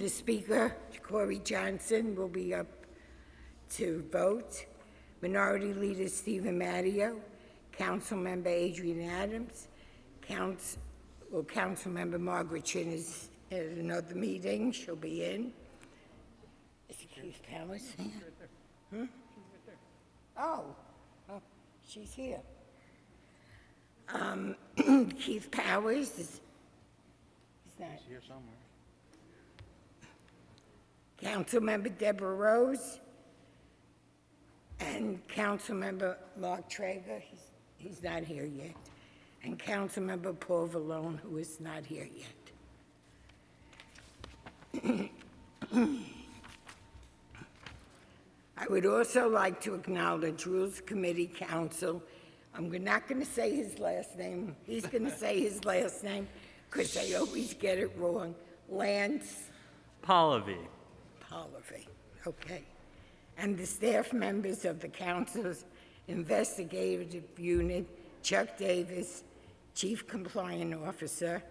The Speaker, Corey Johnson, will be up to vote. Minority Leader Steven Matteo, Council Member Adrienne Adams, Council, well, Councilmember Margaret Chin is at another meeting, she'll be in. Is it Keith Powers here? Hmm? Oh, oh, she's here. Um, Keith Powers is, is not. Here somewhere. Councilmember Deborah Rose and Councilmember Mark Treyger, he's, he's not here yet, and Councilmember Paul Vallone, who is not here yet. I would also like to acknowledge Rules Committee Council. I'm not going to say his last name. He's going to say his last name because I always get it wrong. Lance Pallavi. Oliver, okay. And the staff members of the council's investigative unit, Chuck Davis, Chief Compliance Officer,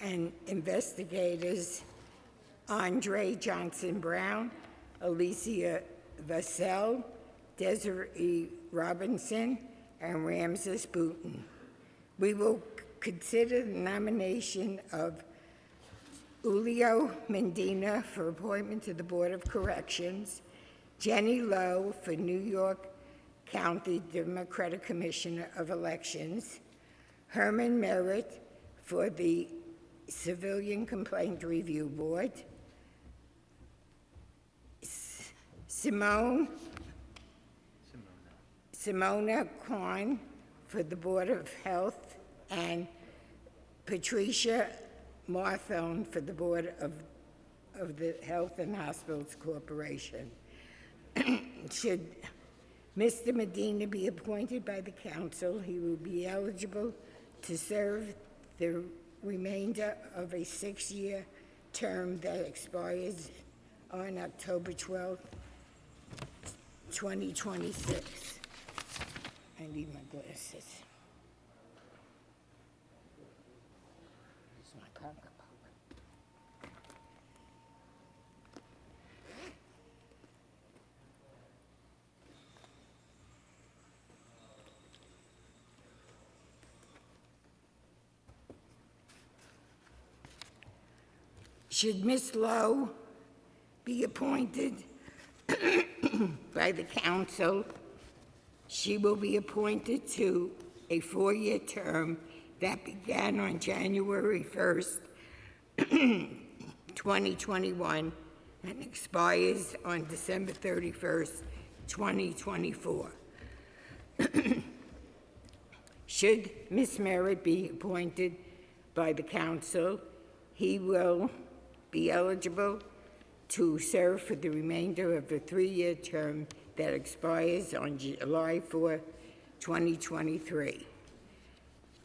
and investigators Andre Johnson Brown, Alicia Vassell, Desiree Robinson, and Ramses Booton. We will consider the nomination of Julio Medina for appointment to the Board of Corrections, Jenny Low for New York County Democratic Commissioner of Elections, Herman Merritt for the Civilian Complaint Review Board, S- Simone Simona Kwan for the Board of Health, and Patricia Marthone for the Board of, of the Health and Hospitals Corporation. Should Mr. Medina be appointed by the council, he will be eligible to serve the remainder of a six-year term that expires on October 12th, 2026. I need my glasses. It's my pocketbook. Should Ms. Low be appointed by the council, she will be appointed to a four-year term that began on January 1st, 2021, and expires on December 31st, 2024. Should Ms. Merritt be appointed by the council, he will be eligible to serve for the remainder of the three-year term that expires on July 4, 2023.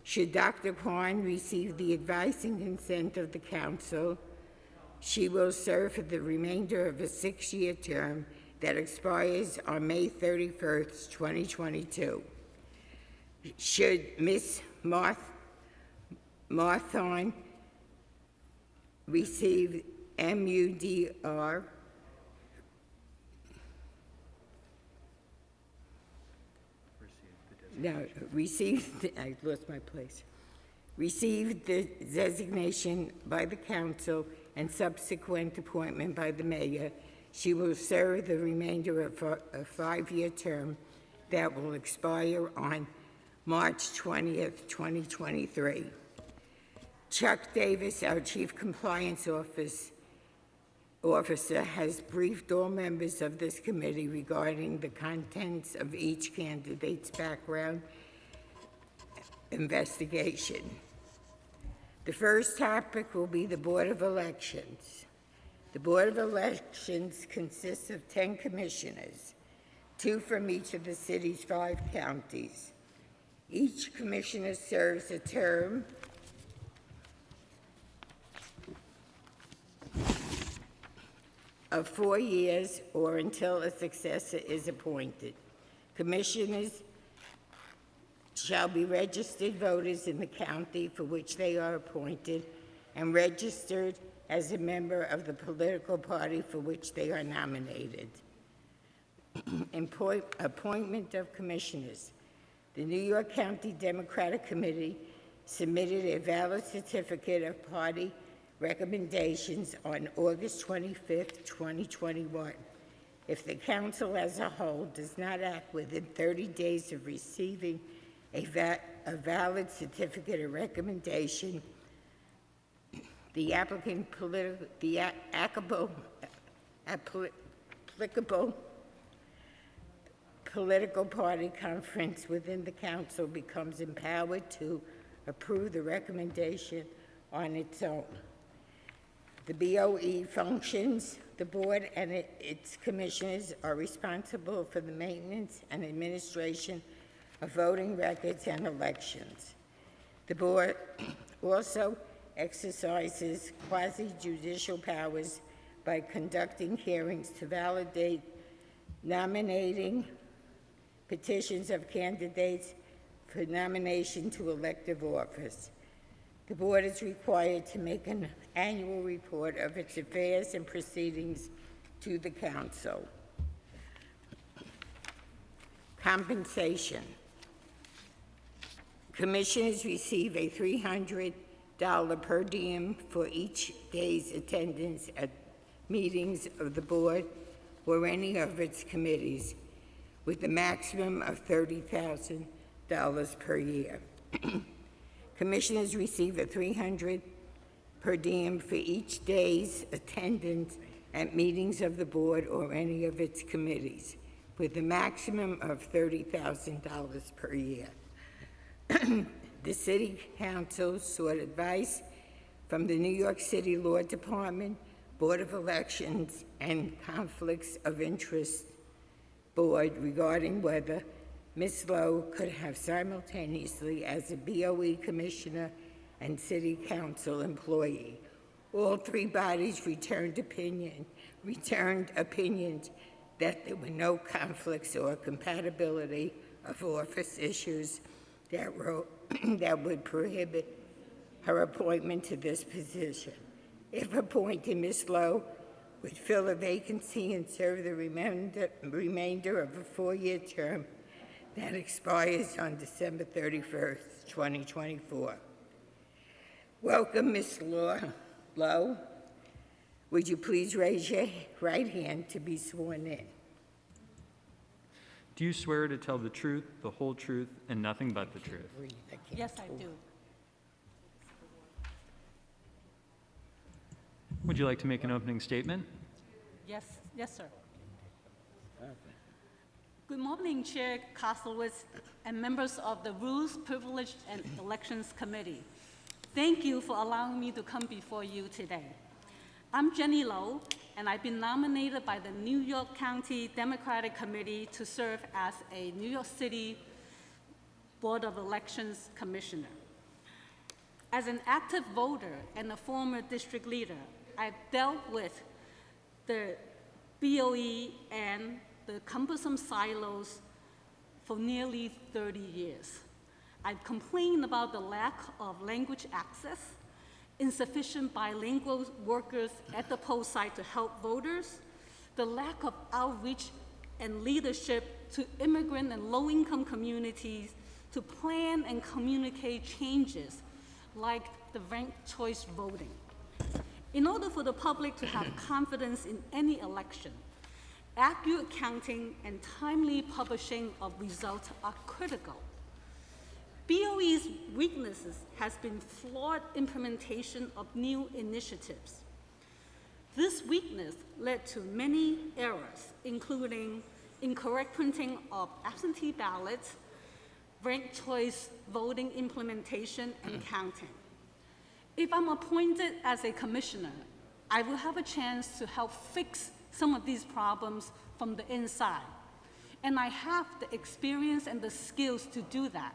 Should Dr. Kwan receive the advice and consent of the council, she will serve for the remainder of a six-year term that expires on May 31st, 2022. Should Ms. Marth, Marthon receive MUDR No, received, I lost my place. Received the designation by the council and subsequent appointment by the mayor. She will serve the remainder of a a five-year term that will expire on March 20th, 2023. Chuck Davis, our Chief Compliance Office, Officer, has briefed all members of this committee regarding the contents of each candidate's background investigation. The first topic will be the Board of Elections. The Board of Elections consists of 10 commissioners, two from each of the city's five counties. Each commissioner serves a term of four years or until a successor is appointed. Commissioners shall be registered voters in the county for which they are appointed and registered as a member of the political party for which they are nominated. Appointment of commissioners. The New York County Democratic Committee submitted a valid certificate of party recommendations on August 25th, 2021. If the council as a whole does not act within 30 days of receiving a va- a valid certificate of recommendation, the applicant politi- the applicable, applicable political party conference within the council becomes empowered to approve the recommendation on its own. The BOE functions, the board and it- its commissioners are responsible for the maintenance and administration of voting records and elections. The board also exercises quasi-judicial powers by conducting hearings to validate nominating petitions of candidates for nomination to elective office. The board is required to make an annual report of its affairs and proceedings to the council. Compensation. Commissioners receive a $300 per diem for each day's attendance at meetings of the board or any of its committees, with a maximum of $30,000 per year. Commissioners receive a 300 per diem for each day's attendance at meetings of the board or any of its committees, with a maximum of $30,000 per year. The city council sought advice from the New York City Law Department, Board of Elections, and Conflicts of Interest Board regarding whether Ms. Low could have simultaneously as a BOE commissioner and city council employee. All three bodies returned opinion, returned opinions that there were no conflicts or compatibility of office issues that were, that would prohibit her appointment to this position. If appointed, Ms. Low would fill a vacancy and serve the remainder, remainder of a four-year term that expires on December 31st, 2024. Welcome, Ms. Law- Low. Would you please raise your right hand to be sworn in? Do you swear to tell the truth, the whole truth, and nothing but the truth? I can't Yes, I do. Would you like to make an opening statement? Yes, yes, sir. Good morning, Chair Koslowitz and members of the Rules, Privilege, and Elections Committee. Thank you for allowing me to come before you today. I'm Jenny Low, and I've been nominated by the New York County Democratic Committee to serve as a New York City Board of Elections Commissioner. As an active voter and a former district leader, I've dealt with the BOE and the cumbersome silos for nearly 30 years. I've complained about the lack of language access, insufficient bilingual workers at the poll site to help voters, the lack of outreach and leadership to immigrant and low-income communities to plan and communicate changes like the ranked choice voting. In order for the public to have confidence in any election, accurate counting and timely publishing of results are critical. BOE's weaknesses has been flawed implementation of new initiatives. This weakness led to many errors, including incorrect printing of absentee ballots, ranked choice voting implementation, and counting. If I'm appointed as a commissioner, I will have a chance to help fix some of these problems from the inside. And I have the experience and the skills to do that.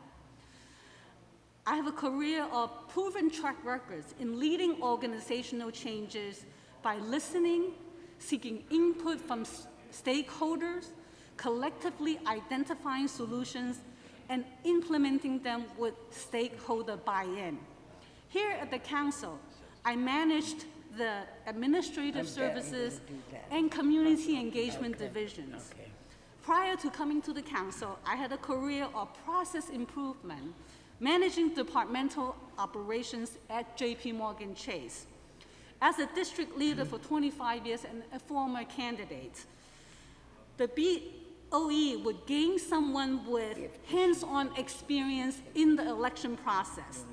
I have a career of proven track records in leading organizational changes by listening, seeking input from stakeholders, collectively identifying solutions, and implementing them with stakeholder buy-in. Here at the council, I managed the administrative I'm services gonna do that. and community engagement Okay, divisions. okay. Prior to coming to the council, I had a career of process improvement, managing departmental operations at JP Morgan Chase. As a district leader for 25 years and a former candidate, the BOE would gain someone with hands-on experience in the election process.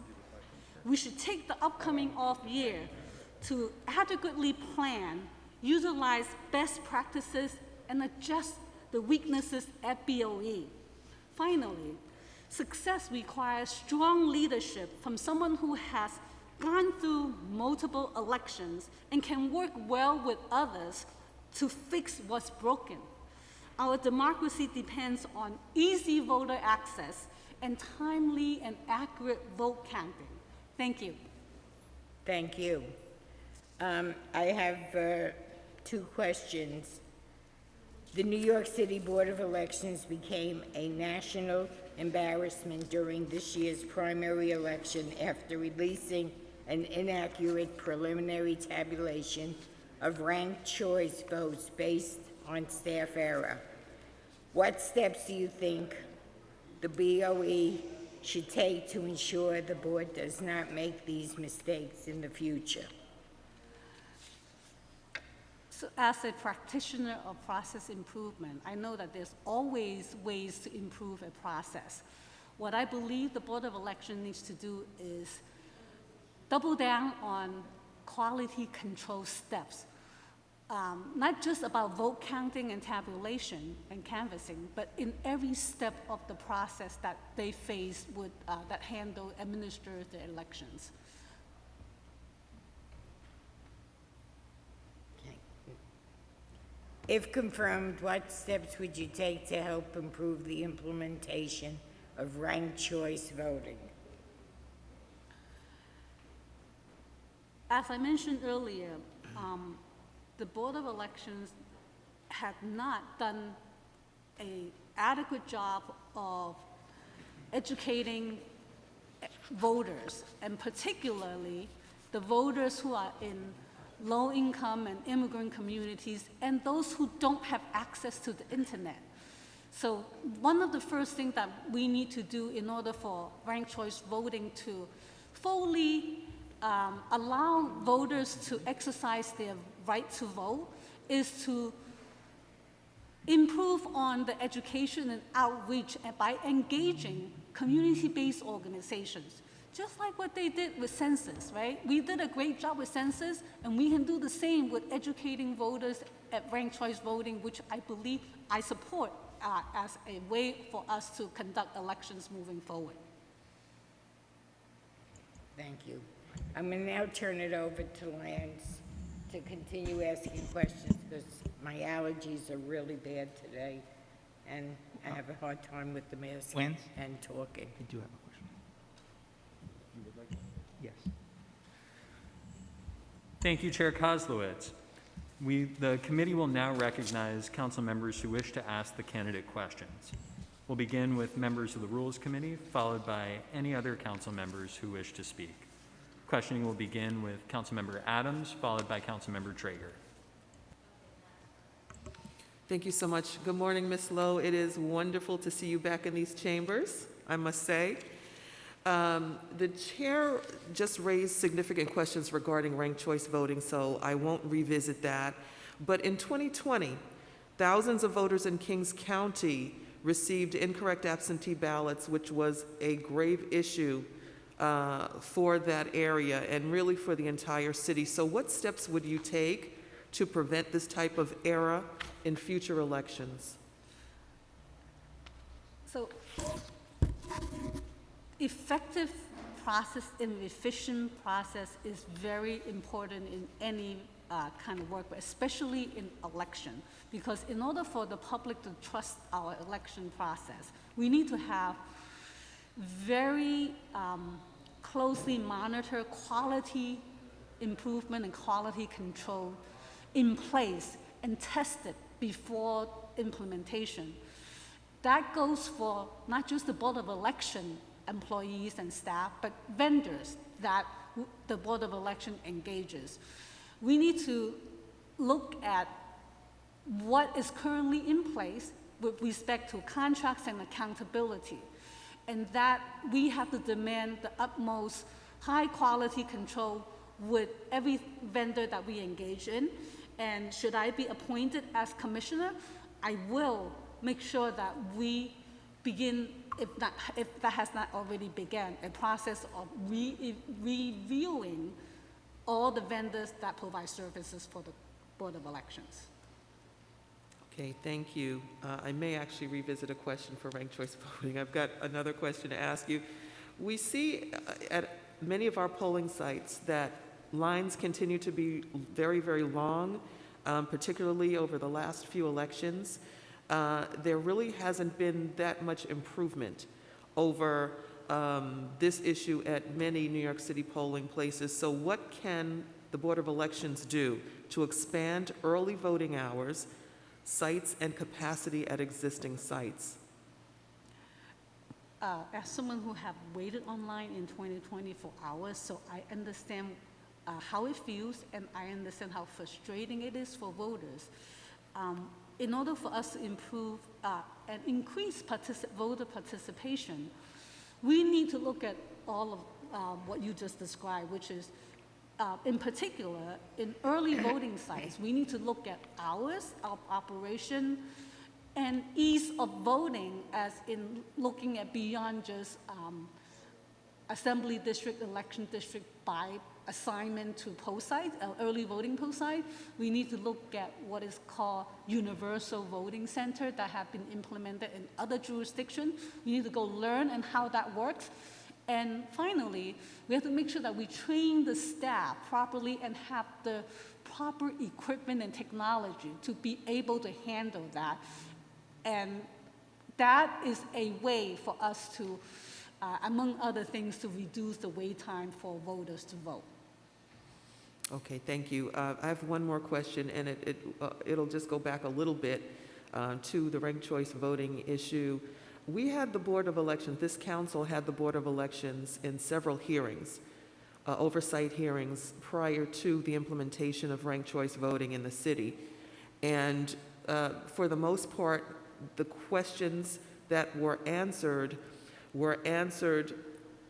We should take the upcoming off year to adequately plan, utilize best practices, and adjust the weaknesses at BOE. Finally, success requires strong leadership from someone who has gone through multiple elections and can work well with others to fix what's broken. Our democracy depends on easy voter access and timely and accurate vote counting. Thank you. Thank you. Um, I have uh, two questions. The New York City Board of Elections became a national embarrassment during this year's primary election after releasing an inaccurate preliminary tabulation of ranked choice votes based on staff error. What steps do you think the BOE should take to ensure the board does not make these mistakes in the future? So as a practitioner of process improvement, I know that there's always ways to improve a process. What I believe the Board of Election needs to do is double down on quality control steps. Um, not just about vote counting and tabulation and canvassing, but in every step of the process that they face with, uh, that handle, administer the elections. If confirmed, what steps would you take to help improve the implementation of ranked choice voting? As I mentioned earlier, um, the Board of Elections had not done an adequate job of educating voters, and particularly the voters who are in low-income and immigrant communities, and those who don't have access to the internet. So one of the first things that we need to do in order for ranked choice voting to fully um, allow voters to exercise their right to vote is to improve on the education and outreach by engaging community-based organizations, just like what they did with census, right? We did a great job with census, and we can do the same with educating voters at ranked choice voting, which I believe I support uh, as a way for us to conduct elections moving forward. Thank you. I'm going to now turn it over to Lance to continue asking questions because my allergies are really bad today, and I have a hard time with the mask Lance? and talking. I do have a question. You would like? Yes. Thank you, Chair Koslowitz. We, the committee will now recognize council members who wish to ask the candidate questions. We'll begin with members of the Rules Committee, followed by any other council members who wish to speak. Questioning will begin with Councilmember Adams, followed by Councilmember Treyger. Thank you so much. Good morning, Ms. Low. It is wonderful to see you back in these chambers, I must say. Um, The chair just raised significant questions regarding ranked choice voting, so I won't revisit that. But in 2020, thousands of voters in Kings County received incorrect absentee ballots, which was a grave issue uh, for that area and really for the entire city. So what steps would you take to prevent this type of error in future elections? So effective process and efficient process is very important in any uh, kind of work, but especially in election. Because in order for the public to trust our election process, we need to have very um, closely monitor quality improvement and quality control in place and tested before implementation. That goes for not just the Board of Election employees and staff, but vendors that the Board of Election engages. We need to look at what is currently in place with respect to contracts and accountability. And that we have to demand the utmost high-quality control with every vendor that we engage in. And should I be appointed as commissioner, I will make sure that we begin, if if that has not already begun, a process of re- reviewing all the vendors that provide services for the Board of Elections. Okay, thank you. Uh, I may actually revisit a question for ranked choice voting. I've got another question to ask you. We see uh, at many of our polling sites that lines continue to be very, very long, um, particularly over the last few elections. Uh, There really hasn't been that much improvement over um, this issue at many New York City polling places. So what can the Board of Elections do to expand early voting hours, sites, and capacity at existing sites? uh, as someone who have waited online in 2020 for hours, so I understand uh, how it feels and I understand how frustrating it is for voters. Um, in order for us to improve uh, and increase partici- voter participation, we need to look at all of um, what you just described, which is, uh, in particular, in early voting sites, we need to look at hours of operation, and ease of voting as in looking at beyond just um, assembly district, election district by assignment to poll site, uh, early voting poll site. We need to look at what is called universal voting center that have been implemented in other jurisdictions. We need to go learn and how that works. And finally, we have to make sure that we train the staff properly and have the proper equipment and technology to be able to handle that. And that is a way for us to, uh, among other things, to reduce the wait time for voters to vote. Okay, thank you. Uh, I have one more question, and it, it, uh, it'll just go back a little bit uh, to the ranked choice voting issue. We had the Board of Elections, this council had the Board of Elections in several hearings, uh, oversight hearings prior to the implementation of ranked choice voting in the city. And uh, for the most part, the questions that were answered were answered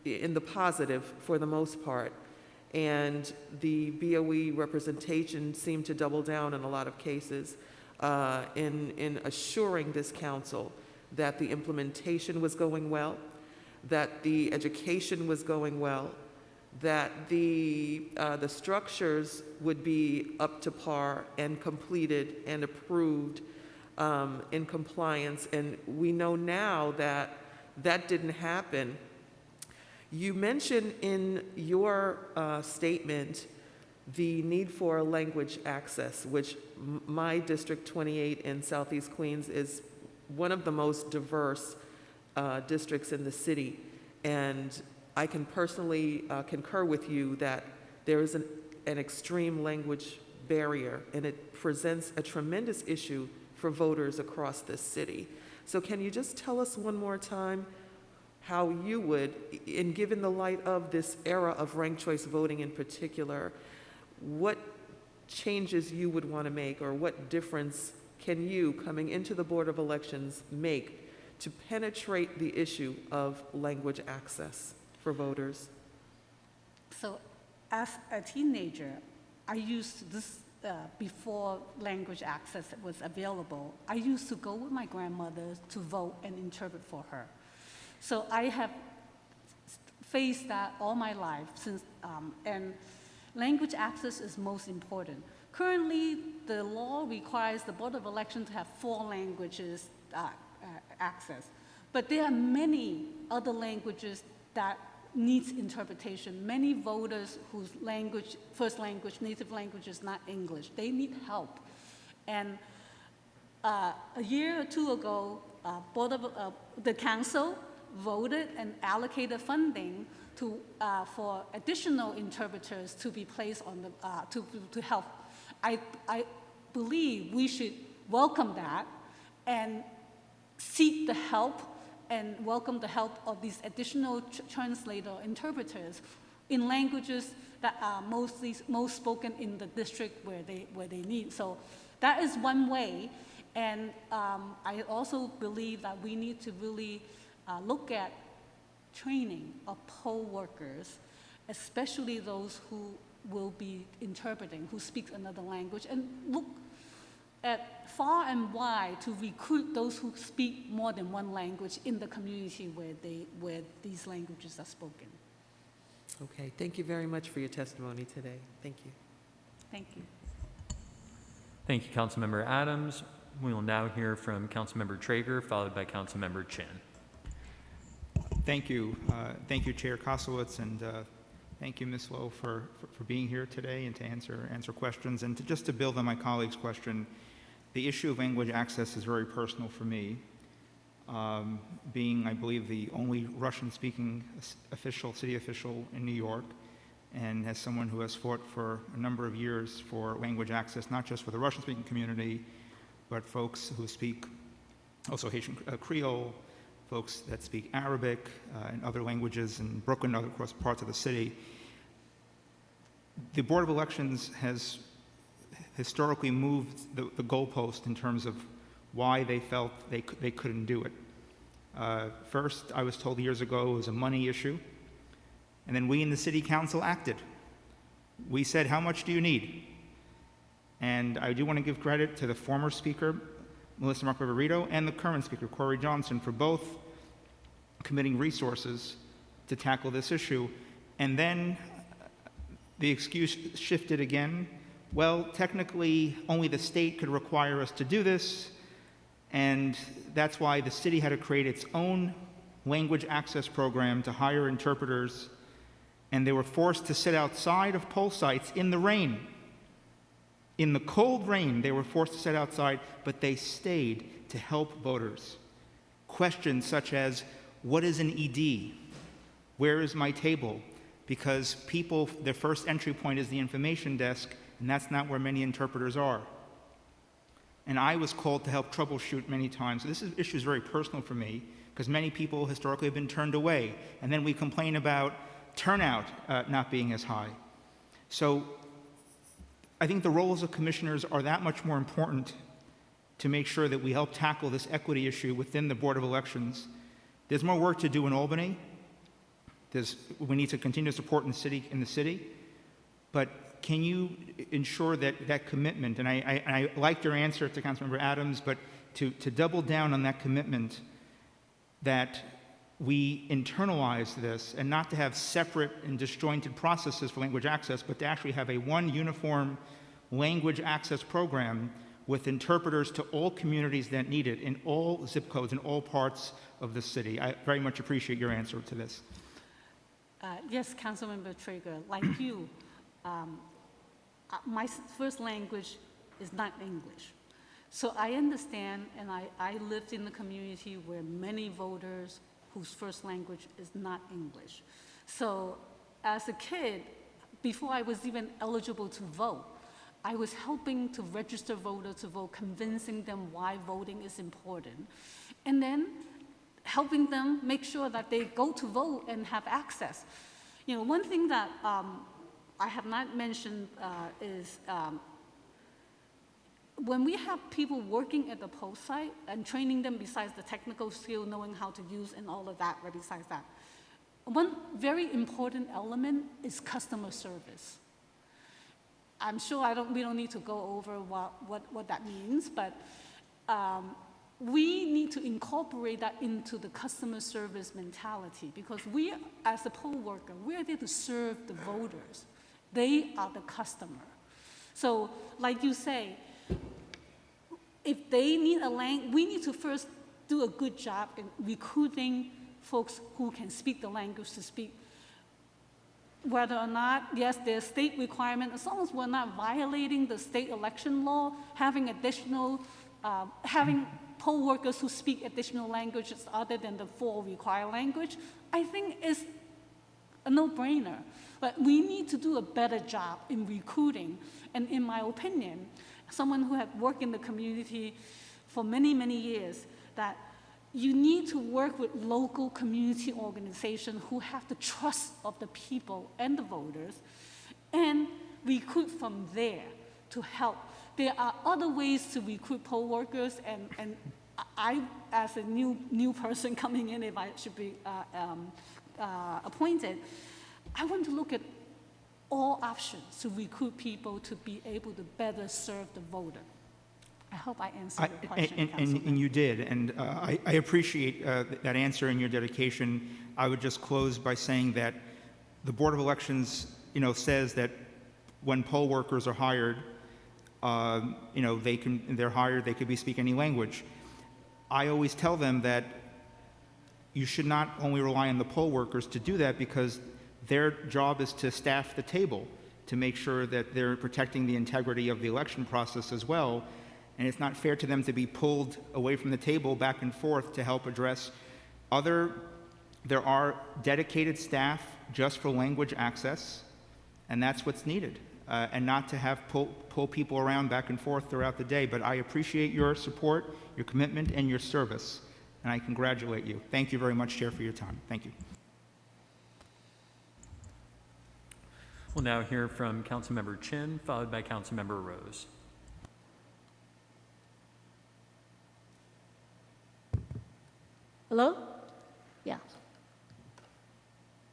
in the positive for the most part. And the BOE representation seemed to double down in a lot of cases uh, in, in assuring this council that the implementation was going well, that the education was going well, that the, uh, the structures would be up to par and completed and approved um, in compliance. And we know now that that didn't happen. You mentioned in your uh, statement the need for language access, which my District 28 in Southeast Queens is one of the most diverse uh, districts in the city. And I can personally uh, concur with you that there is an, an extreme language barrier, and it presents a tremendous issue for voters across this city. So can you just tell us one more time how you would, in given the light of this era of ranked choice voting in particular, what changes you would want to make or what difference can you, coming into the Board of Elections, make to penetrate the issue of language access for voters? So as a teenager, I used this, uh, before language access was available, I used to go with my grandmother to vote and interpret for her. So I have faced that all my life since, um, and language access is most important. Currently, the law requires the Board of Election to have four languages uh, uh, access. But there are many other languages that needs interpretation. Many voters whose language, first language, native language is not English, they need help. And uh, a year or two ago, uh, Board of, uh, the council voted and allocated funding to, uh, for additional interpreters to be placed on the, uh, to, to help. I, I believe we should welcome that and seek the help and welcome the help of these additional tr- translator interpreters in languages that are mostly, most spoken in the district where they, where they need. So that is one way. And um, I also believe that we need to really uh, look at training of poll workers, especially those who will be interpreting, who speak another language, and look at far and wide to recruit those who speak more than one language in the community where they, where these languages are spoken. Okay, thank you very much for your testimony today. Thank you. Thank you. Thank you, Councilmember Adams. We will now hear from Councilmember Treyger, followed by Councilmember Chin. Thank you. Uh, Thank you, Chair Koslowitz, and uh, thank you, Ms. Low, for, for- for being here today and to answer, answer questions. And to, just to build on my colleague's question, the issue of language access is very personal for me. Um, Being, I believe, the only Russian-speaking official, city official in New York, and as someone who has fought for a number of years for language access, not just for the Russian-speaking community, but folks who speak also Haitian uh, Creole, folks that speak Arabic uh, and other languages in Brooklyn and parts of the city. The Board of Elections has historically moved the, the goalpost in terms of why they felt they, they couldn't do it. Uh, first, I was told years ago it was a money issue, and then we in the city council acted. We said, How much do you need? And I do want to give credit to the former speaker, Melissa Mark-Viverito, and the current speaker, Corey Johnson, for both committing resources to tackle this issue. And then uh, the excuse shifted again. Well, technically, only the state could require us to do this, and that's why the city had to create its own language access program to hire interpreters, and they were forced to sit outside of poll sites in the rain. In the cold rain, they were forced to sit outside, but they stayed to help voters. Questions such as, What is an ED? Where is my table? Because people, their first entry point is the information desk, and that's not where many interpreters are. And I was called to help troubleshoot many times. This is, issue is very personal for me because many people historically have been turned away. And then we complain about turnout uh, not being as high. So I think the roles of commissioners are that much more important to make sure that we help tackle this equity issue within the Board of Elections. There's more work to do in Albany. There's, we need to continue to support in the city, in the city. But can you ensure that that commitment, and I, I, I liked your answer to Councilmember Adams, but to, to double down on that commitment that we internalize this and not to have separate and disjointed processes for language access, but to actually have a one uniform language access program with interpreters to all communities that need it in all zip codes in all parts of the city. I very much appreciate your answer to this. Uh, Yes, Councilmember Trigger, like you, um, uh, my first language is not English. So I understand, and I, I lived in a community where many voters whose first language is not English. So as a kid, before I was even eligible to vote, I was helping to register voters to vote, convincing them why voting is important. And then helping them make sure that they go to vote and have access. You know, one thing that um, I have not mentioned uh, is um, when we have people working at the post site and training them besides the technical skill, knowing how to use and all of that, right besides that, one very important element is customer service. I'm sure I don't, we don't need to go over what, what, what that means, but um, we need to incorporate that into the customer service mentality because we, as a poll worker, we're there to serve the voters. They are the customer. So, like you say, if they need a language, we need to first do a good job in recruiting folks who can speak the language to speak. Whether or not, yes, there's state requirement, as long as we're not violating the state election law, having additional, um, having poll workers who speak additional languages other than the four required language, I think is a no-brainer. But we need to do a better job in recruiting. And in my opinion, someone who had worked in the community for many, many years, that you need to work with local community organizations who have the trust of the people and the voters and recruit from there to help. There are other ways to recruit poll workers, and, and I, as a new, new person coming in, if I should be uh, um, uh, appointed, I want to look at all options to recruit people to be able to better serve the voter. I hope I answered I- your And, question, and- and Councilman. you did, and uh, I I appreciate uh, that answer and your dedication. I would just close by saying that the Board of Elections, you know, says that when poll workers are hired, um, you know, they can, they're hired, they could be speak any language. I always tell them that you should not only rely on the poll workers to do that because their job is to staff the table to make sure that they're protecting the integrity of the election process as well. And it's not fair to them to be pulled away from the table back and forth to help address other, there are dedicated staff just for language access, and that's what's needed. Uh, and not to have pull, pull people around back and forth throughout the day. But I appreciate your support, your commitment, and your service. And I congratulate you. Thank you very much, Chair, for your time. Thank you. We'll now hear from Councilmember Chin, followed by Councilmember Rose. Hello? Yeah.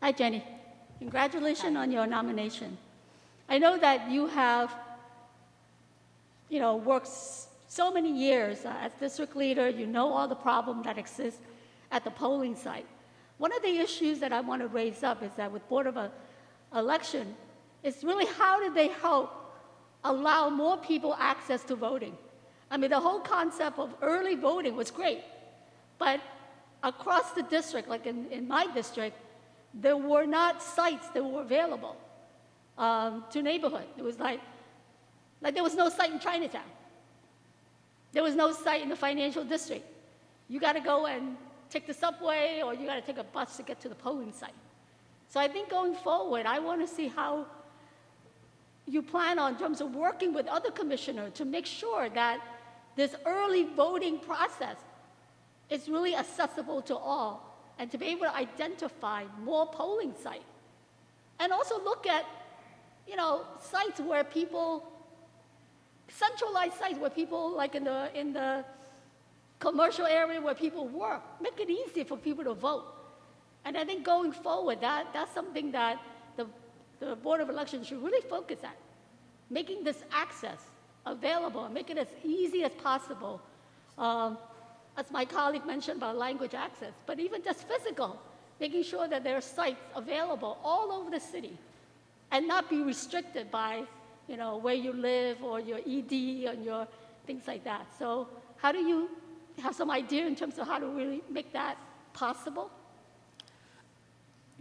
Hi, Jenny. Congratulations on your nomination. I know that you have, you know, worked so many years uh, as district leader. You know all the problem that exists at the polling site. One of the issues that I want to raise up is that with Board of uh, Election, is really how did they help allow more people access to voting? I mean, the whole concept of early voting was great, but across the district, like in, in my district, there were not sites that were available um, to neighborhood. It was like, like there was no site in Chinatown. There was no site in the financial district. You got to go and take the subway or you got to take a bus to get to the polling site. So I think going forward, I want to see how you plan on in terms of working with other commissioners to make sure that this early voting process is really accessible to all and to be able to identify more polling sites. And also look at, you know, sites where people, centralized sites where people, like in the, in the commercial area where people work, make it easy for people to vote. And I think going forward, that, that's something that the, Board of Elections should really focus on, making this access available, and make it as easy as possible. Um, as my colleague mentioned about language access, but even just physical, making sure that there are sites available all over the city and not be restricted by, you know, where you live or your ED and your things like that. So how do you have some idea in terms of how to really make that possible?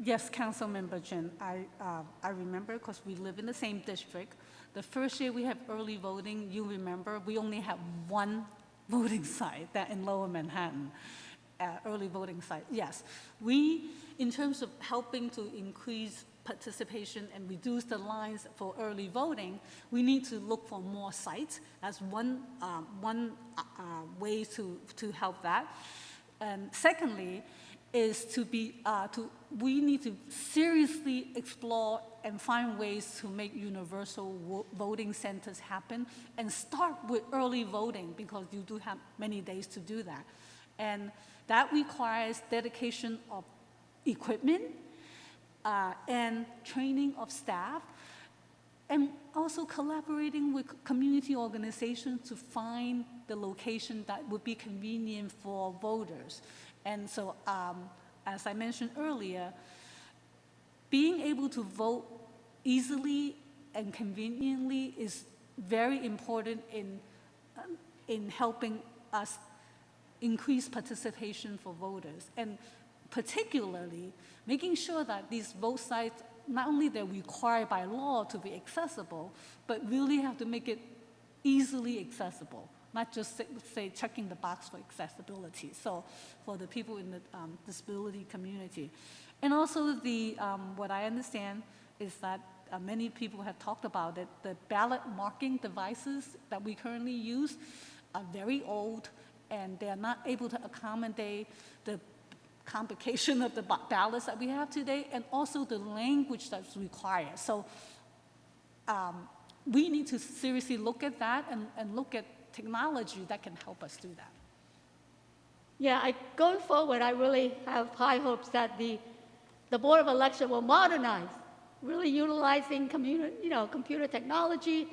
Yes, Councilmember Chen, I, uh, I remember because we live in the same district. The first year we have early voting, you remember, we only had one voting site, that in Lower Manhattan, uh, early voting site. Yes, we, in terms of helping to increase participation and reduce the lines for early voting, we need to look for more sites. That's one, um, one uh, uh, way to, to help that. And secondly, is to be, uh, to, we need to seriously explore and find ways to make universal voting centers happen and start with early voting because you do have many days to do that. And that requires dedication of equipment uh, and training of staff and also collaborating with community organizations to find the location that would be convenient for voters. And so, um, as I mentioned earlier, being able to vote easily and conveniently is very important in, um, in helping us increase participation for voters. And particularly, making sure that these vote sites, not only they're required by law to be accessible, but really have to make it easily accessible, not just say, say checking the box for accessibility. So for the people in the um, disability community. And also the, um, what I understand is that uh, many people have talked about it, the ballot marking devices that we currently use are very old and they're not able to accommodate the complication of the ballots that we have today and also the language that's required. So um, we need to seriously look at that and, and look at technology that can help us do that. Yeah, I, going forward, I really have high hopes that the, the Board of Election will modernize, really utilizing computer, you know, computer technology.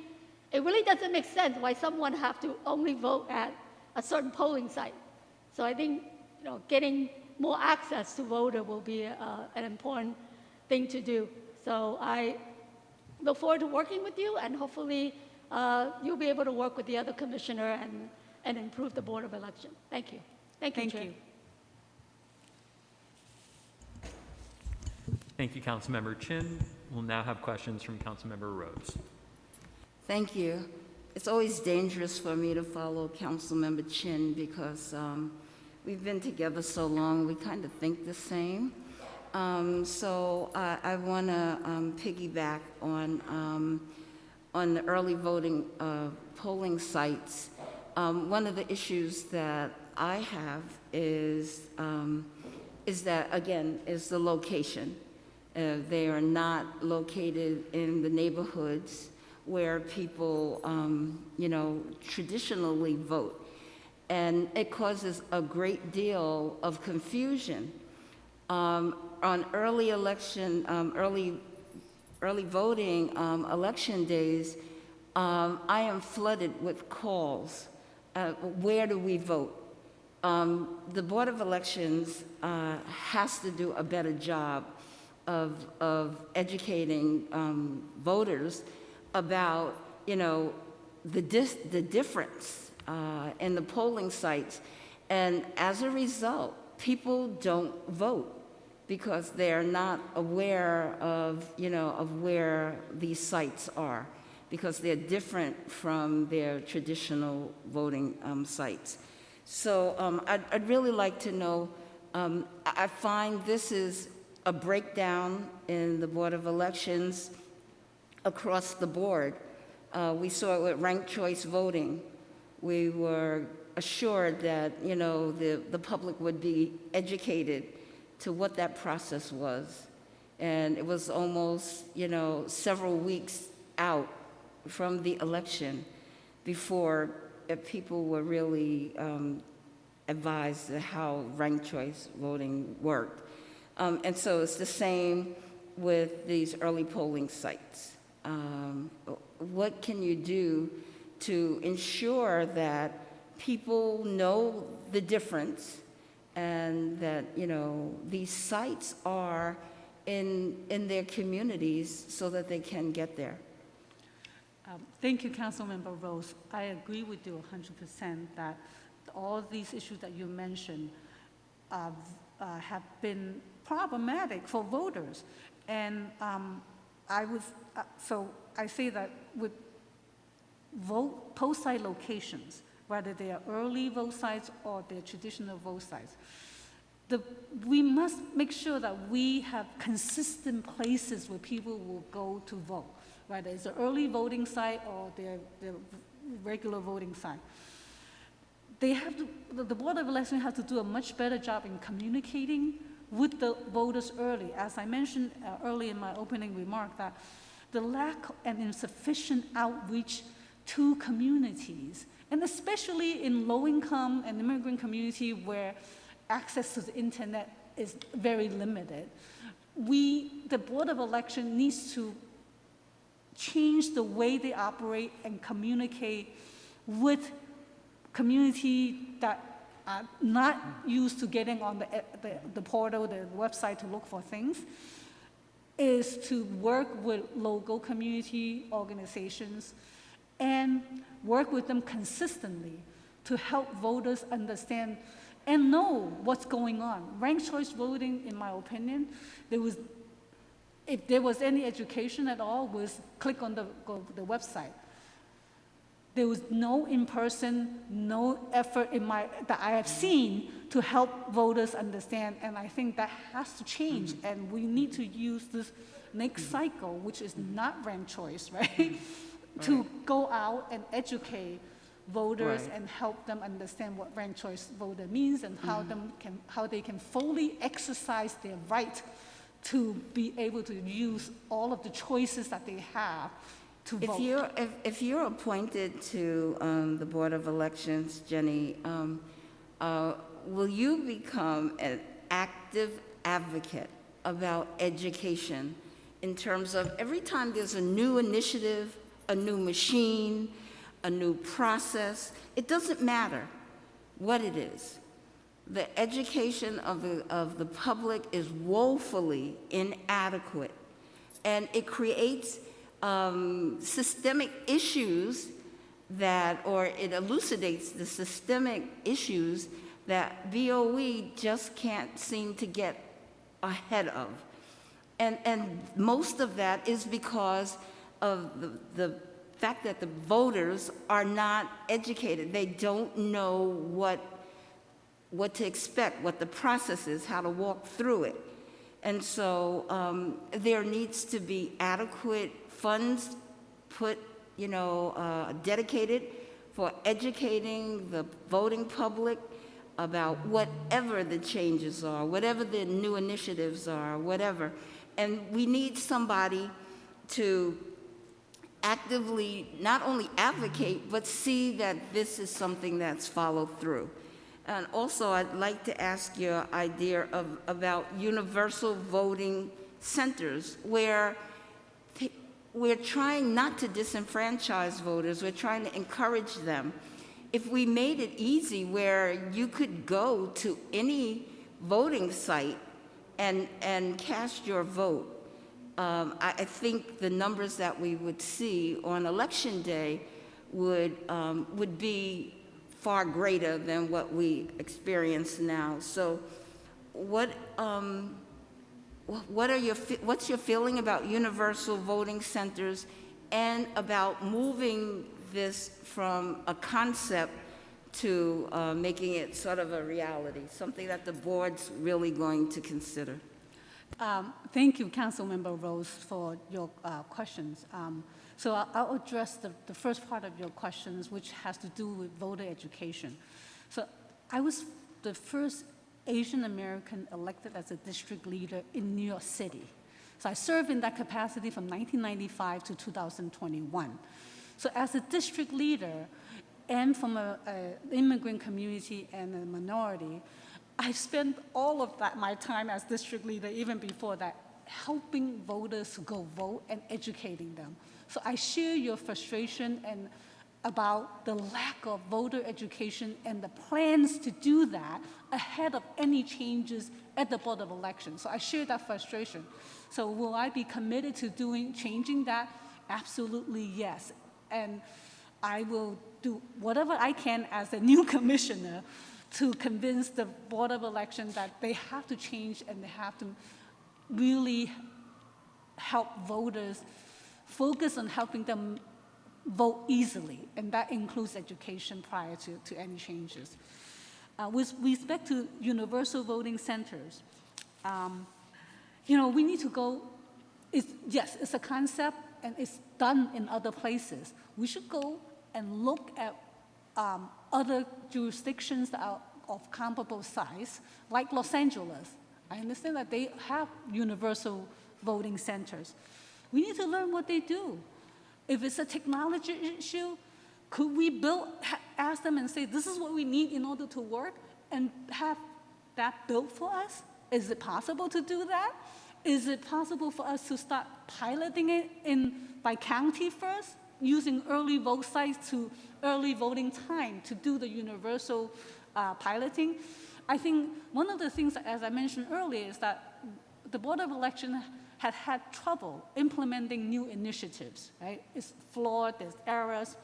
It really doesn't make sense why someone have to only vote at a certain polling site. So I think, you know, getting more access to voter will be uh, an important thing to do. So I look forward to working with you, and hopefully uh, you'll be able to work with the other commissioner and, and improve the Board of Election. Thank you. Thank you, Thank Chair. you. Thank you, Councilmember Chin. We'll now have questions from Councilmember Rose. Thank you. It's always dangerous for me to follow Councilmember Chin because um, we've been together so long, we kind of think the same. Um, So I- I want to piggyback on, um, on the early voting uh, polling sites. Um, One of the issues that I have is, um, is that, again, is the location. Uh, They are not located in the neighborhoods where people, um, you know, traditionally vote. And it causes a great deal of confusion. Um, On early election, um, early, early voting, um, election days, um, I am flooded with calls. Uh, Where do we vote? Um, The Board of Elections uh, has to do a better job of, of educating um, voters about, you know, the, the difference uh, in the polling sites. And as a result, people don't vote because they're not aware of, you know, of where these sites are, because they're different from their traditional voting um, sites. So um, I'd, I'd really like to know, um, I find this is a breakdown in the Board of Elections across the board. Uh, We saw it with ranked choice voting. We were assured that, you know, the, the public would be educated to what that process was. And it was almost, you know, several weeks out from the election before uh, people were really um, advised how ranked choice voting worked. Um, and so it's the same with these early polling sites. Um, what can you do to ensure that people know the difference and that, you know, these sites are in, in their communities so that they can get there? Um, Thank you, Councilmember Rose. I agree with you 100% that all these issues that you mentioned uh, uh, have been problematic for voters. And um, I was, uh, so I say that with vote, post site locations, whether they are early vote sites or they're traditional vote sites, the, we must make sure that we have consistent places where people will go to vote, whether it's an early voting site or their, their regular voting site. They have to, the- Board of Election has to do a much better job in communicating with the voters early. As I mentioned uh, early in my opening remark, that the lack and insufficient outreach to communities, and especially in low-income and immigrant community where access to the internet is very limited, we, the Board of Election needs to change the way they operate and communicate with community that are not used to getting on the, the, the portal, the website to look for things, is to work with local community organizations and work with them consistently to help voters understand and know what's going on. Ranked choice voting, in my opinion, there was, if there was any education at all, was click on the, the website. There was no in-person, no effort in my, that I have seen to help voters understand, and I think that has to change, and we need to use this next cycle, which is not ranked choice, right? To go out and educate voters Right. and help them understand what ranked choice voter means and how them can, how they can fully exercise their right to be able to use all of the choices that they have to If vote. you're, if, if you're appointed to um, the Board of Elections, Jenny, um, uh, will you become an active advocate about education in terms of every time there's a new initiative, a new machine, a new process, it doesn't matter what it is. The education of the, of the public is woefully inadequate and it creates um, systemic issues that, or it elucidates the systemic issues that BOE just can't seem to get ahead of. And, and most of that is because of the, the fact that the voters are not educated. They don't know what what to expect, what the process is, how to walk through it. And so um, there needs to be adequate funds put, you know, uh, dedicated for educating the voting public about whatever the changes are, whatever the new initiatives are, whatever. And we need somebody to actively not only advocate, but see that this is something that's followed through. And also, I'd like to ask your idea of, about universal voting centers, where we're trying not to disenfranchise voters, we're trying to encourage them. If we made it easy where you could go to any voting site and, and cast your vote, um, I, I think the numbers that we would see on election day would, um, would be far greater than what we experience now. So what, um, what are your, what's your feeling about universal voting centers and about moving this from a concept to uh, making it sort of a reality, something that the board's really going to consider? Um, Thank you, Councilmember Rose, for your uh, questions. Um, So I- I'll address the, the first part of your questions, which has to do with voter education. So I was the first Asian American elected as a district leader in New York City. So I served in that capacity from 1995 to 2021. So as a district leader and from a, a immigrant community and a minority, I spent all of that, my time as district leader, even before that, helping voters go vote and educating them. So I share your frustration and about the lack of voter education and the plans to do that ahead of any changes at the Board of Elections. So I share that frustration. So will I be committed to doing, changing that? Absolutely, yes. And I will do whatever I can as a new commissioner to convince the Board of Election that they have to change and they have to really help voters focus on helping them vote easily, and that includes education prior to, to any changes. Uh, with respect to universal voting centers, um, you know, we need to go, it's, yes, it's a concept and it's done in other places. We should go and look at um, other jurisdictions that are of comparable size, like Los Angeles. I understand that they have universal voting centers. We need to learn what they do. If it's a technology issue, could we build, ask them and say, this is what we need in order to work, and have that built for us? Is it possible to do that? Is it possible for us to start piloting it in, by county first, using early vote sites to early voting time to do the universal uh, piloting? I think one of the things, as I mentioned earlier, is that the Board of Election had had trouble implementing new initiatives, right? It's flawed, there's errors.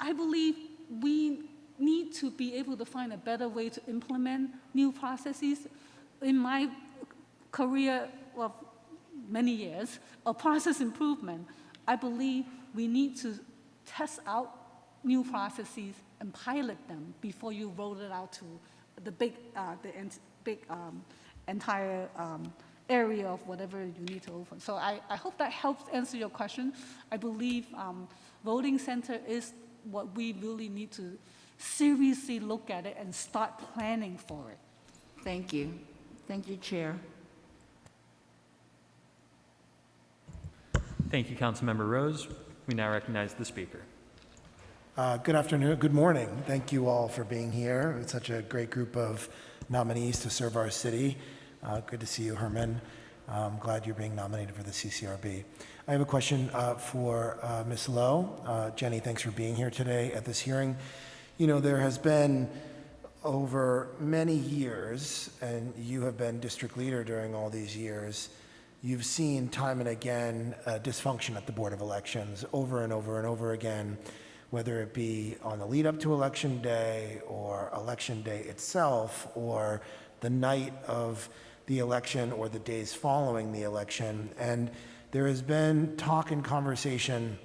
I believe we need to be able to find a better way to implement new processes. In my career of many years of process improvement, I believe we need to test out new processes and pilot them before you roll it out to the big, uh, the big um, entire um, area of whatever you need to open. So I, I hope that helps answer your question. I believe um, voting center is what we really need to seriously look at it and start planning for it. Thank you. Thank you, Chair. Thank you, Councilmember Rose. We now recognize the speaker. Uh, Good afternoon, good morning. Thank you all for being here. It's such a great group of nominees to serve our city. Uh, Good to see you, Herman. I'm glad you're being nominated for the CCRB. I have a question uh, for uh, Ms. Low. Uh, Jenny, thanks for being here today at this hearing. You know, there has been over many years, and you have been district leader during all these years, you've seen time and again uh, dysfunction at the Board of Elections over and over and over again, whether it be on the lead up to Election Day or Election Day itself or the night of the election or the days following the election. And there has been talk and conversation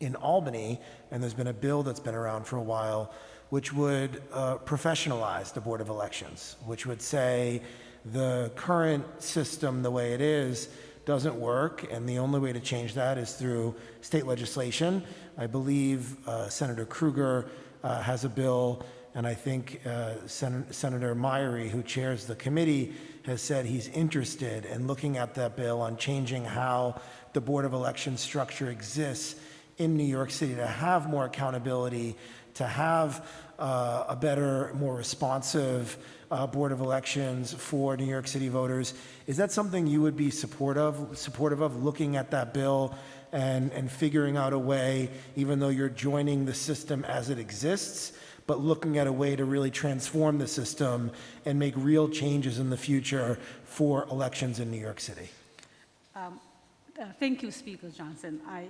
in Albany, and there's been a bill that's been around for a while, which would uh, professionalize the Board of Elections, which would say the current system, the way it is, doesn't work, and the only way to change that is through state legislation. I believe uh, Senator Krueger uh, has a bill, and I think uh, Sen- Senator Myrie, who chairs the committee, has said he's interested in looking at that bill on changing how the Board of Elections structure exists in New York City to have more accountability, to have uh, a better, more responsive uh, Board of Elections for New York City voters. Is that something you would be supportive, supportive of, looking at that bill and, and figuring out a way, even though you're joining the system as it exists, but looking at a way to really transform the system and make real changes in the future for elections in New York City? Uh, Thank you, Speaker Johnson. I,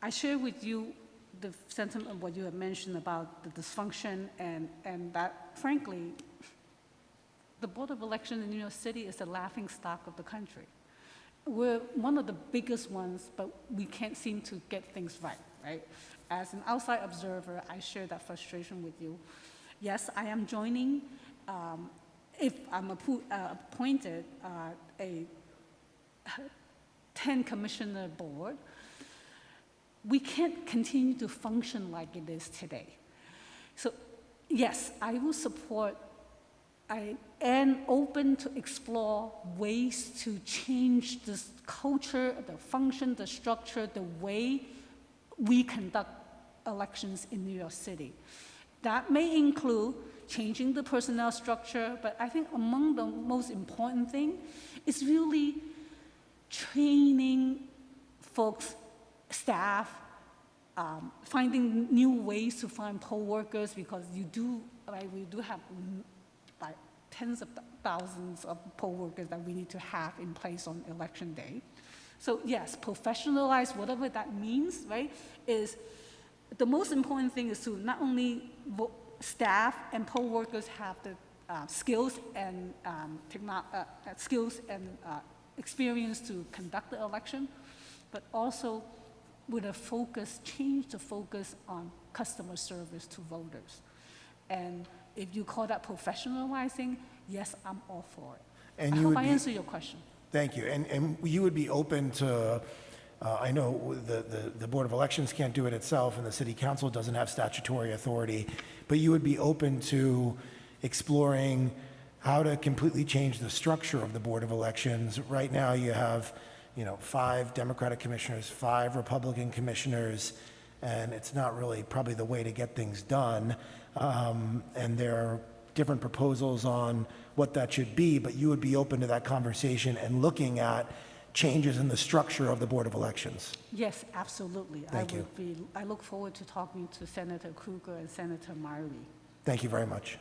I share with you the sentiment of what you have mentioned about the dysfunction and, and that frankly, the Board of Election in New York City is the laughing stock of the country. We're one of the biggest ones, but we can't seem to get things right, right? As an outside observer, I share that frustration with you. Yes, I am joining, um, if I'm uh, appointed, uh, a 10 commissioner board, we can't continue to function like it is today. So, yes, I will support, I am open to explore ways to change this culture, the function, the structure, the way we conduct elections in New York City. That may include changing the personnel structure, but I think among the most important thing is really training folks, staff, um, finding new ways to find poll workers because you do, like, we do have tens of thousands of poll workers that we need to have in place on election day. So yes, professionalize whatever that means, right? Is the most important thing is to not only staff and poll workers have the uh, skills and um, uh, uh, skills and uh, experience to conduct the election, but also with a focus, change the focus on customer service to voters. And if you call that professionalizing, yes, I'm all for it. And I you hope I answered your question. Thank you. And, and you would be open to, uh, I know the, the, the Board of Elections can't do it itself and the City Council doesn't have statutory authority, but you would be open to exploring how to completely change the structure of the Board of Elections. Right now, you have, you know, five Democratic commissioners, five Republican commissioners, and it's not really probably the way to get things done. Um, and there are different proposals on what that should be, but you would be open to that conversation and looking at changes in the structure of the Board of Elections. Yes, absolutely. Thank I you. would be, I look forward to talking to Senator Krueger and Senator Myrie. Thank you very much.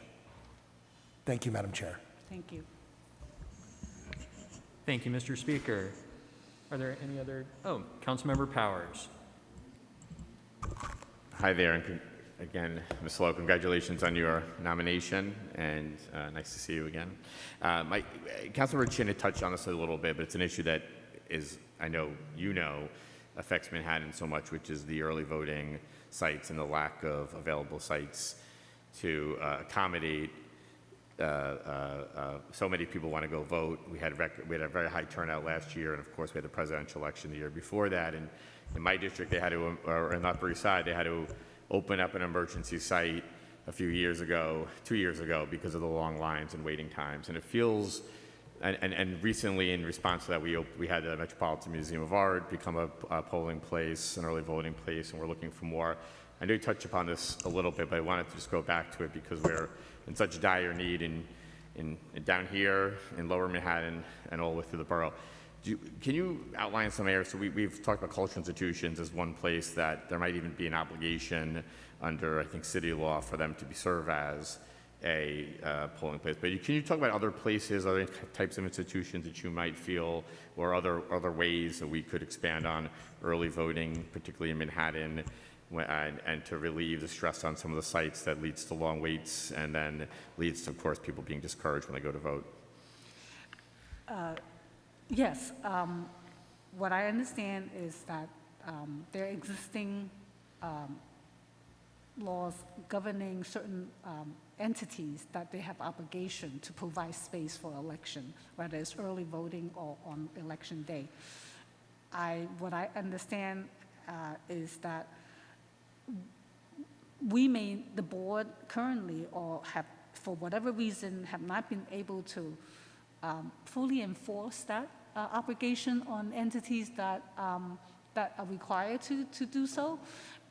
Thank you, Madam Chair. Thank you. Thank you, Mr. Speaker. Are there any other, oh, Councilmember Powers. Hi there, and con- again, Ms. Low, congratulations on your nomination, and uh, nice to see you again. Uh, My, Councilmember Chin had touched on this a little bit, but it's an issue that is, I know you know, affects Manhattan so much, which is the early voting sites and the lack of available sites to uh, accommodate uh, uh, uh, so many people want to go vote. We had, rec- we had a very high turnout last year, and of course, we had the presidential election the year before that. And in my district, they had to, or in Upper East Side, they had to open up an emergency site a few years ago, two years ago, because of the long lines and waiting times. And it feels and, and, and recently, in response to that, we, we had the Metropolitan Museum of Art become a, a polling place, an early voting place, and we're looking for more. I know you touched upon this a little bit, but I wanted to just go back to it because we're in such dire need in, in, down here, in lower Manhattan, and all the way through the borough. You, can you outline some areas? So we, we've talked about cultural institutions as one place that there might even be an obligation under, I think, city law for them to be serve as a uh, polling place. But you, can you talk about other places, other types of institutions that you might feel, or other other ways that we could expand on early voting, particularly in Manhattan, and, and to relieve the stress on some of the sites that leads to long waits and then leads to, of course, people being discouraged when they go to vote. Yes, um, what I understand is that um, there are existing um, laws governing certain um, entities that they have obligation to provide space for election, whether it's early voting or on election day. I, what I understand uh, is that we may, the board currently, or have, for whatever reason, have not been able to um, fully enforce that uh, obligation on entities that, um, that are required to, to do so.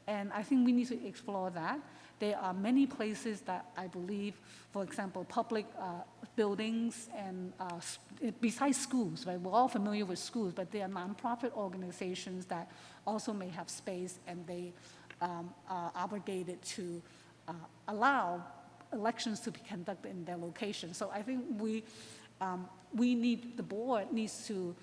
And I think we need to explore that. There are many places that I believe, for example, public uh, buildings and uh, besides schools, right? We're all familiar with schools, but there are nonprofit organizations that also may have space and they um, are obligated to uh, allow elections to be conducted in their location. So I think we, um, we need, the board needs to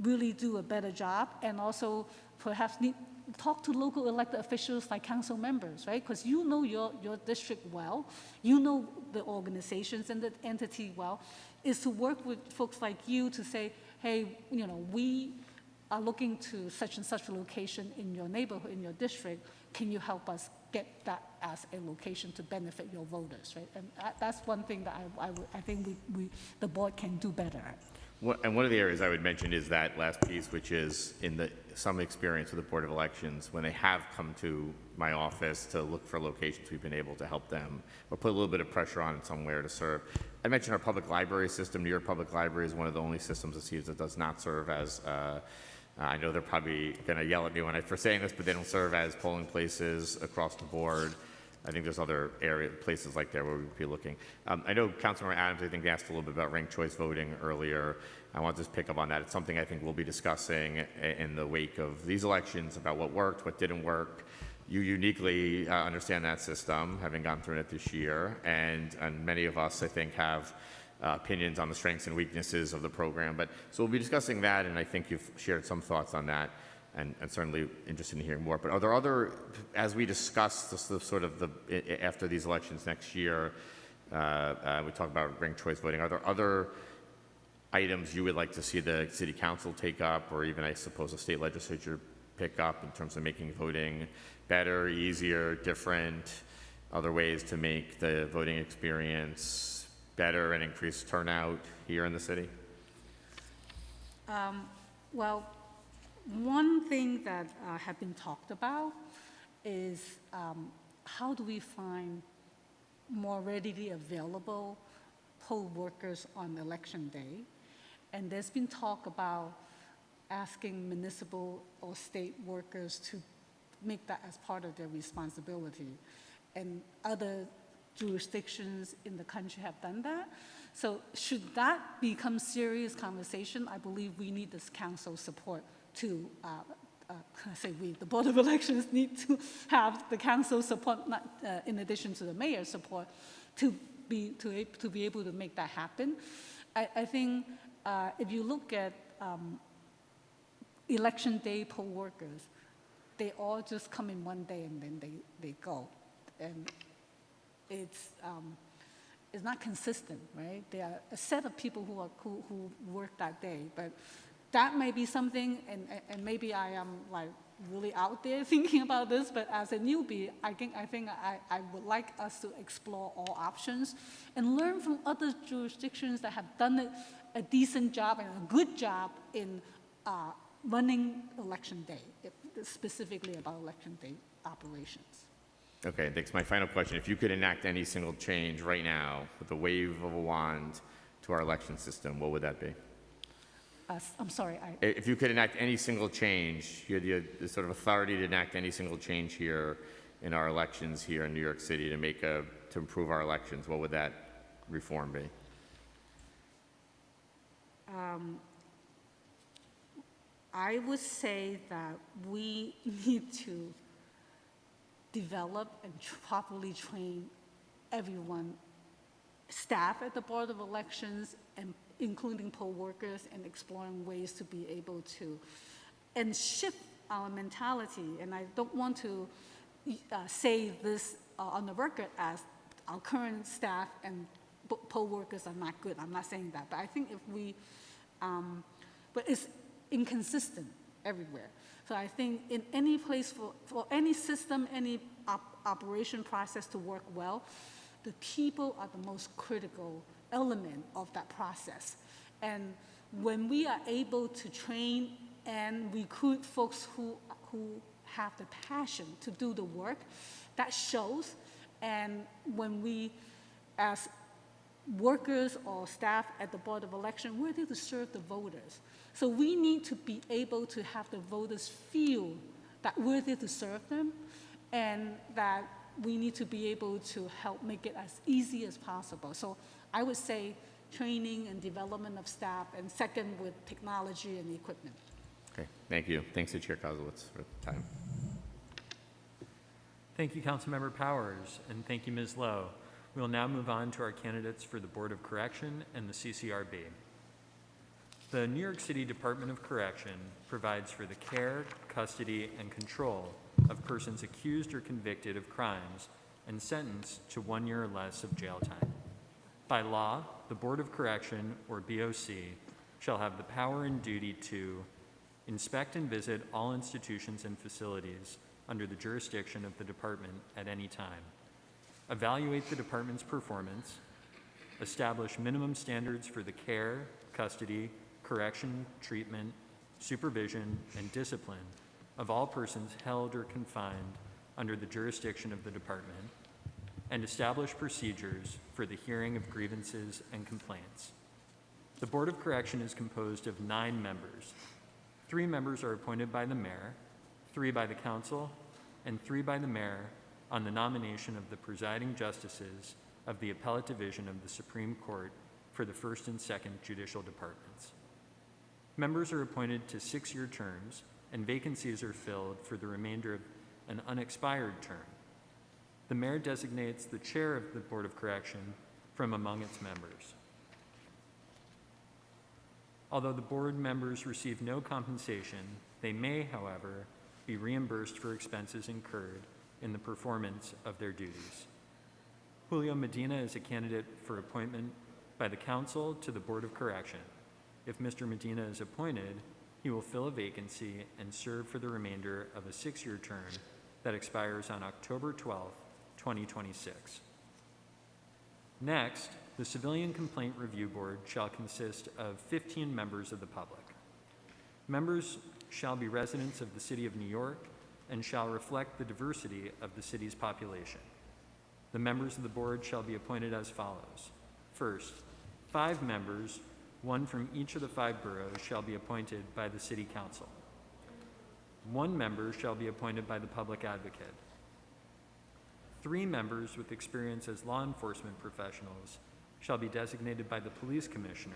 really do a better job and also perhaps need, talk to local elected officials like council members, right? Because you know your, your district well, you know the organizations and the entity well, is to work with folks like you to say, hey, you know, we are looking to such and such a location in your neighborhood, in your district, can you help us get that as a location to benefit your voters, right? And that's one thing that I, I, I think we, we, the board can do better. One- And one of the areas I would mention is that last piece, which is in the, some experience with the Board of Elections, when they have come to my office to look for locations, we've been able to help them or put a little bit of pressure on somewhere to serve. I mentioned our public library system. New York Public Library is one of the only systems it seems that does not serve as, uh, I know they're probably going to yell at me when I, for saying this, but they don't serve as polling places across the board. I think there's other area, places like there where we'd be looking. Um, I know Councilmember Adams, I think, asked a little bit about ranked choice voting earlier. I want to just pick up on that. It's something I think we'll be discussing in the wake of these elections about what worked, what didn't work. You uniquely uh, understand that system, having gone through it this year, and, and many of us, I think, have uh, opinions on the strengths and weaknesses of the program. But so we'll be discussing that, and I think you've shared some thoughts on that, and, and certainly interested in hearing more. But are there other, as we discuss this, the sort of the after these elections next year, uh, uh, we talk about ranked choice voting. Are there other items you would like to see the city council take up, or even I suppose the state legislature pick up in terms of making voting better, easier, different? Other ways to make the voting experience better and increase turnout here in the city? Well, one thing that uh, have been talked about is um, how do we find more readily available poll workers on election day? And there's been talk about asking municipal or state workers to make that as part of their responsibility. And other jurisdictions in the country have done that. So should that become serious conversation, I believe we need this council support to, uh, uh, say we, the Board of Elections need to have the council support, not, uh, in addition to the mayor's support, to be, to, to be able to make that happen. I, I think uh, if you look at um, election day poll workers, they all just come in one day and then they, they go. And it's, um, it's not consistent, right? There are a set of people who are, who, who work that day, but that may be something, and, and- maybe I am like really out there thinking about this, but as a newbie, I think, I think I, I would like us to explore all options and learn from other jurisdictions that have done a decent job and a good job in uh, running election day, specifically about election day operations. Okay, thanks. My final question, if you could enact any single change right now with a wave of a wand to our election system, what would that be? Uh, I'm sorry, I, If you could enact any single change, you had the the sort of authority to enact any single change here in our elections here in New York City to make a, to improve our elections, what would that reform be? I would say that we need to develop and properly train everyone, staff at the Board of Elections, and including poll workers, and exploring ways to be able to, and shift our mentality. And I don't want to uh, say this uh, on the record as our current staff and poll workers are not good. I'm not saying that, but I think if we um, but it's inconsistent everywhere. So I think in any place for, for any system, any op- operation process to work well, the people are the most critical element of that process. And when we are able to train and recruit folks who, who have the passion to do the work, that shows. And when we, as workers or staff at the Board of Election, we're there to serve the voters. So we need to be able to have the voters feel that we're there to serve them and that we need to be able to help make it as easy as possible. So I would say training and development of staff, and second with technology and equipment. Okay, thank you. Thanks to Chair Koslowitz for the time. Thank you, Councilmember Powers, and thank you, Ms. Low. We will now move on to our candidates for the Board of Correction and the CCRB. The New York City Department of Correction provides for the care, custody, and control of persons accused or convicted of crimes and sentenced to one year or less of jail time. By law, the Board of Correction, or BOC, shall have the power and duty to inspect and visit all institutions and facilities under the jurisdiction of the department at any time, evaluate the department's performance, establish minimum standards for the care, custody, correction, treatment, supervision, and discipline of all persons held or confined under the jurisdiction of the department, and establish procedures for the hearing of grievances and complaints. The Board of Correction is composed of nine members. Three members are appointed by the mayor, three by the council, and three by the mayor on the nomination of the presiding justices of the Appellate Division of the Supreme Court for the first and second judicial departments. Members are appointed to six-year terms, and vacancies are filled for the remainder of an unexpired term. The mayor designates the chair of the Board of Correction from among its members. Although the board members receive no compensation, they may, however, be reimbursed for expenses incurred in the performance of their duties. Julio Medina is a candidate for appointment by the council to the Board of Correction. If Mr. Medina is appointed, he will fill a vacancy and serve for the remainder of a six-year term that expires on October 12, 2026. Next, the Civilian Complaint Review Board shall consist of 15 members of the public. Members shall be residents of the City of New York and shall reflect the diversity of the city's population. The members of the board shall be appointed as follows. First, five members, one from each of the five boroughs, shall be appointed by the City Council. One member shall be appointed by the Public Advocate. Three members with experience as law enforcement professionals shall be designated by the Police Commissioner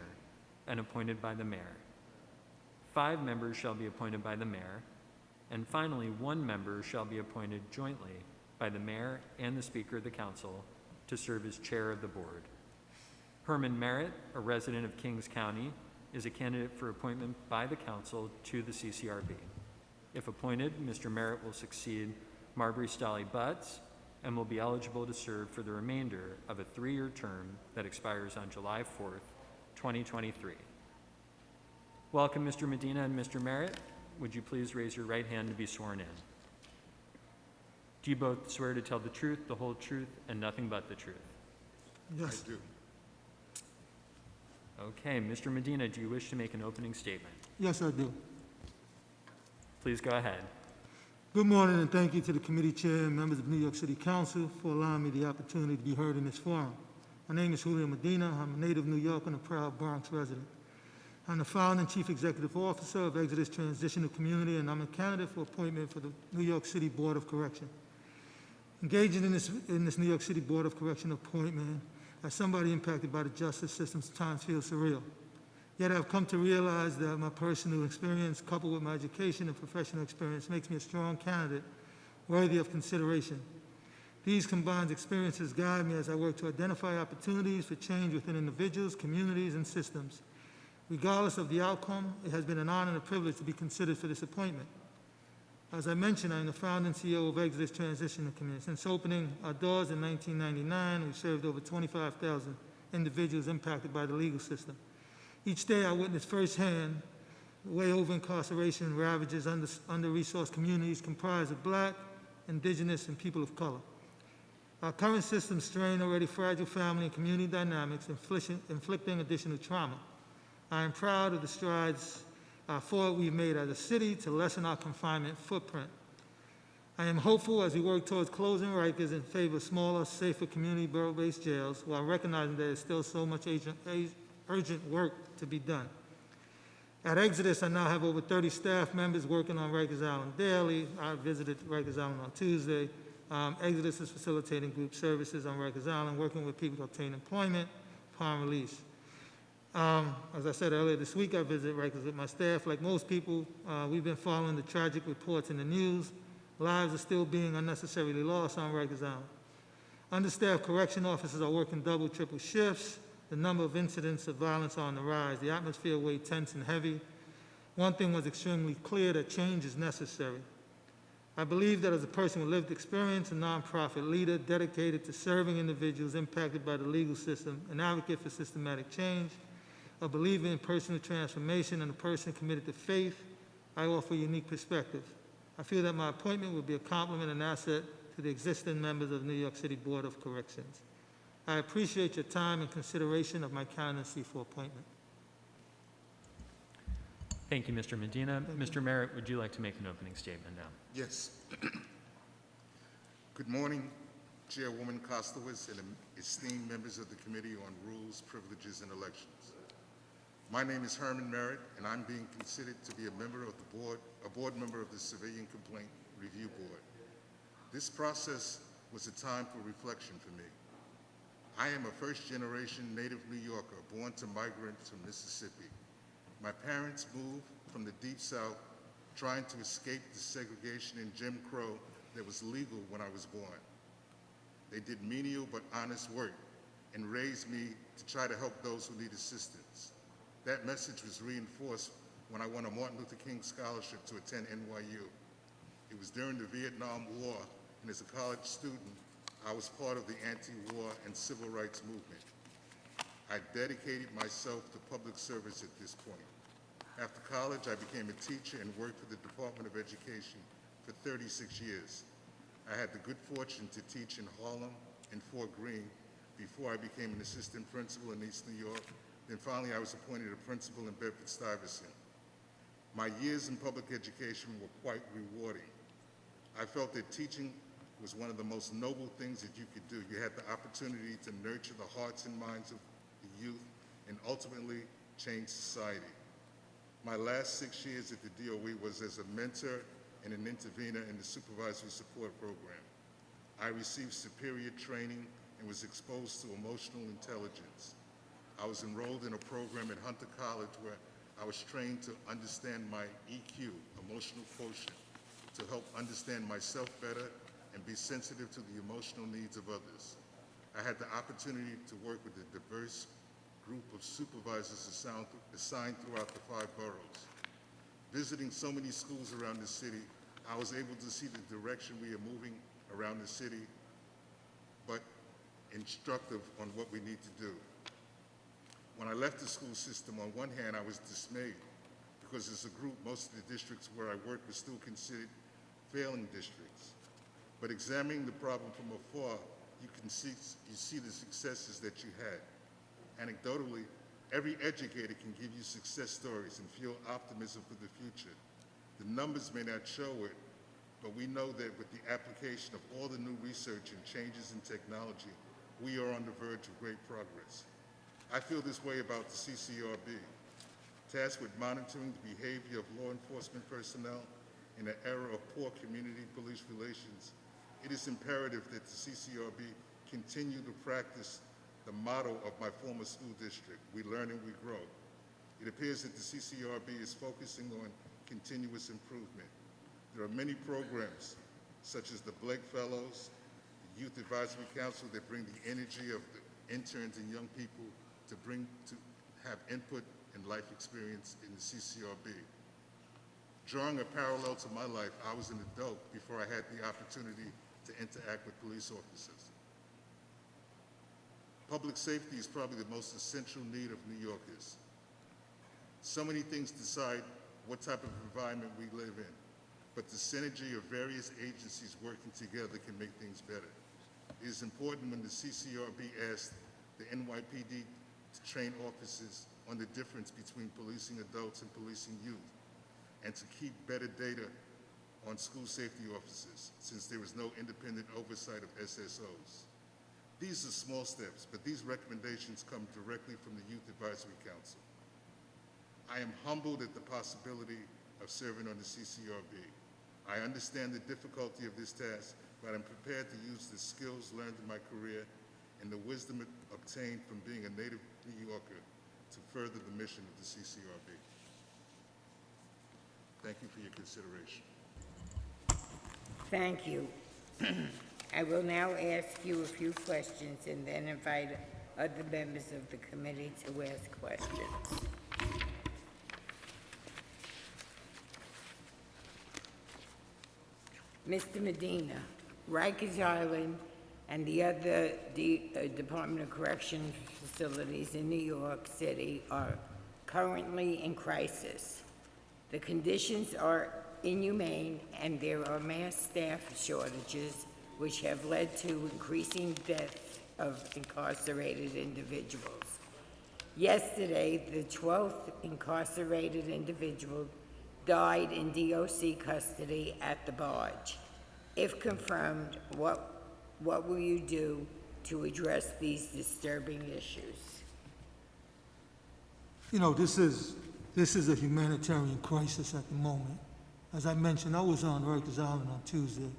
and appointed by the Mayor. Five members shall be appointed by the Mayor. And finally, one member shall be appointed jointly by the Mayor and the Speaker of the Council to serve as Chair of the Board. Herman Merritt, a resident of Kings County, is a candidate for appointment by the Council to the CCRB. If appointed, Mr. Merritt will succeed Marbre Stahly-Butts and will be eligible to serve for the remainder of a three-year term that expires on July 4th, 2023. Welcome, Mr. Medina and Mr. Merritt. Would you please raise your right hand to be sworn in? Do you both swear to tell the truth, the whole truth, and nothing but the truth? Yes. I do. Okay, Mr. Medina, do you wish to make an opening statement? Yes, I do. Please go ahead. Good morning, and thank you to the committee chair and members of New York City Council for allowing me the opportunity to be heard in this forum. My name is Julio Medina. I'm a native New Yorker and a proud Bronx resident. I'm the founder and chief executive officer of Exodus Transitional Community, and I'm a candidate for appointment for the New York City Board of Correction. Engaging in this, in this New York City Board of Correction appointment, as somebody impacted by the justice system, sometimes feels surreal. Yet I've come to realize that my personal experience, coupled with my education and professional experience, makes me a strong candidate worthy of consideration. These combined experiences guide me as I work to identify opportunities for change within individuals, communities, and systems. Regardless of the outcome, it has been an honor and a privilege to be considered for this appointment. As I mentioned, I'm the founding CEO of Exodus Transitional Community. Since opening our doors in 1999, we've served over 25,000 individuals impacted by the legal system. Each day, I witness firsthand the way over incarceration ravages under, under-resourced communities comprised of black, indigenous, and people of color. Our current system strain already fragile family and community dynamics, inflicting additional trauma. I am proud of the strides uh, forward we've made as a city to lessen our confinement footprint. I am hopeful as we work towards closing Rikers in favor of smaller, safer community borough-based jails, while recognizing there is still so much agent, ag- urgent work to be done. At Exodus, I now have over 30 staff members working on Rikers Island daily. I visited Rikers Island on Tuesday. Um, Exodus is facilitating group services on Rikers Island, working with people to obtain employment upon release. Um, as I said earlier this week, I visited Rikers with my staff. Like most people, uh, we've been following the tragic reports in the news. Lives are still being unnecessarily lost on Rikers Island. Understaffed correction officers are working double, triple shifts. The number of incidents of violence are on the rise. The atmosphere way tense and heavy. One thing was extremely clear that change is necessary. I believe that as a person with lived experience, a nonprofit leader dedicated to serving individuals impacted by the legal system, an advocate for systematic change, a believer in personal transformation, and a person committed to faith, I offer a unique perspective. I feel that my appointment will be a compliment and asset to the existing members of the New York City Board of Corrections. I appreciate your time and consideration of my candidacy for appointment. Thank you, Mr. Medina. Mr. Merritt, would you like to make an opening statement now? Yes. Good morning, Chairwoman Koslowitz and esteemed members of the Committee on Rules, Privileges, and Elections. My name is Herman Merritt, and I'm being considered to be a member of the board, a board member of the Civilian Complaint Review Board. This process was a time for reflection for me. I am a first-generation native New Yorker, born to migrants from Mississippi. My parents moved from the Deep South trying to escape the segregation and Jim Crow that was legal when I was born. They did menial but honest work and raised me to try to help those who need assistance. That message was reinforced when I won a Martin Luther King Scholarship to attend NYU. It was during the Vietnam War, and as a college student, I was part of the anti-war and civil rights movement. I dedicated myself to public service at this point. After college, I became a teacher and worked for the Department of Education for 36 years. I had the good fortune to teach in Harlem and Fort Greene before I became an assistant principal in East New York. Then finally, I was appointed a principal in Bedford-Stuyvesant. My years in public education were quite rewarding. I felt that teaching was one of the most noble things that you could do. You had the opportunity to nurture the hearts and minds of the youth and ultimately change society. My last six years at the DOE was as a mentor and an intervener in the supervisory support program. I received superior training and was exposed to emotional intelligence. I was enrolled in a program at Hunter College where I was trained to understand my EQ, emotional quotient, to help understand myself better and be sensitive to the emotional needs of others. I had the opportunity to work with a diverse group of supervisors assigned throughout the five boroughs. Visiting so many schools around the city, I was able to see the direction we are moving around the city, but instructive on what we need to do. When I left the school system, on one hand, I was dismayed because as a group, most of the districts where I worked were still considered failing districts. But examining the problem from afar, you can see, you see the successes that you had. Anecdotally, every educator can give you success stories and feel optimism for the future. The numbers may not show it, but we know that with the application of all the new research and changes in technology, we are on the verge of great progress. I feel this way about the CCRB, tasked with monitoring the behavior of law enforcement personnel in an era of poor community-police relations. It is imperative that the CCRB continue to practice the motto of my former school district, we learn and we grow. It appears that the CCRB is focusing on continuous improvement. There are many programs, such as the Blake Fellows, the Youth Advisory Council, that bring the energy of the interns and young people to bring, to have input and life experience in the CCRB. Drawing a parallel to my life, I was an adult before I had the opportunity to interact with police officers. Public safety is probably the most essential need of New Yorkers. So many things decide what type of environment we live in, but the synergy of various agencies working together can make things better. It is important when the CCRB asked the NYPD to train officers on the difference between policing adults and policing youth, and to keep better data on school safety officers, since there is no independent oversight of SSOs. These are small steps, but these recommendations come directly from the Youth Advisory Council. I am humbled at the possibility of serving on the CCRB. I understand the difficulty of this task, but I'm prepared to use the skills learned in my career and the wisdom obtained from being a native New Yorker to further the mission of the CCRB. Thank you for your consideration. Thank you. I will now ask you a few questions and then invite other members of the committee to ask questions. Mr. Medina, Rikers Island and the other uh, Department of Correction facilities in New York City are currently in crisis. The conditions are inhumane, and there are mass staff shortages, which have led to increasing deaths of incarcerated individuals. Yesterday, the 12th incarcerated individual died in DOC custody at the barge. If confirmed, what, what will you do to address these disturbing issues? You know, this is, this is a humanitarian crisis at the moment. As I mentioned, I was on Rikers Island on Tuesday.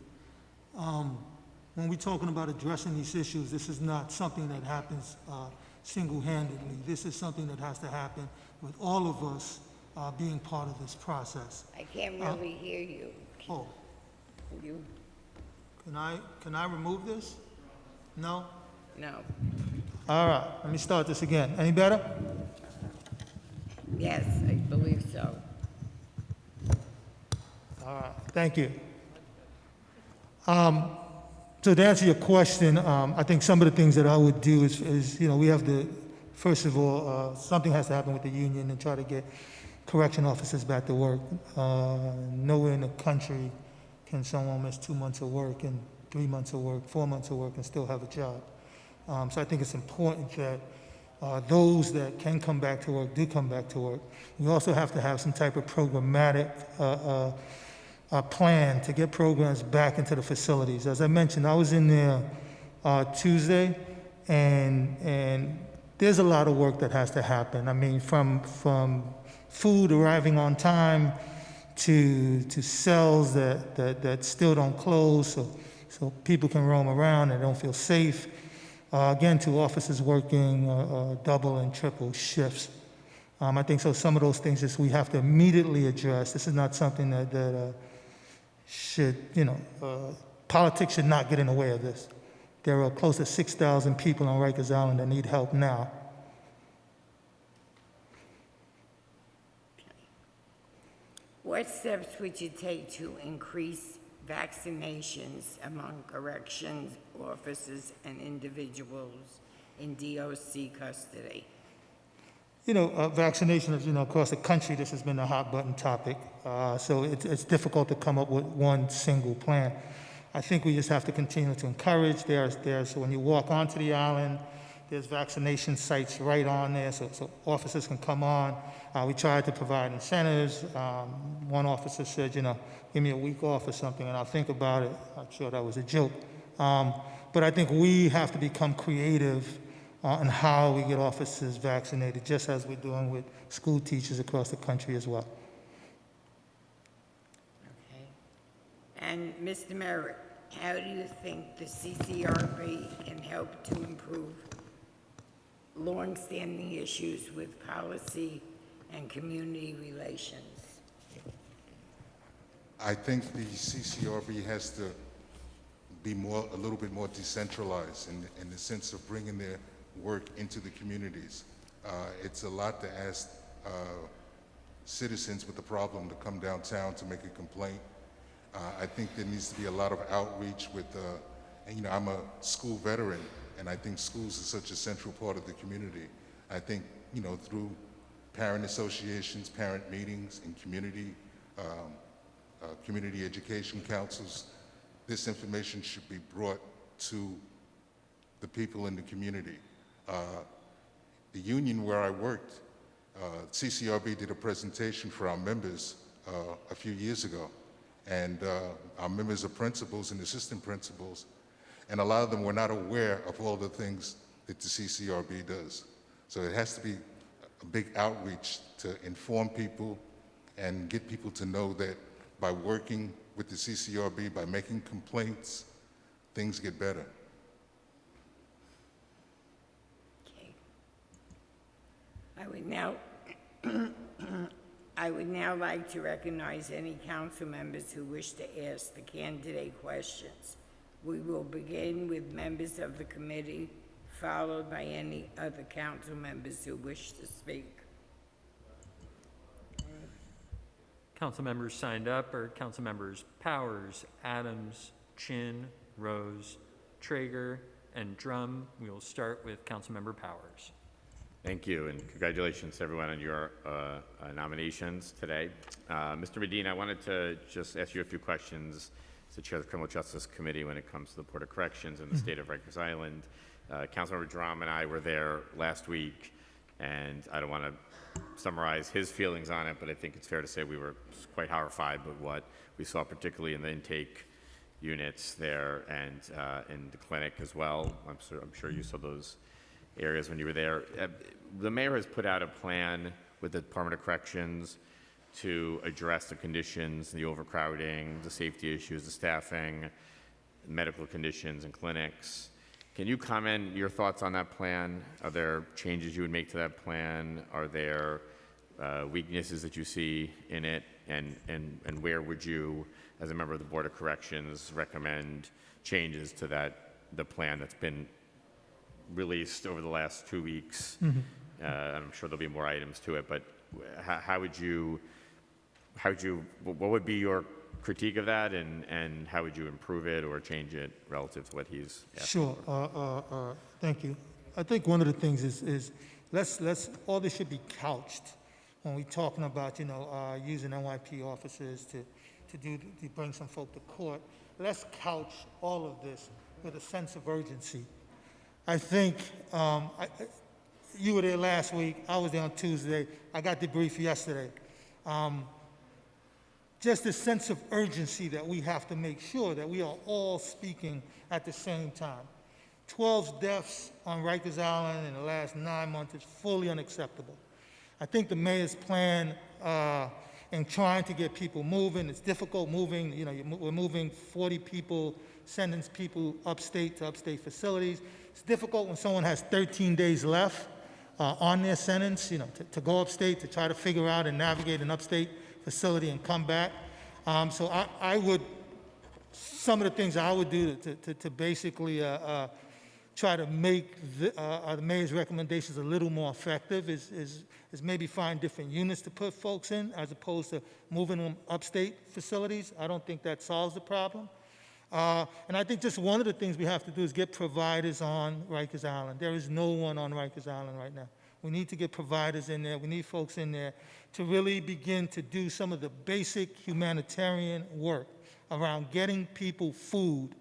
Um, When we're talking about addressing these issues, this is not something that happens uh, single-handedly. This is something that has to happen with all of us uh, being part of this process. I can't really hear you. Oh, You, can I, can I remove this? No? no. All right, let me start this again. Any better? Yes, I believe so. All right, thank you. Um, So to answer your question, um, I think some of the things that I would do is, is, you know, we have to, first of all, uh, something has to happen with the union and try to get correction officers back to work. Uh, Nowhere in the country can someone miss two months of work and three months of work, four months of work and still have a job. Um, So I think it's important that uh, those that can come back to work do come back to work. We also have to have some type of programmatic uh, uh, uh, plan to get programs back into the facilities. As I mentioned, I was in there uh, Tuesday, and and there's a lot of work that has to happen. I mean, from from food arriving on time to to cells that that, that still don't close, so so people can roam around and don't feel safe. Uh, again, to officers working uh, uh, double and triple shifts. Um, I think so. Some of those things is we have to immediately address. This is not something that that. Uh, should, you know, uh, politics should not get in the way of this. There are close to 6,000 people on Rikers Island that need help now. What steps would you take to increase vaccinations among corrections officers and individuals in DOC custody? You know, uh, vaccination is, you know, across the country, this has been a hot button topic. Uh, so it's, it's difficult to come up with one single plan. I think we just have to continue to encourage. There's, there's, when you walk onto the island, there's vaccination sites right on there, so, so officers can come on. Uh, we tried to provide incentives. Um, one officer said, you know, give me a week off or something, and I'll think about it. I'm sure that was a joke. Um, But I think we have to become creative uh, on how we get officers vaccinated, just as we're doing with school teachers across the country as well. Okay. And Mr. Merritt, how do you think the CCRB can help to improve longstanding issues with policy and community relations? I think the CCRB has to be more, a little bit more decentralized in, in the sense of bringing their work into the communities. Uh, it's a lot to ask uh, citizens with a problem to come downtown to make a complaint. Uh, I think there needs to be a lot of outreach with, uh, and you know, I'm a school veteran, and I think schools are such a central part of the community. I think, you know, through parent associations, parent meetings, and community, um, uh, community education councils, this information should be brought to the people in the community. Uh, the union where I worked, uh, CCRB did a presentation for our members uh, a few years ago, and uh, our members are principals and assistant principals, and a lot of them were not aware of all the things that the CCRB does. So it has to be a big outreach to inform people and get people to know that by working with the CCRB, by making complaints, things get better. Okay. I would now, I would now like to recognize any council members who wish to ask the candidate questions. We will begin with members of the committee, followed by any other council members who wish to speak. Council members signed up are council members Powers, Adams, Chin, Rose, Treyger, and Dromm. We will start with council member Powers. Thank you, and congratulations to everyone on your uh, uh, nominations today. Uh, Mr. Medina, I wanted to just ask you a few questions as the Chair of the Criminal Justice Committee when it comes to the Board of Corrections in the state of Rikers Island. Uh, Councilmember Dromm and I were there last week, and I don't want to summarize his feelings on it, but I think it's fair to say we were quite horrified with what we saw, particularly in the intake units there and uh, in the clinic as well. I'm sure, I'm sure you saw those areas when you were there. Uh, The mayor has put out a plan with the Department of Corrections to address the conditions, the overcrowding, the safety issues, the staffing, medical conditions and clinics. Can you comment your thoughts on that plan? Are there changes you would make to that plan? Are there uh, weaknesses that you see in it? And, and, and where would you, as a member of the Board of Corrections, recommend changes to that, the plan that's been released over the last two weeks? Uh, I'm sure there'll be more items to it, but how, how would you, how would you, what would be your critique of that, and, and how would you improve it or change it relative to what he's asking? Sure, uh, uh, uh, thank you. I think one of the things is, is let's, let's, all this should be couched when we're talking about, you know, uh, using NYP officers to, to do, to bring some folk to court. Let's couch all of this with a sense of urgency. I think, um, I, I- you were there last week, I was there on Tuesday, I got debriefed yesterday. Um, just a sense of urgency that we have to make sure that we are all speaking at the same time. 12 deaths on Rikers Island in the last nine months is fully unacceptable. I think the mayor's plan uh, in trying to get people moving, it's difficult moving, you know, we're moving 40 people, sending people upstate to upstate facilities. It's difficult when someone has 13 days left uh, on their sentence, you know, to, to go upstate to try to figure out and navigate an upstate facility and come back. Um, so I, I would, some of the things I would do to, to, to basically uh, uh, try to make the, uh, uh, the mayor's recommendations a little more effective is, is, is maybe find different units to put folks in as opposed to moving them upstate facilities. I don't think that solves the problem. Uh, and I think just one of the things we have to do is get providers on Rikers Island. There is no one on Rikers Island right now. We need to get providers in there. We need folks in there to really begin to do some of the basic humanitarian work around getting people food.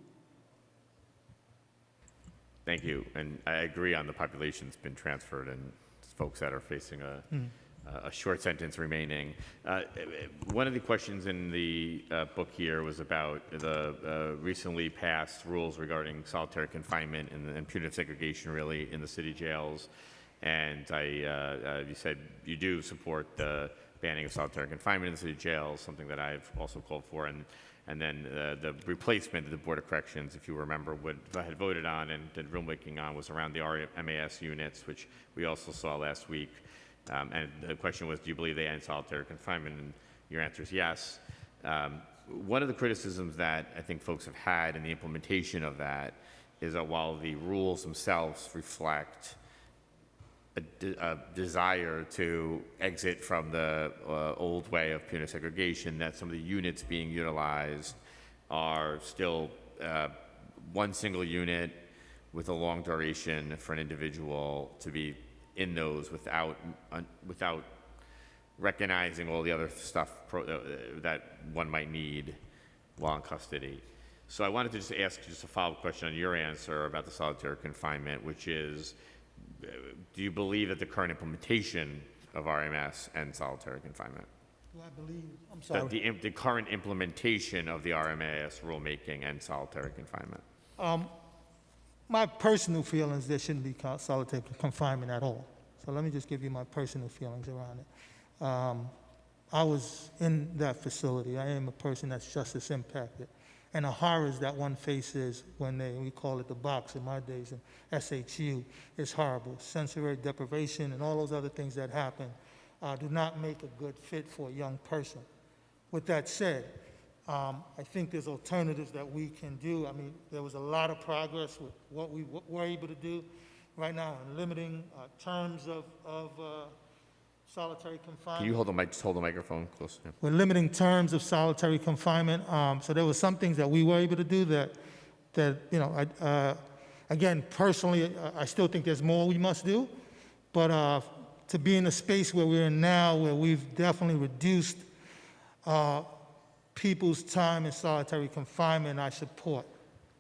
Thank you, and I agree on the population's been transferred and folks that are facing a, uh, a short sentence remaining. Uh, One of the questions in the uh, book here was about the uh, recently passed rules regarding solitary confinement and and punitive segregation, really, in the city jails. And I, uh, uh, you said you do support the banning of solitary confinement in the city jails, something that I've also called for. And, and then uh, the replacement of the Board of Corrections, if you remember, what I had voted on and did rulemaking on was around the RMAS units, which we also saw last week. Um, and the question was, do you believe they end solitary confinement? And your answer is yes. Um, one of the criticisms that I think folks have had in the implementation of that is that while the rules themselves reflect a, de- a desire to exit from the uh, old way of punitive segregation, that some of the units being utilized are still uh, one single unit with a long duration for an individual to be in those without, without recognizing all the other stuff uh, that one might need while in custody. So I wanted to just ask just a follow-up question on your answer about the solitary confinement, which is, do you believe that the current implementation of RMS and solitary confinement? I believe, I'm That sorry. the, im- the current implementation of the RMAS rulemaking and solitary confinement? Um, My personal feelings, there shouldn't be solitary confinement at all. So let me just give you my personal feelings around it. Um, I was in that facility. I am a person that's justice impacted. And the horrors that one faces when they, we call it the box in my days, in SHU, is horrible. Sensory deprivation and all those other things that happen uh, do not make a good fit for a young person. With that said, um, I think there's alternatives that we can do. I mean, there was a lot of progress with what we were able to do right now in limiting uh, terms of, of uh, solitary confinement. Can you hold the mic, just hold the microphone close? yeah. We're limiting terms of solitary confinement. Um, so there were some things that we were able to do that, that you know, I, uh, again, personally, I, I still think there's more we must do. But uh, to be in a space where we're in now, where we've definitely reduced uh, people's time in solitary confinement, I support,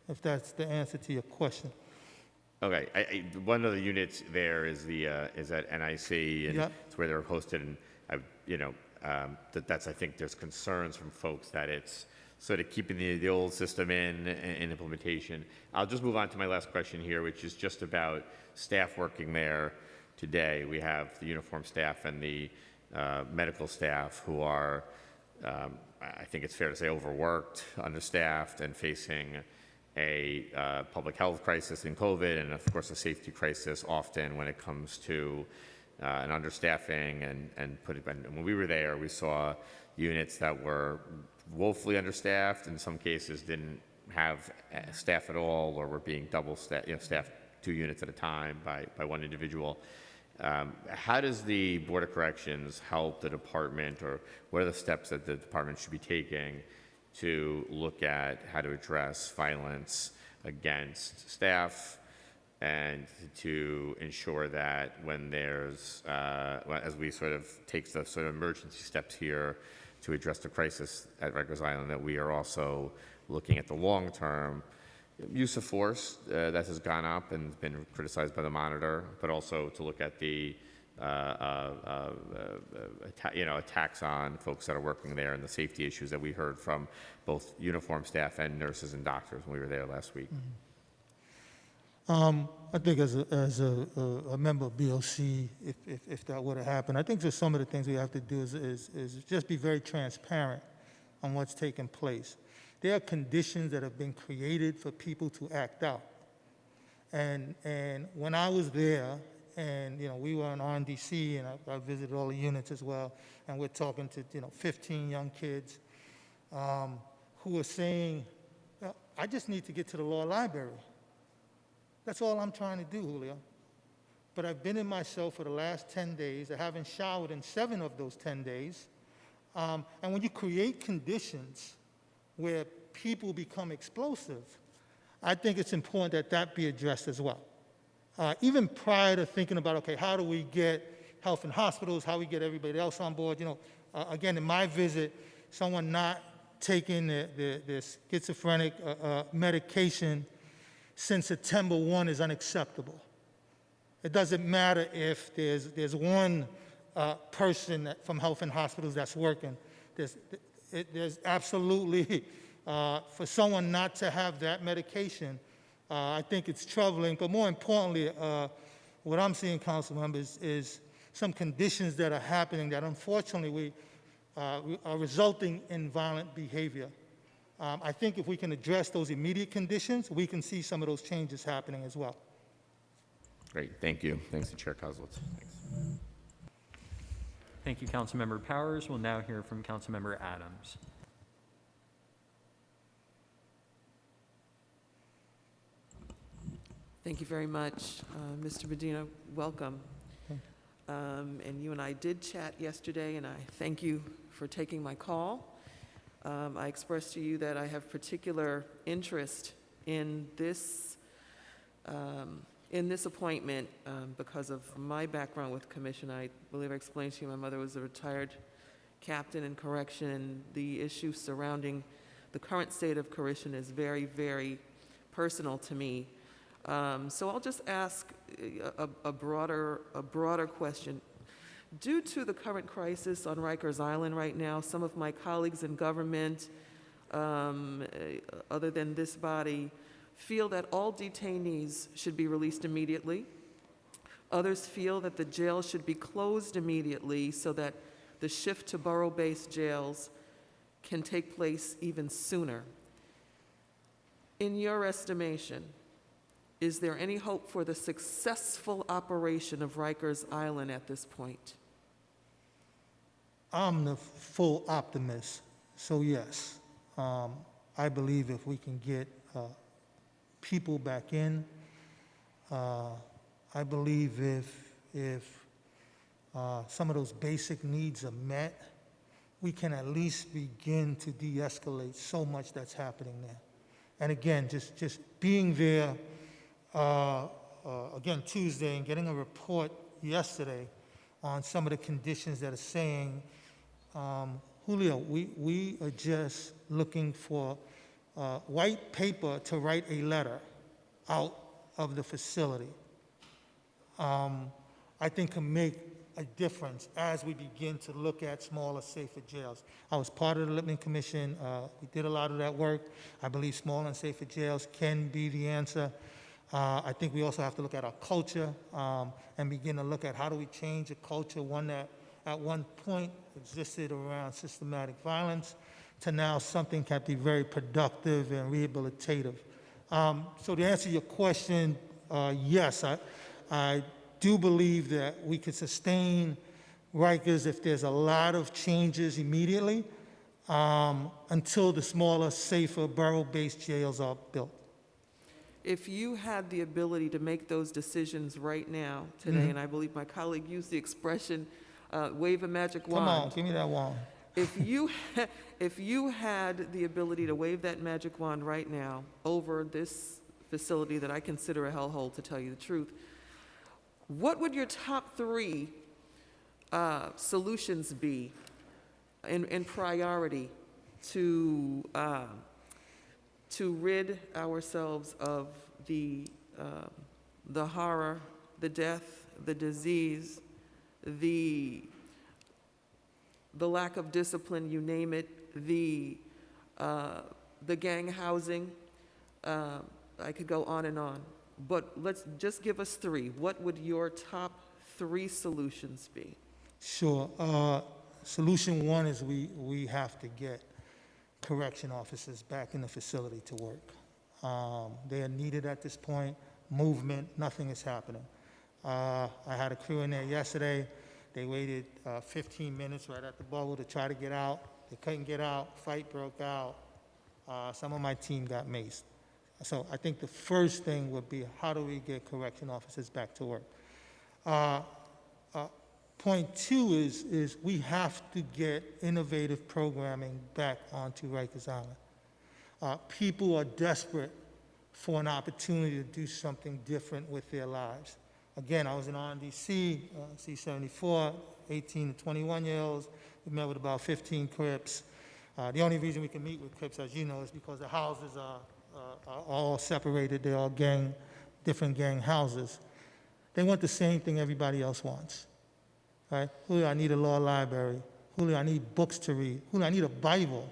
if that's the answer to your question. Okay, I, I, one of the units there is the, uh, is at NIC, and Yep. it's where they're hosted, and I, you know, um, that, that's, I think there's concerns from folks that it's sort of keeping the, the old system in, in implementation. I'll just move on to my last question here, which is just about staff working there today. We have the uniform staff and the, uh, medical staff who are, um, I I think it's fair to say overworked, understaffed, and facing a uh, public health crisis in COVID, and of course, a safety crisis often when it comes to uh, an understaffing and, and put it, and when we were there, we saw units that were woefully understaffed, in some cases didn't have uh, staff at all, or were being double you know, staffed two units at a time by, by one individual. Um, How does the Board of Corrections help the department, or what are the steps that the department should be taking to look at how to address violence against staff and to ensure that when there's, uh, as we sort of take the sort of emergency steps here to address the crisis at Rikers Island, that we are also looking at the long-term use of force uh, that has gone up and been criticized by the monitor, but also to look at the, uh, uh, uh, you know, attacks on folks that are working there and the safety issues that we heard from both uniform staff and nurses and doctors when we were there last week. Um, I think as a, as a- a member of BOC, if, if, if that were to happen, I think just some of the things we have to do is, is, is just be very transparent on what's taking place. There are conditions that have been created for people to act out. And, and when I was there, and, you know, we were in RNDC, and I, I visited all the units as well, and we're talking to, you know, 15 young kids um, who are saying, I just need to get to the law library. That's all I'm trying to do, Julio. But I've been in my cell for the last 10 days. I haven't showered in seven of those 10 days. Um, and when you create conditions where people become explosive, I think it's important that that be addressed as well. Uh, even prior to thinking about, okay, how do we get health in hospitals, how we get everybody else on board, you know, uh, again, in my visit, someone not taking the, the, the schizophrenic uh, uh, medication since September 1 is unacceptable. It doesn't matter if there's, there's one uh, person that- from Health and Hospitals that's working. There's, it, there's absolutely, uh, for someone not to have that medication, I think it's troubling. But more importantly, uh, what I'm seeing, council members, is some conditions that are happening that unfortunately we, uh, are resulting in violent behavior. Um, I think if we can address those immediate conditions, we can see some of those changes happening as well. Great, thank you. Thanks to Chair Koslowitz. Thanks. Thank you, Councilmember Powers. We'll now hear from Councilmember Adams. Thank you very much, uh, Mr. Medina. Welcome. Um, And you and I did chat yesterday, and I thank you for taking my call. Um, I expressed to you that I have particular interest in this, um, in this appointment um, because of my background with commission. I believe I explained to you, my mother was a retired captain in correction, and the issue surrounding the current state of correction is very, very personal to me. Um, So I'll just ask a a broader, a broader question. Due to the current crisis on Rikers Island right now, some of my colleagues in government, um, eh, other than this body, feel that all detainees should be released immediately. Others feel that the jail should be closed immediately so that the shift to borough-based jails can take place even sooner. In your estimation, is there any hope for the successful operation of Rikers Island at this point? I'm the full optimist, so yes. Um, I believe if we can get uh, people back in, uh, I believe if, if uh, some of those basic needs are met, we can at least begin to de-escalate so much that's happening there. And again, just, just being there, uh, again, Tuesday, and getting a report yesterday on some of the conditions that are saying, um, Julio, we, we are just looking for uh, white paper to write a letter out of the facility. Um, I think can make a difference as we begin to look at smaller, safer jails. I was part of the Lippman Commission. Uh, we did a lot of that work. I believe smaller and safer jails can be the answer. Uh, I think we also have to look at our culture um, and begin to look at how do we change a culture, one that at one point existed around systematic violence, to now something can be very productive and rehabilitative. Um, so to answer your question, uh, yes, I, I do believe that we could sustain Rikers if there's a lot of changes immediately um, until the smaller, safer, borough-based jails are built. If you had the ability to make those decisions right now, today, Mhm. and I believe my colleague used the expression, uh, wave a magic wand. Come on, give me that wand. If you, if you had the ability to wave that magic wand right now over this facility that I consider a hellhole, to tell you the truth, what would your top three uh, solutions be in, in priority to, uh, to rid ourselves of the, uh, the horror, the death, the disease, the the lack of discipline, you name it, the, uh, the gang housing, uh, I could go on and on. But let's just give us three. What would your top three solutions be? Sure. Uh, Solution one is we, we have to get correction officers back in the facility to work. Um, They are needed at this point, movement, nothing is happening. Uh, I had a crew in there yesterday, they waited uh, 15 minutes right at the bubble to try to get out. They couldn't get out, fight broke out. Uh, Some of my team got maced. So I think the first thing would be, how do we get correction officers back to work? Point two is, is we have to get innovative programming back onto Rikers Island. Uh, People are desperate for an opportunity to do something different with their lives. Again, I was in RNDC, uh, C-74, 18 to 21-year-olds. We met with about 15 Crips. Uh, The only reason we can meet with Crips, as you know, is because the houses are uh, are all separated. They're all gang, different gang houses. They want the same thing everybody else wants. Right? Julio, I need a law library. Julio, I need books to read. Julio, I need a Bible.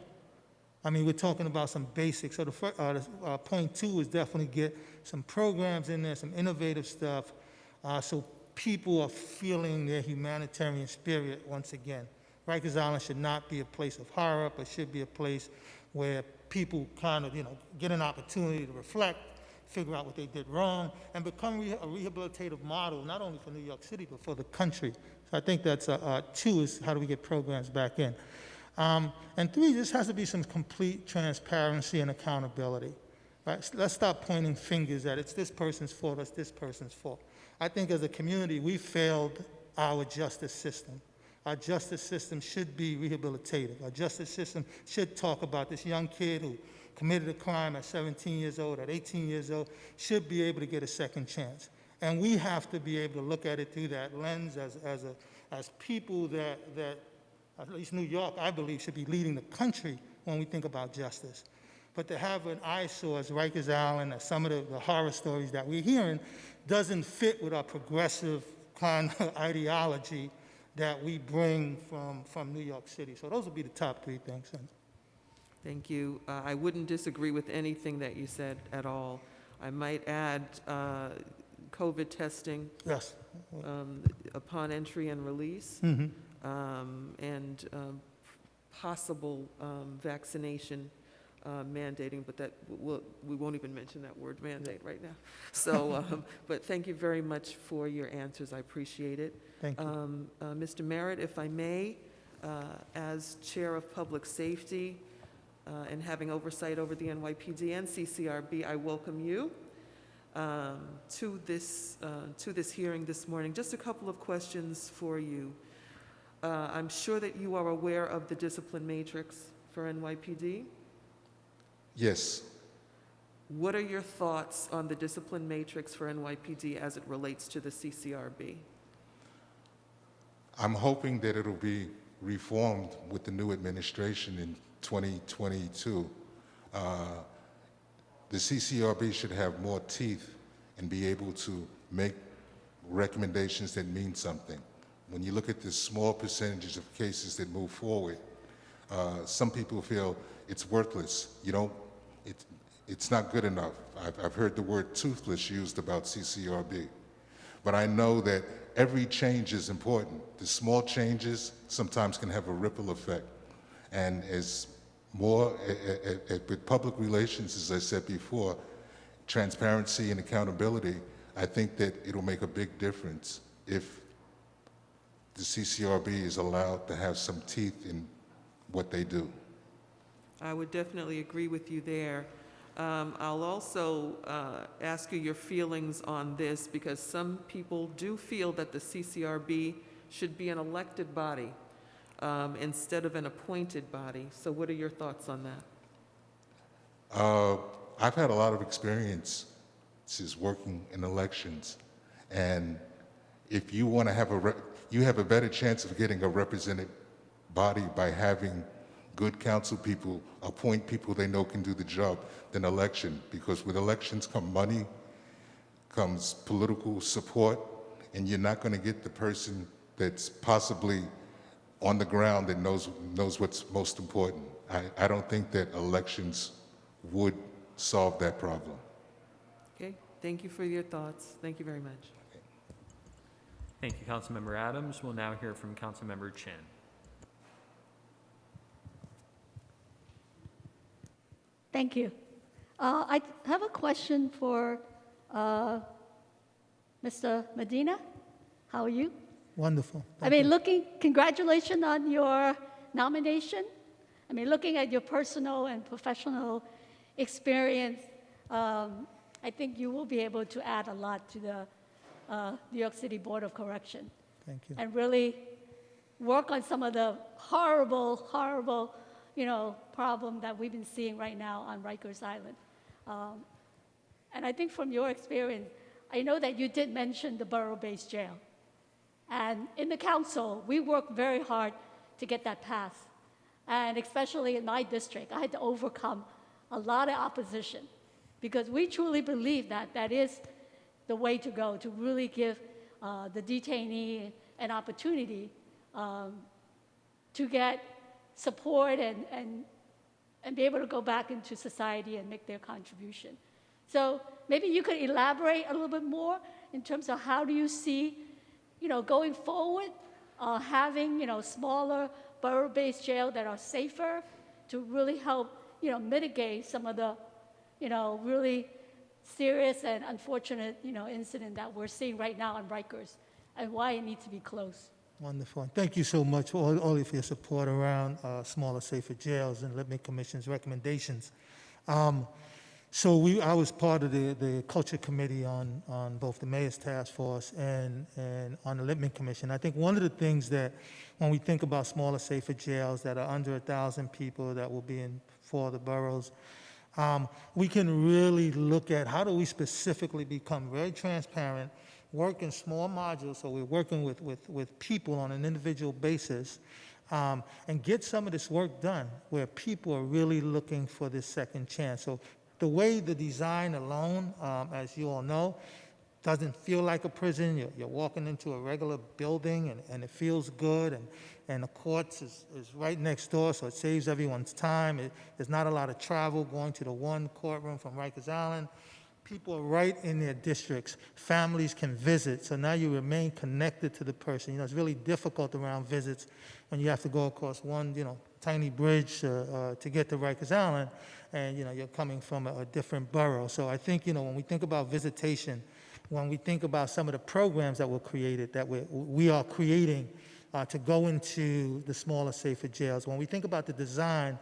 I mean, we're talking about some basics. So the first, uh, uh, point two is definitely get some programs in there, some innovative stuff, uh, so people are feeling their humanitarian spirit once again. Rikers Island should not be a place of horror, but should be a place where people kind of, you know, get an opportunity to reflect, figure out what they did wrong, and become a rehabilitative model, not only for New York City, but for the country. So I think that's, uh, uh, two is how do we get programs back in? Um, and three, this has to be some complete transparency and accountability. Right? S- Let's stop pointing fingers at it's this person's fault, it's this person's fault. I think as a community, we failed our justice system. Our justice system should be rehabilitative. Our justice system should talk about this young kid who committed a crime at 17 years old, at 18 years old, should be able to get a second chance. And we have to be able to look at it through that lens as, as, a, as people that, that, at least New York, I believe, should be leading the country when we think about justice. But to have an eyesore as Rikers Island, as some of the, the horror stories that we're hearing, doesn't fit with our progressive kind of ideology that we bring from, from New York City. So those would be the top three things. Thank you. Uh, I wouldn't disagree with anything that you said at all. I might add uh, COVID testing Yes. um, upon entry and release, Mhm. um, and um, possible um, vaccination uh, mandating, but that, we'll- we won't even mention that word mandate right now. So, um, but thank you very much for your answers. I appreciate it. Thank you. Um, uh, Mr. Merritt, if I may, uh, as Chair of Public Safety uh, and having oversight over the NYPD and CCRB, I welcome you um, to this, uh, to this hearing this morning. Just a couple of questions for you. Uh, I'm sure that you are aware of the discipline matrix for NYPD. Yes, What are your thoughts on the discipline matrix for NYPD as it relates to the CCRB? I'm hoping that it'll be reformed with the new administration in 2022. Uh, The CCRB should have more teeth and be able to make recommendations that mean something. When you look at the small percentages of cases that move forward, uh, some people feel it's worthless. You don't, it, it's not good enough. I've, I've heard the word toothless used about CCRB. But I know that every change is important. The small changes sometimes can have a ripple effect. And as more, eh, eh, eh, with public relations, as I said before, transparency and accountability, I think that it'll make a big difference if the CCRB is allowed to have some teeth in what they do. I would definitely agree with you there. Um, I'll also uh, ask you your feelings on this, because some people do feel that the CCRB should be an elected body um, instead of an appointed body. So what are your thoughts on that? Uh, I've had a lot of experience since working in elections, and if you want to have a, you have a better chance of getting a represented body by having good council people appoint people they know can do the job than election, because with elections come money, comes political support, and you're not going to get the person that's possibly on the ground that knows, knows what's most important. I, I don't think that elections would solve that problem. Okay, thank you for your thoughts. Thank you very much. Thank you, Councilmember Adams. We'll now hear from Councilmember Chin. Thank you. Uh, I have a question for uh, Mr. Medina. How are you? Wonderful. I mean, looking, congratulations on your nomination. I mean, looking at your personal and professional experience, um, I think you will be able to add a lot to the uh, New York City Board of Correction Thank you. and really work on some of the horrible, horrible, you know, problem that we've been seeing right now on Rikers Island. Um, and I think from your experience, I know that you did mention the borough-based jail. And in the council, we worked very hard to get that passed. And especially in my district, I had to overcome a lot of opposition because we truly believe that that is the way to go to really give uh, the detainee an opportunity um, to get support and, and, and be able to go back into society and make their contribution. So maybe you could elaborate a little bit more in terms of how do you see, you know, going forward, uh, having, you know, smaller borough-based jail that are safer to really help, you know, mitigate some of the, you know, really serious and unfortunate, you know, incident that we're seeing right now in Rikers and why it needs to be closed. Wonderful. Thank you so much, for all, all of your support around uh, smaller, safer jails and Lippman Commission's recommendations. Um, so we, I was part of the, the Culture Committee on, on both the Mayor's Task Force and, and on the Lippman Commission. I think one of the things that, when we think about smaller, safer jails that are under a 1,000 people that will be in four of the boroughs, um, we can really look at how do we specifically become very transparent, work in small modules, so we're working with, with, with people on an individual basis, um, and get some of this work done where people are really looking for this second chance. So the way the design alone, um, as you all know, doesn't feel like a prison. You're, you're walking into a regular building and, and it feels good and, and the courts is, is right next door, so it saves everyone's time. It, there's not a lot of travel going to the one courtroom from Rikers Island. People are right in their districts. Families can visit, so now you remain connected to the person. You know, it's really difficult around visits when you have to go across one, you know, tiny bridge uh, uh, to get to Rikers Island, and you know you're coming from a, a different borough. So I think you know when we think about visitation, when we think about some of the programs that were created, that we we are creating uh, to go into the smaller, safer jails. When we think about the design,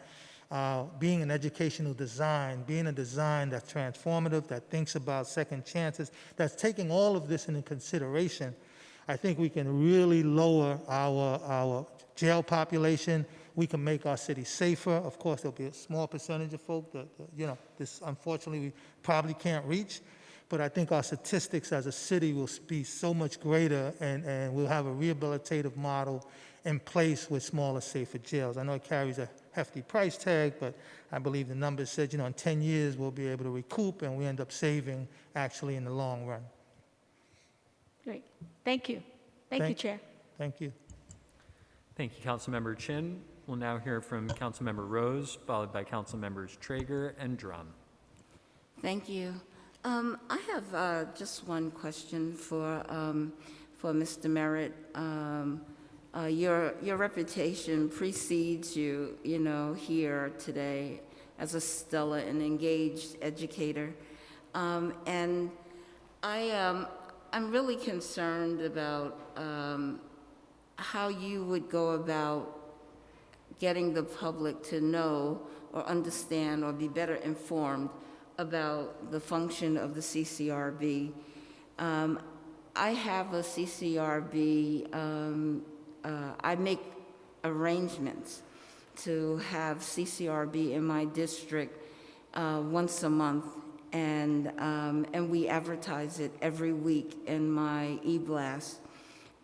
uh, being an educational design, being a design that's transformative, that thinks about second chances, that's taking all of this into consideration, I think we can really lower our, our jail population. We can make our city safer. Of course, there'll be a small percentage of folk that, that, you know, this unfortunately we probably can't reach. But I think our statistics as a city will be so much greater and, and we'll have a rehabilitative model in place with smaller, safer jails. I know it carries a hefty price tag, but I believe the numbers said, you know, in 10 years we'll be able to recoup and we end up saving actually in the long run. Great. Thank you. Thank you, Chair. Thank you. Thank you, Councilmember Chin. We'll now hear from Councilmember Rose, followed by Councilmembers Treyger and Dromm. Thank you. Um, I have uh, just one question for, um, for Mr. Merritt. Um, uh, Your, your reputation precedes you, you know, here today as a stellar and engaged educator. Um, And I, um, I'm really concerned about um, how you would go about getting the public to know or understand or be better informed about the function of the CCRB. Um, I have a CCRB, um, uh, I make arrangements to have CCRB in my district uh, once a month, and, um, and we advertise it every week in my e-blast.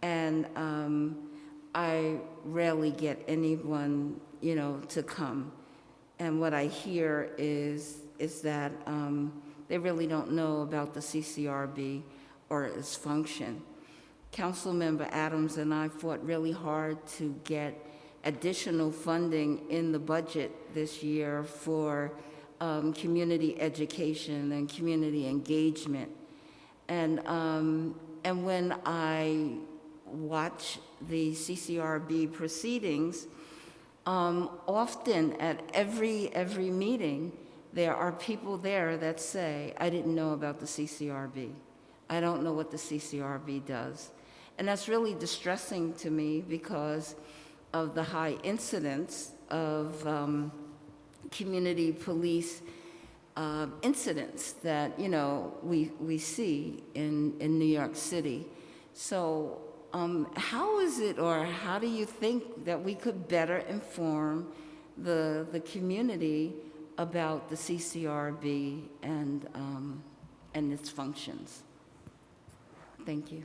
And um, I rarely get anyone, you know, to come. And what I hear is, is that um, they really don't know about the CCRB or its function. Councilmember Adams and I fought really hard to get additional funding in the budget this year for um, community education and community engagement. And, um, and when I watch the CCRB proceedings, um, often at every, every meeting, there are people there that say, I didn't know about the CCRB. I don't know what the CCRB does. And that's really distressing to me because of the high incidence of um, community police uh, incidents that, you know, we, we see in, in New York City. So um, how is it, or how do you think that we could better inform the, the community about the CCRB and, um, and its functions? Thank you.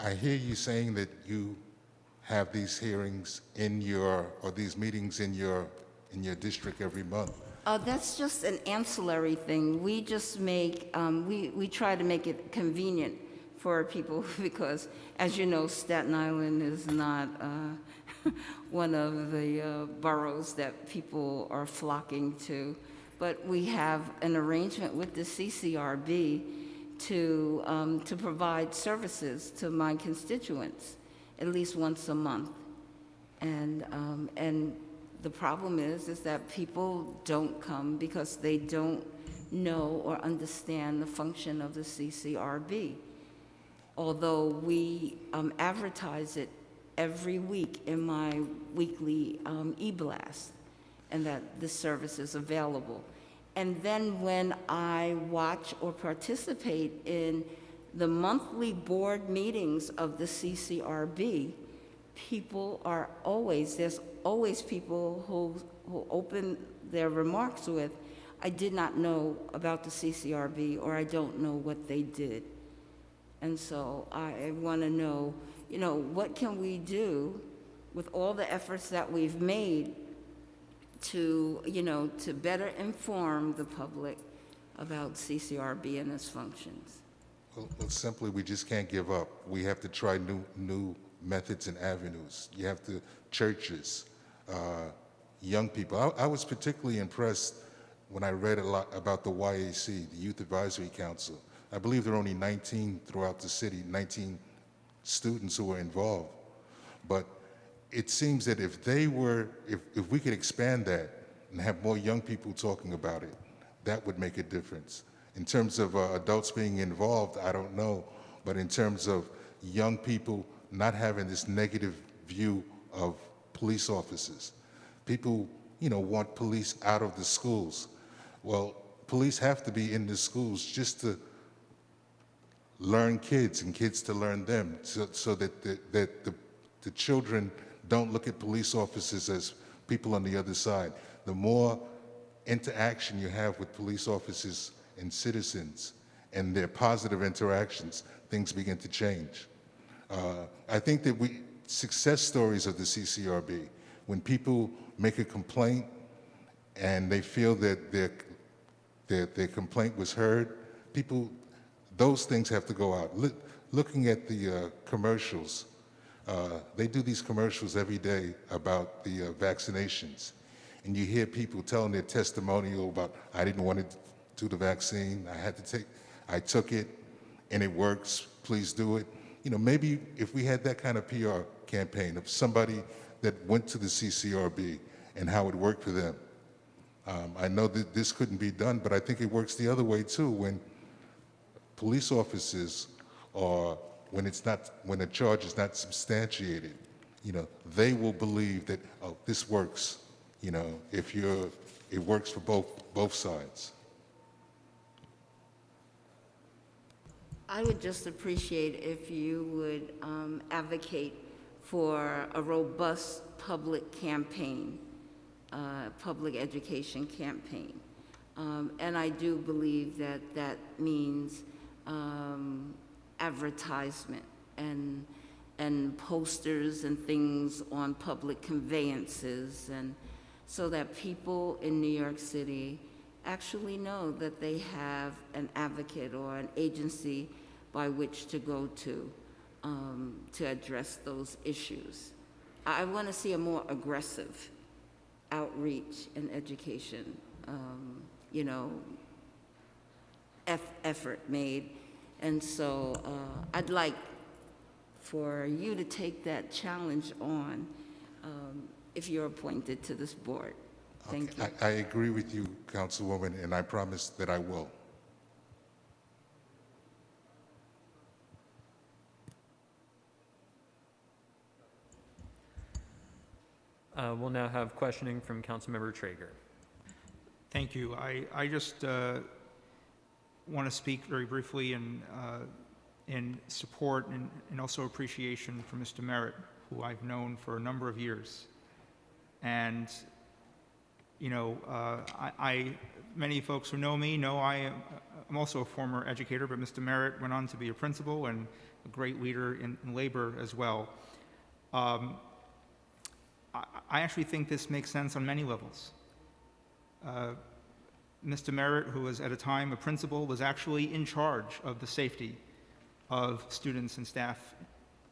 I hear you saying that you have these hearings in your, or these meetings in your, in your district every month. Uh, that's just an ancillary thing. We just make, um, we, we try to make it convenient for people because, as you know, Staten Island is not uh, one of the uh, boroughs that people are flocking to. But we have an arrangement with the CCRB to, um, to provide services to my constituents at least once a month. And, um, and the problem is, is that people don't come because they don't know or understand the function of the CCRB. Although we um, advertise it every week in my weekly um, e-blast, and that this service is available. And then when I watch or participate in the monthly board meetings of the CCRB, people are always, there's always people who, who open their remarks with, I did not know about the CCRB, or I don't know what they did. And so I want to know, you know, what can we do with all the efforts that we've made to, you know, to better inform the public about CCRB and its functions? Well, simply, we just can't give up. We have to try new, new methods and avenues. You have to, churches, uh, young people. I, I was particularly impressed when I read a lot about the YAC, the Youth Advisory Council. I believe there are only 19 throughout the city, 19 students who are involved. But it seems that if they were, if, if we could expand that and have more young people talking about it, that would make a difference. In terms of uh, adults being involved, I don't know, but in terms of young people not having this negative view of police officers, people, you know, want police out of the schools. Well, police have to be in the schools just to learn kids and kids to learn them so, so that, the, that the, the children don't look at police officers as people on the other side. The more interaction you have with police officers and citizens and their positive interactions, things begin to change. Uh, I think that we, success stories of the CCRB, when people make a complaint and they feel that their, their, their complaint was heard, people, those things have to go out. Look, looking at the uh, commercials, uh, they do these commercials every day about the uh, vaccinations. And you hear people telling their testimonial about, I didn't want to do the vaccine, I had to take, I took it, and it works, please do it. You know, maybe if we had that kind of PR campaign of somebody that went to the CCRB and how it worked for them. Um, I know that this couldn't be done, but I think it works the other way too, when police officers are, when it's not, when a charge is not substantiated, you know, they will believe that, oh, this works, you know, if you're, it works for both, both sides. I would just appreciate if you would um, advocate for a robust public campaign, uh, public education campaign. Um, and I do believe that that means um, advertisement and, and posters and things on public conveyances, and so that people in New York City actually know that they have an advocate or an agency by which to go to um, to address those issues. I, want to see a more aggressive outreach and education, um, you know, eff- effort made. And so uh, I'd like for you to take that challenge on um, if you're appointed to this board. Thank you. I, I agree with you, Councilwoman, and I promise that I will. Uh, We'll now have questioning from Councilmember Treyger. Thank you. I, I just uh, want to speak very briefly in, uh, in support and, and also appreciation for Mr. Merritt, who I've known for a number of years. And, you know, uh, I, I, many folks who know me know I am I'm also a former educator, but Mr. Merritt went on to be a principal and a great leader in, in labor as well. Um, I, I actually think this makes sense on many levels. Uh, Mr. Merritt, who was at a time a principal, was actually in charge of the safety of students and staff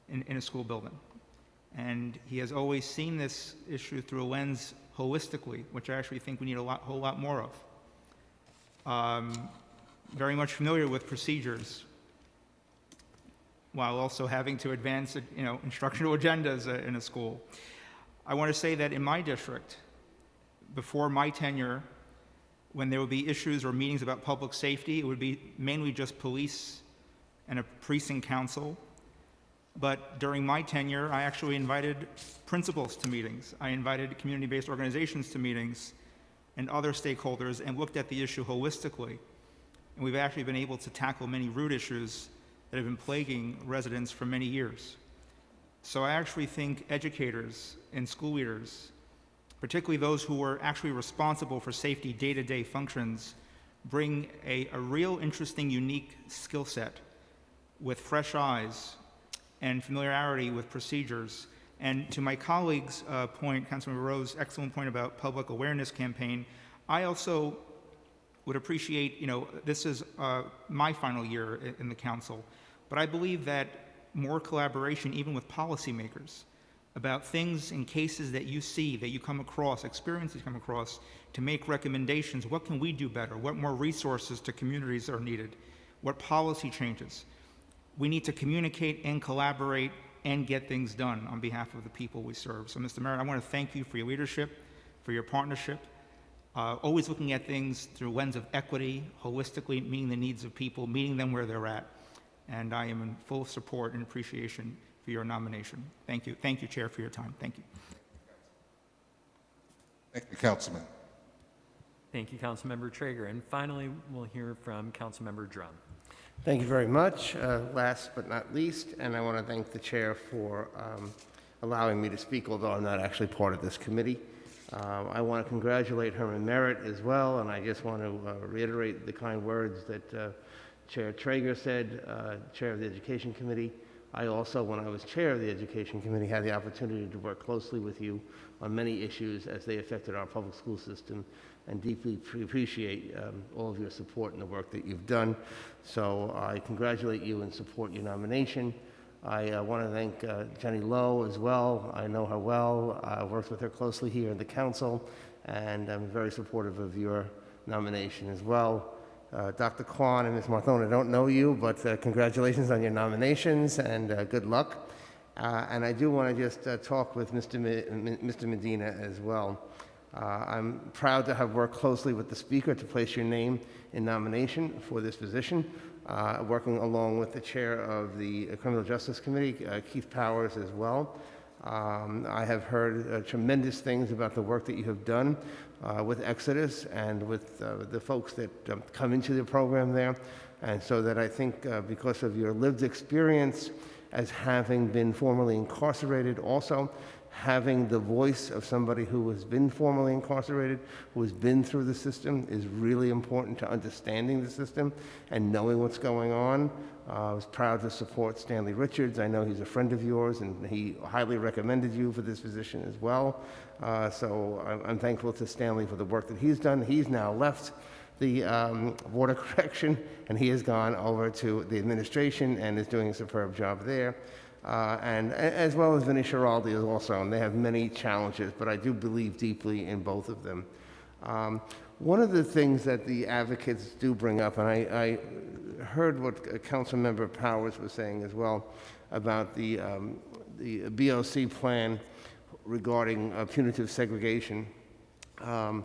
in, in a school building. And he has always seen this issue through a lens holistically, which I actually think we need a lot, whole lot more of. Um, very much familiar with procedures, while also having to advance, you know, instructional agendas in a school. I want to say that in my district, before my tenure, when there would be issues or meetings about public safety, it would be mainly just police and a precinct council. But during my tenure, I actually invited principals to meetings. I invited community-based organizations to meetings and other stakeholders and looked at the issue holistically. And we've actually been able to tackle many root issues that have been plaguing residents for many years. So I actually think educators and school leaders, particularly those who are actually responsible for safety day-to-day functions, bring a, a real interesting, unique skill set with fresh eyes and familiarity with procedures. And to my colleague's uh, point, Councilmember Rose's excellent point about public awareness campaign, I also would appreciate, you know, this is uh, my final year in the council, but I believe that more collaboration, even with policymakers, about things and cases that you see, that you come across, experiences you come across, to make recommendations. What can we do better? What more resources to communities are needed? What policy changes? We need to communicate and collaborate and get things done on behalf of the people we serve. So, Mr. Mayor, I want to thank you for your leadership, for your partnership, uh, always looking at things through lens of equity, holistically meeting the needs of people, meeting them where they're at. And I am in full support and appreciation for your nomination. Thank you. Thank you, Chair, for your time. Thank you. Thank you, Councilman. Thank you, Councilmember Treyger. And finally, we'll hear from Councilmember Dromm. Thank you very much. Uh, Last but not least, and I want to thank the chair for um, allowing me to speak, although I'm not actually part of this committee. Uh, I want to congratulate Herman Merritt as well, and I just want to uh, reiterate the kind words that uh, Chair Treyger said, uh, Chair of the Education Committee. I also, when I was Chair of the Education Committee, had the opportunity to work closely with you on many issues as they affected our public school system, and deeply appreciate um, all of your support and the work that you've done. So I congratulate you and support your nomination. I uh, want to thank uh, Jenny Low as well. I know her well. I worked with her closely here in the council, and I'm very supportive of your nomination as well. Uh, Dr. Kwon and Ms. Marthone, I don't know you, but uh, congratulations on your nominations and uh, good luck. Uh, and I do want to just uh, talk with Mr. Me- Mr. Medina as well. I'm proud to have worked closely with the Speaker to place your name in nomination for this position, working along with the Chair of the Criminal Justice Committee, Keith Powers, as well. Um, I have heard tremendous things about the work that you have done uh, with Exodus and with uh, the folks that um, come into the program there. And so that I think uh, because of your lived experience as having been formerly incarcerated, also having the voice of somebody who has been formerly incarcerated, who has been through the system, is really important to understanding the system and knowing what's going on. Uh, I was proud to support Stanley Richards. I know he's a friend of yours, and he highly recommended you for this position as well. Uh, so I'm, I'm thankful to Stanley for the work that he's done. He's now left the um, Board of Correction, and he has gone over to the administration and is doing a superb job there. Uh, and as well as Vinnie Schiraldi is also, and they have many challenges, but I do believe deeply in both of them. Um, one of the things that the advocates do bring up, and I, I heard what Council Member Powers was saying as well about the, um, the BOC plan regarding uh, punitive segregation. Um,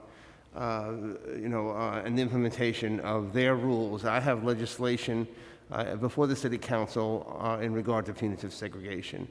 uh, you know, uh, and the implementation of their rules. I have legislation before the City Council in regard to punitive segregation.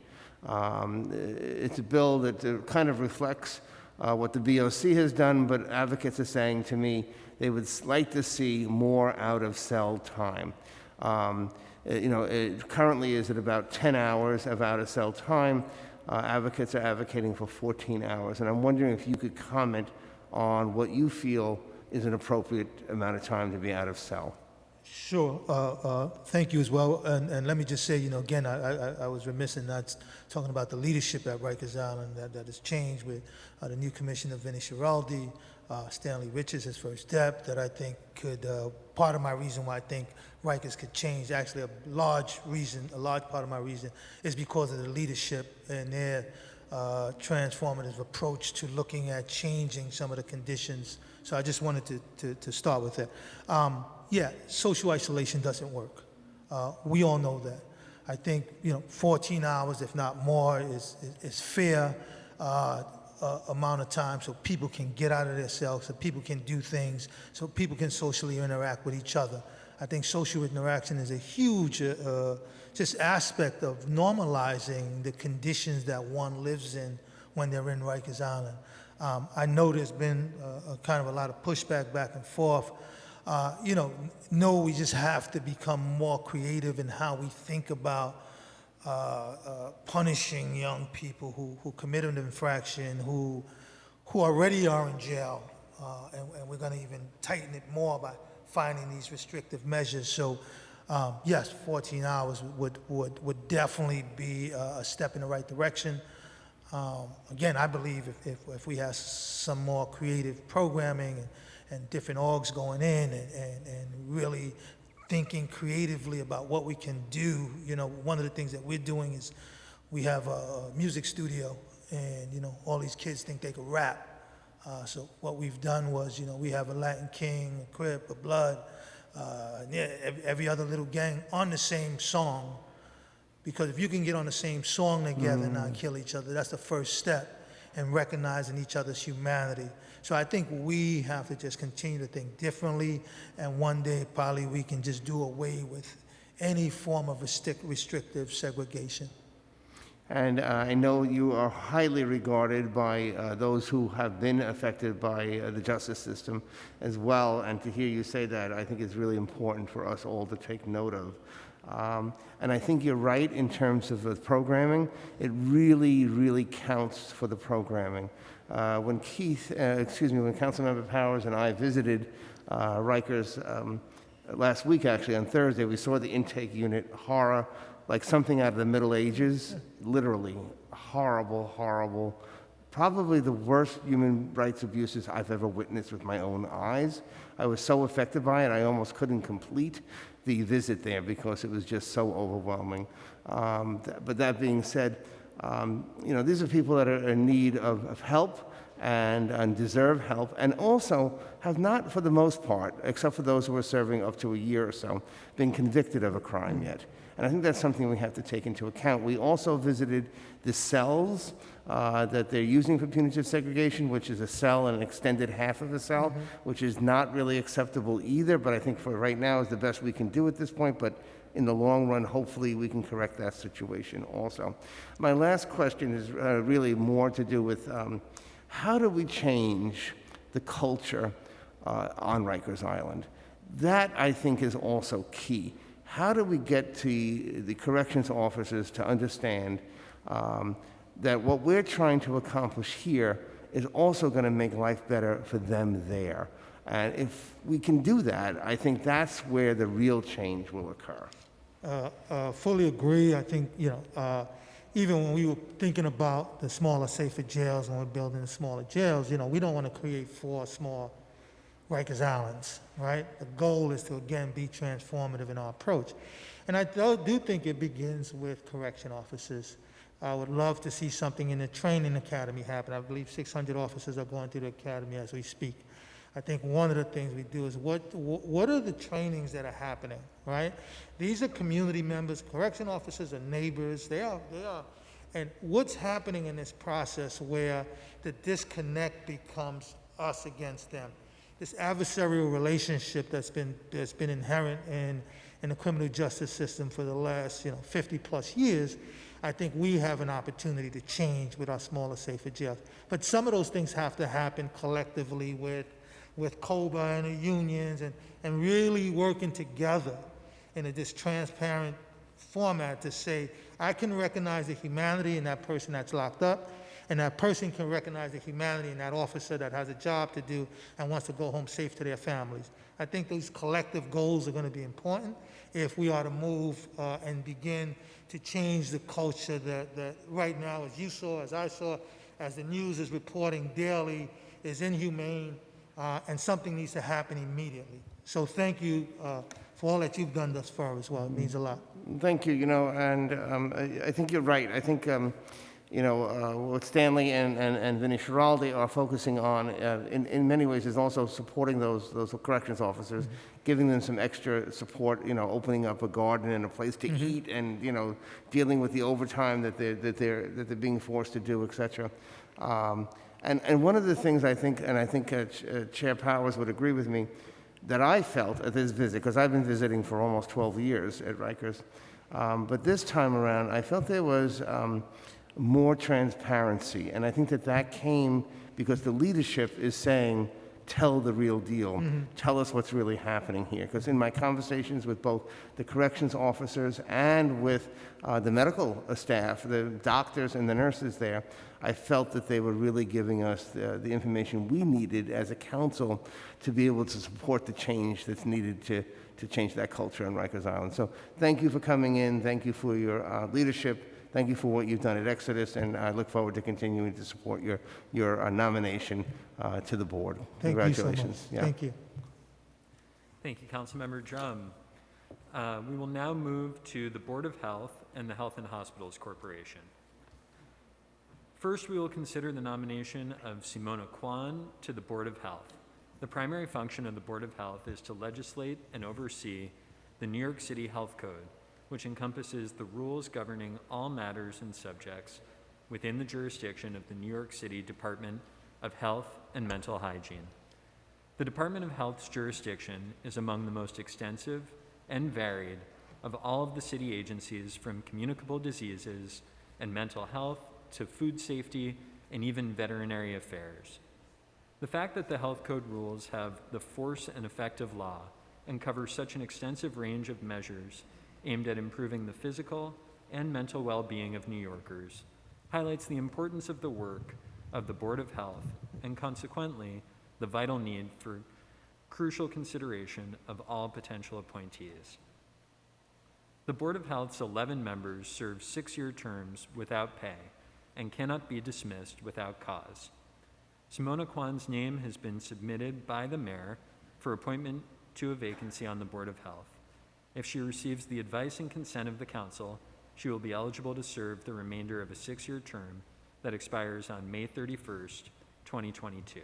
Um, it's a bill that kind of reflects uh, what the BOC has done, but advocates are saying to me they would like to see more out of cell time. Um, you know, it currently is at about 10 hours of out of cell time. Uh, advocates are advocating for 14 hours, and I'm wondering if you could comment on what you feel is an appropriate amount of time to be out of cell. Sure. Uh, uh, Thank you as well. And, and let me just say, you know, again, I, I, I was remiss in not talking about the leadership at Rikers Island that, that has changed with uh, the new commissioner, Vinnie Schiraldi, uh, Stanley Richards, his first step, that I think could, uh, part of my reason why I think Rikers could change, actually a large reason, a large part of my reason is because of the leadership and their uh, transformative approach to looking at changing some of the conditions. So I just wanted to, to, to start with that. Um, yeah, social isolation doesn't work. Uh, we all know that. I think, you know, 14 hours, if not more, is, is, is fair uh, uh, amount of time so people can get out of their cells, so people can do things, so people can socially interact with each other. I think social interaction is a huge uh, uh, just aspect of normalizing the conditions that one lives in when they're in Rikers Island. Um, I know there's been a kind of a lot of pushback back and forth. Uh, you know, no, we just have to become more creative in how we think about punishing young people who, who commit an infraction, who, who already are in jail. Uh, and, and we're going to even tighten it more by finding these restrictive measures. So, um, yes, 14 hours would, would, would definitely be a, a step in the right direction. Um, again, I believe if, if, if we have some more creative programming and, and different orgs going in and, and, and really thinking creatively about what we can do, you know, one of the things that we're doing is we have a, music studio and, you know, all these kids think they can rap. Uh, so what we've done was, you know, we have a Latin King, a Crip, a Blood, uh, yeah, every, every other little gang on the same song. Because if you can get on the same song together and not kill each other, that's the first step in recognizing each other's humanity. So I think we have to just continue to think differently, and one day probably we can just do away with any form of restric- restrictive segregation. And uh, I know you are highly regarded by uh, those who have been affected by uh, the justice system as well. And to hear you say that, I think is really important for us all to take note of. Um, and I think you're right in terms of the programming. It really, really counts for the programming. Uh, when Keith, uh, excuse me, when Councilmember Powers and I visited uh, Rikers um, last week, actually on Thursday, we saw the intake unit horror like something out of the Middle Ages, literally horrible, horrible, probably the worst human rights abuses I've ever witnessed with my own eyes. I was so affected by it, I almost couldn't complete the visit there because it was just so overwhelming. Um, th- but that being said, um, you know, these are people that are in need of, of help and, and deserve help, and also have not, for the most part, except for those who are serving up to a year or so, been convicted of a crime yet. And I think that's something we have to take into account. We also visited the cells uh, that they're using for punitive segregation, which is a cell and an extended half of a cell, which is not really acceptable either, but I think for right now is the best we can do at this point. But in the long run, hopefully, we can correct that situation also. My last question is uh, really more to do with um, how do we change the culture uh, on Rikers Island? That, I think, is also key. How do we get to the corrections officers to understand um, that what we're trying to accomplish here is also going to make life better for them there? And if we can do that, I think that's where the real change will occur. Uh, uh, fully agree. I think, you know, uh, even when we were thinking about the smaller, safer jails and we're building the smaller jails, you know, we don't want to create four small Rikers Islands, right? The goal is to, again, be transformative in our approach. And I do, do think it begins with correction officers. I would love to see something in the training academy happen. I believe 600 officers are going through the academy as we speak. I think one of the things we do is what, what are the trainings that are happening, right? These are community members, correction officers are neighbors, they are, they are. And what's happening in this process where the disconnect becomes us against them? This adversarial relationship that's been, that's been inherent in, in the criminal justice system for the last, you know, 50 plus years, I think we have an opportunity to change with our smaller, safer jails. But some of those things have to happen collectively with, with COBA and the unions and, and really working together in a this transparent format to say, I can recognize the humanity in that person that's locked up, and that person can recognize the humanity in that officer that has a job to do and wants to go home safe to their families. I think those collective goals are going to be important if we are to move uh, and begin to change the culture that, that right now, as you saw, as I saw, as the news is reporting daily, is inhumane, uh, and something needs to happen immediately. So thank you uh, for all that you've done thus far as well. It means a lot. Thank you, you know, and um, I I think you're right. I think, um, you know, uh, what Stanley and and and Vinnie Schiraldi are focusing on, uh, in in many ways, is also supporting those those corrections officers, giving them some extra support, you know, opening up a garden and a place to eat, and, you know, dealing with the overtime that they're that they're that they're being forced to do, et cetera. Um, And and one of the things I think, and I think uh, Ch- uh, Chair Powers would agree with me, that I felt at this visit, because I've been visiting for almost 12 years at Rikers, um, but this time around, I felt there was um, more transparency. And I think that that came because the leadership is saying, tell the real deal. Tell us what's really happening here. Because in my conversations with both the corrections officers and with uh, the medical uh, staff, the doctors and the nurses there, I felt that they were really giving us the, the information we needed as a council to be able to support the change that's needed to, to change that culture on Rikers Island. So thank you for coming in. Thank you for your uh, leadership. Thank you for what you've done at Exodus, and I look forward to continuing to support your, your uh, nomination uh, to the board. Thank you so much. Congratulations. Yeah. Thank you. Thank you, Councilmember Dromm. Uh, We will now move to the Board of Health and the Health and Hospitals Corporation. First, we will consider the nomination of Simona Kwon to the Board of Health. The primary function of the Board of Health is to legislate and oversee the New York City Health Code, which encompasses the rules governing all matters and subjects within the jurisdiction of the New York City Department of Health and Mental Hygiene. The Department of Health's jurisdiction is among the most extensive and varied of all of the city agencies from communicable diseases and mental health to food safety and even veterinary affairs. The fact that the health code rules have the force and effect of law and cover such an extensive range of measures aimed at improving the physical and mental well-being of New Yorkers highlights the importance of the work of the Board of Health and consequently the vital need for crucial consideration of all potential appointees. The Board of Health's 11 members serve six-year terms without pay and cannot be dismissed without cause. Simona Kwon's name has been submitted by the mayor for appointment to a vacancy on the Board of Health. If she receives the advice and consent of the council, she will be eligible to serve the remainder of a six-year term that expires on May 31st, 2022.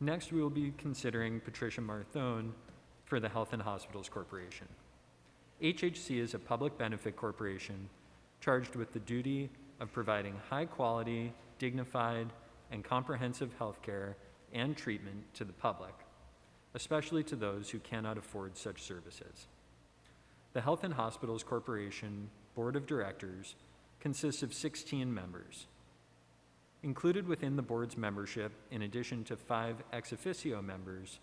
Next, we will be considering Patricia Marthone for the Health and Hospitals Corporation. HHC is a public benefit corporation charged with the duty of providing high-quality, dignified, and comprehensive health care and treatment to the public, especially to those who cannot afford such services. The Health and Hospitals Corporation Board of Directors consists of 16 members. Included within the board's membership, in addition to five ex officio members,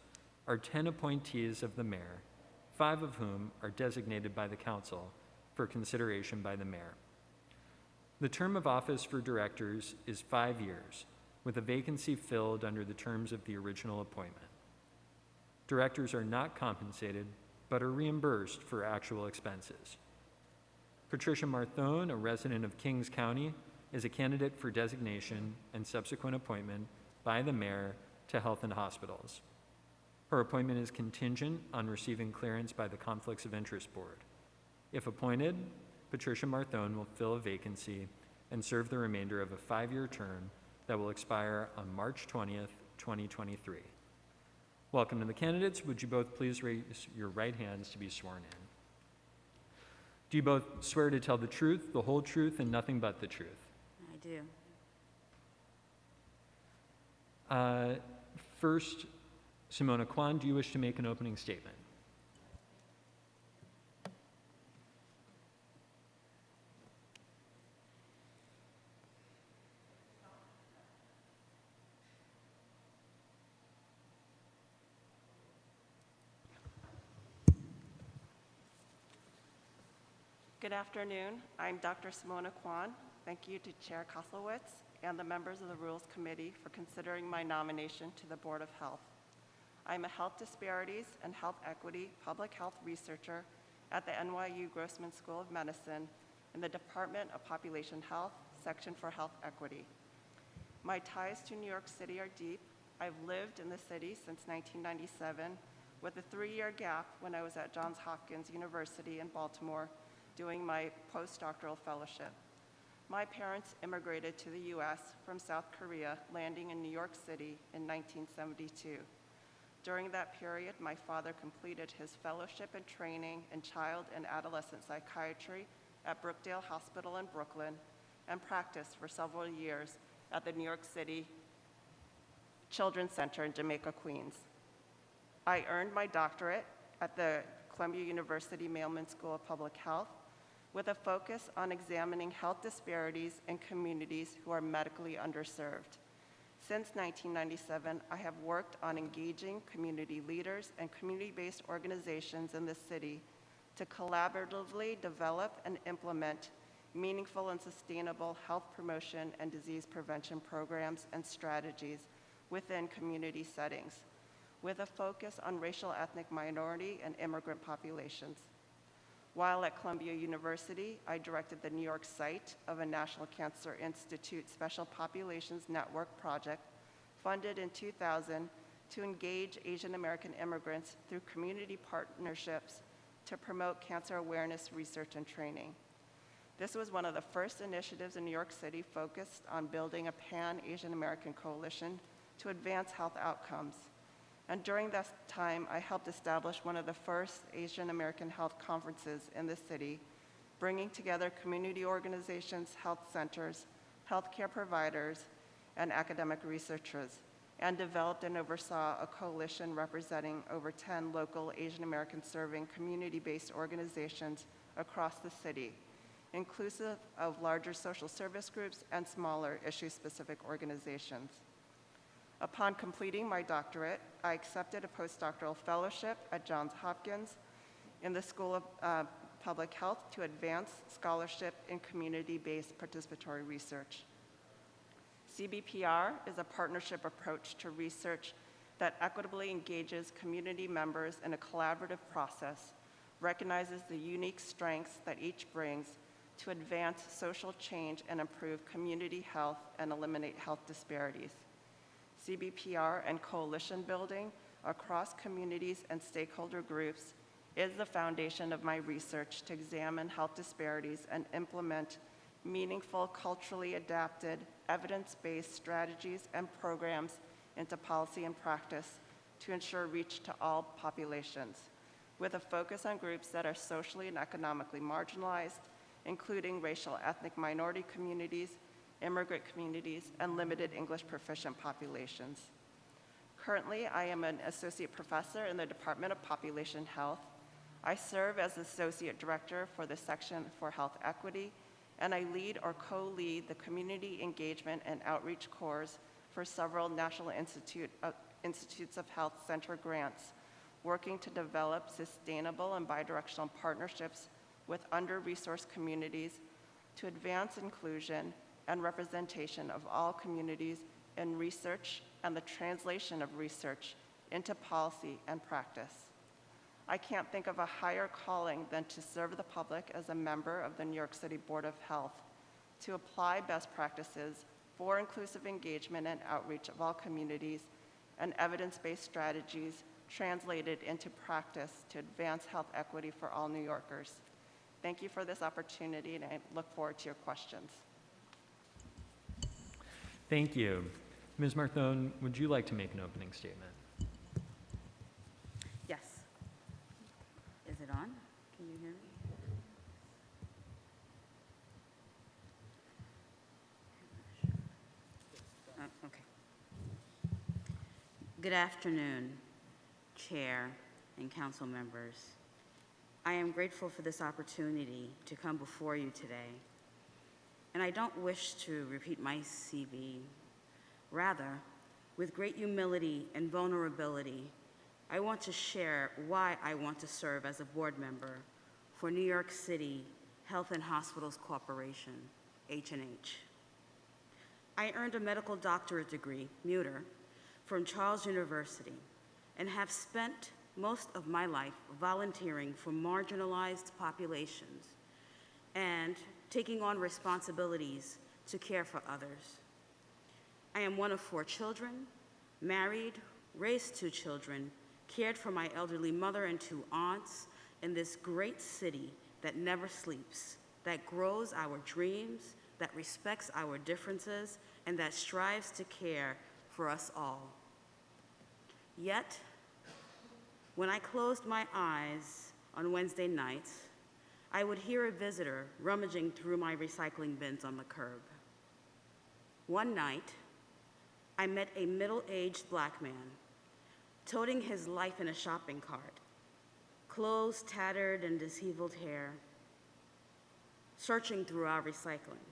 are 10 appointees of the mayor, five of whom are designated by the council for consideration by the mayor. The term of office for directors is five years, with a vacancy filled under the terms of the original appointment. Directors are not compensated, but are reimbursed for actual expenses. Patricia Marthone, a resident of Kings County, is a candidate for designation and subsequent appointment by the mayor to Health and Hospitals. Her appointment is contingent on receiving clearance by the Conflicts of Interest Board. If appointed, Patricia Marthone will fill a vacancy and serve the remainder of a five-year term that will expire on March 20th, 2023. Welcome to the candidates. Would you both please raise your right hands to be sworn in? Do you both swear to tell the truth, the whole truth, and nothing but the truth? I do. Uh, First, Simona Kwon, do you wish to make an opening statement? Good afternoon. I'm Dr. Simona Kwon. Thank you to Chair Koslowitz and the members of the Rules Committee for considering my nomination to the Board of Health. I'm a health disparities and health equity public health researcher at the NYU Grossman School of Medicine in the Department of Population Health, Section for Health Equity. My ties to New York City are deep. I've lived in the city since 1997, with a three-year gap when I was at Johns Hopkins University in Baltimore doing my postdoctoral fellowship. My parents immigrated to the U.S. from South Korea, landing in New York City in 1972. During that period, my father completed his fellowship and training in child and adolescent psychiatry at Brookdale Hospital in Brooklyn and practiced for several years at the New York City Children's Center in Jamaica, Queens. I earned my doctorate at the Columbia University Mailman School of Public Health with a focus on examining health disparities in communities who are medically underserved. Since 1997, I have worked on engaging community leaders and community-based organizations in the city to collaboratively develop and implement meaningful and sustainable health promotion and disease prevention programs and strategies within community settings, with a focus on racial ethnic minority and immigrant populations. While at Columbia University, I directed the New York site of a National Cancer Institute Special Populations Network project funded in 2000 to engage Asian American immigrants through community partnerships to promote cancer awareness research and training. This was one of the first initiatives in New York City focused on building a pan-Asian American coalition to advance health outcomes. And during that time, I helped establish one of the first Asian American health conferences in the city, bringing together community organizations, health centers, healthcare providers, and academic researchers, and developed and oversaw a coalition representing over 10 local Asian American serving community-based organizations across the city, inclusive of larger social service groups and smaller issue-specific organizations. Upon completing my doctorate, I accepted a postdoctoral fellowship at Johns Hopkins in the School of uh, Public Health to advance scholarship in community-based participatory research. CBPR is a partnership approach to research that equitably engages community members in a collaborative process, recognizes the unique strengths that each brings to advance social change and improve community health and eliminate health disparities. CBPR and coalition building across communities and stakeholder groups is the foundation of my research to examine health disparities and implement meaningful, culturally adapted, evidence-based strategies and programs into policy and practice to ensure reach to all populations, with a focus on groups that are socially and economically marginalized, including racial ethnic minority communities, immigrant communities, and limited English proficient populations. Currently, I am an associate professor in the Department of Population Health. I serve as associate director for the Section for Health Equity, and I lead or co-lead the Community Engagement and Outreach Cores for several National Institute of, Institutes of Health Center grants, working to develop sustainable and bidirectional partnerships with under-resourced communities to advance inclusion and representation of all communities in research and the translation of research into policy and practice. I can't think of a higher calling than to serve the public as a member of the New York City Board of Health, to apply best practices for inclusive engagement and outreach of all communities and evidence-based strategies translated into practice to advance health equity for all New Yorkers. Thank you for this opportunity, and I look forward to your questions. Thank you. Ms. Marthone, would you like to make an opening statement? Yes. Is it on? Can you hear me? Uh, Okay. Good afternoon, Chair and council members. I am grateful for this opportunity to come before you today. And I don't wish to repeat my CV. Rather, with great humility and vulnerability, I want to share why I want to serve as a board member for New York City Health and Hospitals Corporation, H&H. I earned a medical doctorate degree, MUDr., from Charles University and have spent most of my life volunteering for marginalized populations and taking on responsibilities to care for others. I am one of four children, married, raised two children, cared for my elderly mother and two aunts in this great city that never sleeps, that grows our dreams, that respects our differences, and that strives to care for us all. Yet, when I closed my eyes on Wednesday nights, I would hear a visitor rummaging through my recycling bins on the curb. One night, I met a middle aged black man toting his life in a shopping cart, clothes tattered and disheveled hair, searching through our recycling.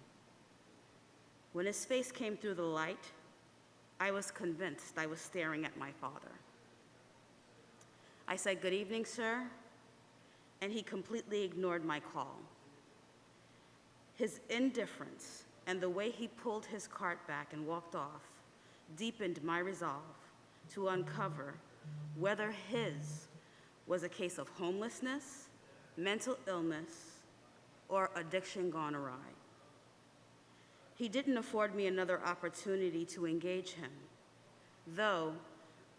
When his face came through the light, I was convinced I was staring at my father. I said, Good evening, sir, and he completely ignored my call. His indifference and the way he pulled his cart back and walked off deepened my resolve to uncover whether his was a case of homelessness, mental illness, or addiction gone awry. He didn't afford me another opportunity to engage him, though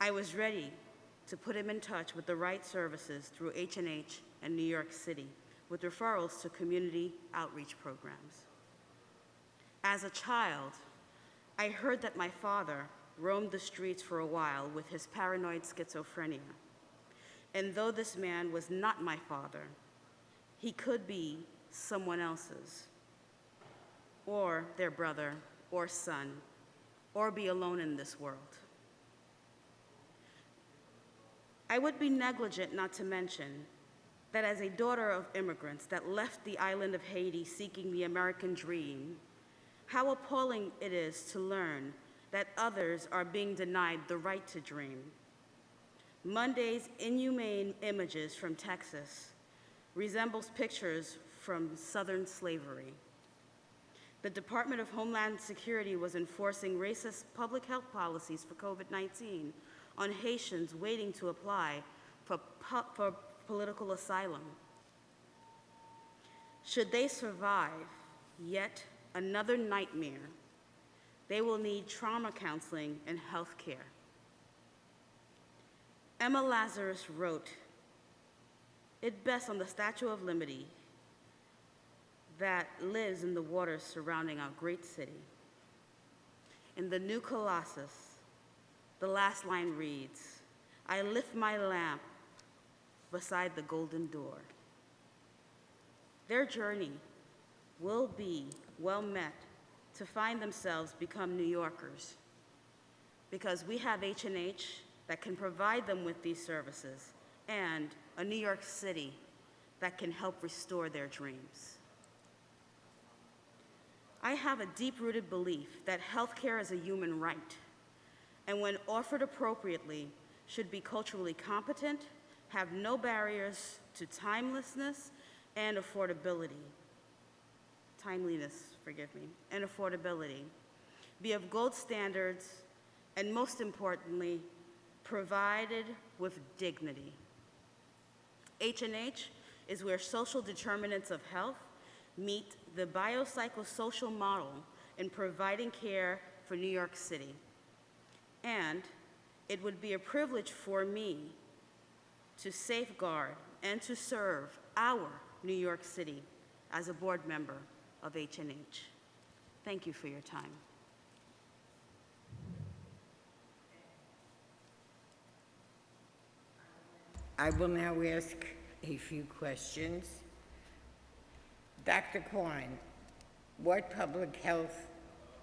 I was ready to put him in touch with the right services through H&H and New York City with referrals to community outreach programs. As a child, I heard that my father roamed the streets for a while with his paranoid schizophrenia. And though this man was not my father, he could be someone else's, or their brother or son, or be alone in this world. I would be negligent not to mention that as a daughter of immigrants that left the island of Haiti seeking the American dream, how appalling it is to learn that others are being denied the right to dream. Monday's inhumane images from Texas resembles pictures from Southern slavery. The Department of Homeland Security was enforcing racist public health policies for COVID-19 on Haitians waiting to apply for, for political asylum. Should they survive yet another nightmare, they will need trauma counseling and health care. Emma Lazarus wrote it best on the Statue of Liberty that lives in the waters surrounding our great city. In the new Colossus, the last line reads I lift my lamp beside the golden door. Their journey will be well met to find themselves become New Yorkers because we have H&H that can provide them with these services and a New York City that can help restore their dreams. I have a deep-rooted belief that healthcare is a human right and when offered appropriately should be culturally competent, have no barriers to timelessness and affordability. Timeliness, forgive me, and affordability. Be of gold standards, and most importantly, provided with dignity. H&H is where social determinants of health meet the biopsychosocial model in providing care for New York City. And it would be a privilege for me to safeguard and to serve our New York City as a board member of H&H. Thank you for your time. I will now ask a few questions. Dr. Kwon, what public health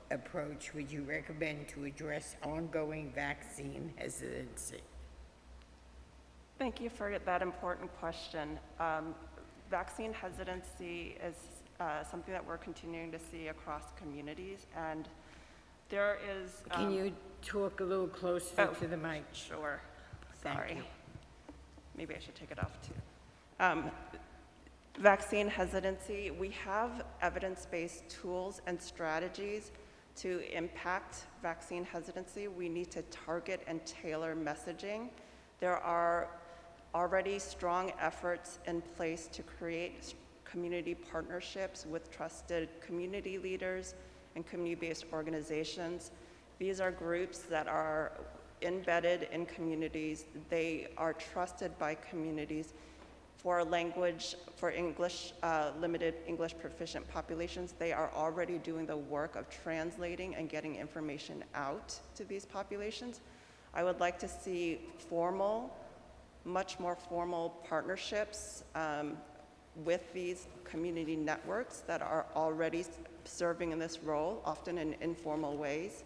approach would you recommend to address ongoing vaccine hesitancy? Thank you for that important question. Um, vaccine hesitancy is uh, something that we're continuing to see across communities, and there is. Can um, you talk a little closer Oh, to the mic? Sure. Thank Sorry. you. Maybe I should take it off too. Um, Vaccine hesitancy, we have evidence-based tools and strategies to impact vaccine hesitancy. We need to target and tailor messaging. There are already strong efforts in place to create community partnerships with trusted community leaders and community-based organizations. These are groups that are embedded in communities. They are trusted by communities for language, for English, uh, limited English proficient populations. They are already doing the work of translating and getting information out to these populations. I would like to see formal, much more formal partnerships um, with these community networks that are already serving in this role, often in informal ways.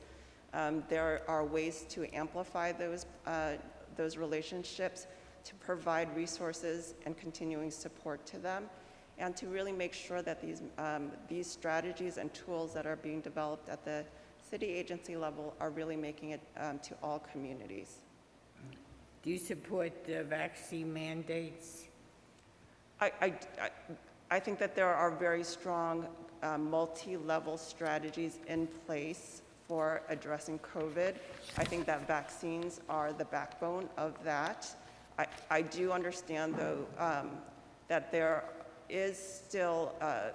Um, There are ways to amplify those, uh, those relationships, to provide resources and continuing support to them, and to really make sure that these, um, these strategies and tools that are being developed at the city agency level are really making it um, to all communities. Do you support the vaccine mandates? I, I, I- think that there are very strong um, multi-level strategies in place for addressing COVID. I think that vaccines are the backbone of that. I, I do understand, though, um, that there is still uh,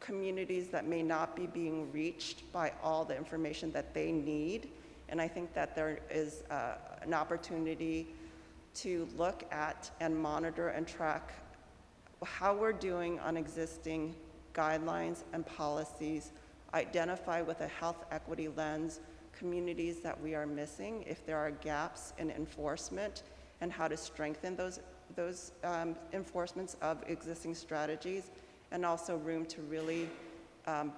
communities that may not be being reached by all the information that they need. And I think that there is uh, an opportunity to look at and monitor and track how we're doing on existing guidelines and policies, identify with a health equity lens communities that we are missing, if there are gaps in enforcement, and how to strengthen those, those um, enforcements of existing strategies, and also room to really um,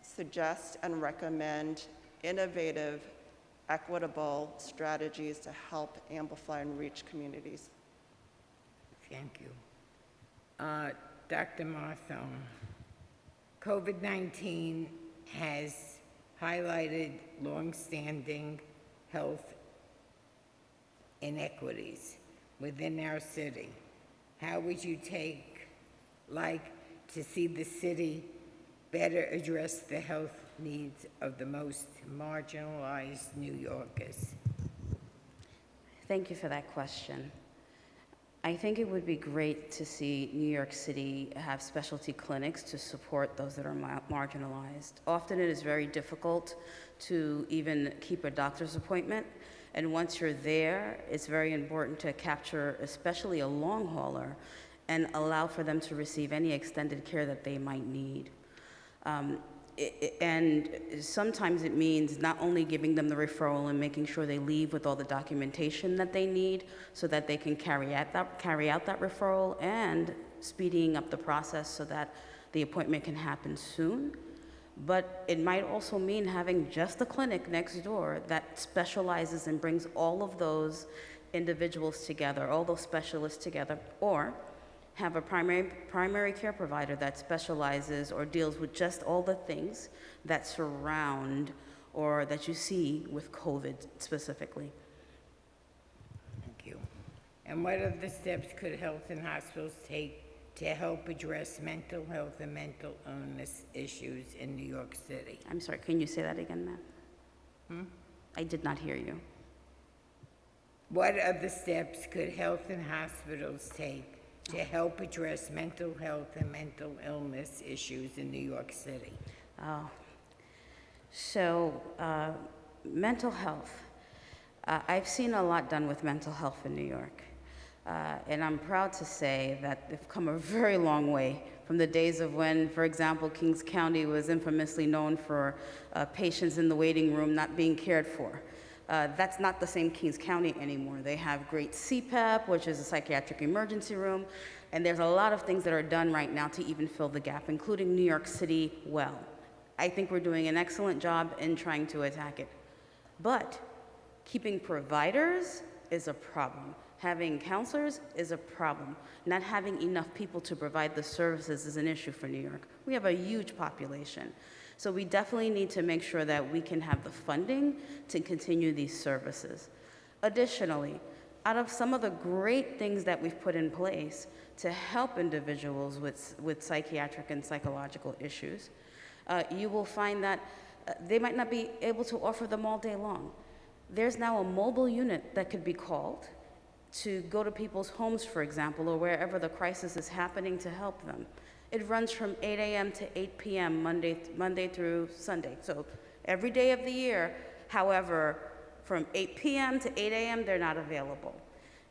suggest and recommend innovative, equitable strategies to help amplify and reach communities. Thank you. Uh, Dr. Marthon, COVID-19 has highlighted longstanding health inequities within our city. How would you take, like, to see the city better address the health needs of the most marginalized New Yorkers? Thank you for that question. I think it would be great to see New York City have specialty clinics to support those that are ma- marginalized. Often it is very difficult to even keep a doctor's appointment, and once you're there, it's very important to capture, especially a long hauler, and allow for them to receive any extended care that they might need. Um, and sometimes it means not only giving them the referral and making sure they leave with all the documentation that they need so that they can carry out that, carry out that referral and speeding up the process so that the appointment can happen soon. But it might also mean having just a clinic next door that specializes and brings all of those individuals together, all those specialists together, or have a primary, primary care provider that specializes or deals with just all the things that surround or that you see with COVID specifically. Thank you. And what other steps could health and hospitals take to help address mental health and mental illness issues in New York City? I'm sorry, can you say that again, ma'am? Hmm? I did not hear you. What other steps could health and hospitals take to help address mental health and mental illness issues in New York City? Oh. So, uh, mental health. Uh, I've seen a lot done with mental health in New York. Uh, and I'm proud to say that they've come a very long way from the days of when, for example, Kings County was infamously known for uh, patients in the waiting room not being cared for. Uh, that's not the same Kings County anymore. They have great CPEP, which is a psychiatric emergency room, and there's a lot of things that are done right now to even fill the gap, including New York City well. I think we're doing an excellent job in trying to attack it. But keeping providers is a problem. Having counselors is a problem. Not having enough people to provide the services is an issue for New York. We have a huge population. So we definitely need to make sure that we can have the funding to continue these services. Additionally, out of some of the great things that we've put in place to help individuals with, with psychiatric and psychological issues, uh, you will find that uh, they might not be able to offer them all day long. There's now a mobile unit that could be called to go to people's homes, for example, or wherever the crisis is happening to help them. It runs from 8 a.m. to 8 p.m. Monday, Monday through Sunday. So every day of the year However, from 8 PM to 8 AM, they're not available.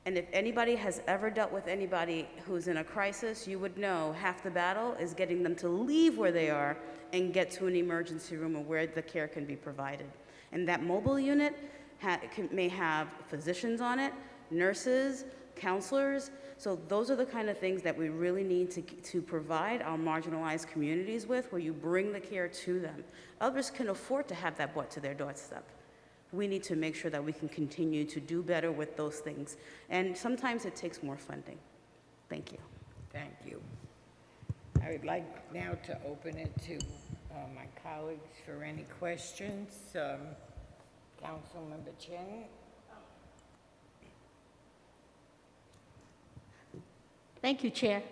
And if anybody has ever dealt with anybody who's in a crisis, you would know half the battle is getting them to leave where they are and get to an emergency room or where the care can be provided. And that mobile unit ha- can, may have physicians on it, nurses, counselors. So those are the kind of things that we really need to, to provide our marginalized communities with, where you bring the care to them. Others can afford to have that brought to their doorstep we need to make sure that we can continue to do better with those things. And sometimes it takes more funding. Thank you. Thank you. I would like now to open it to uh, my colleagues for any questions. Um, Councilmember Chin? Thank you, Chair.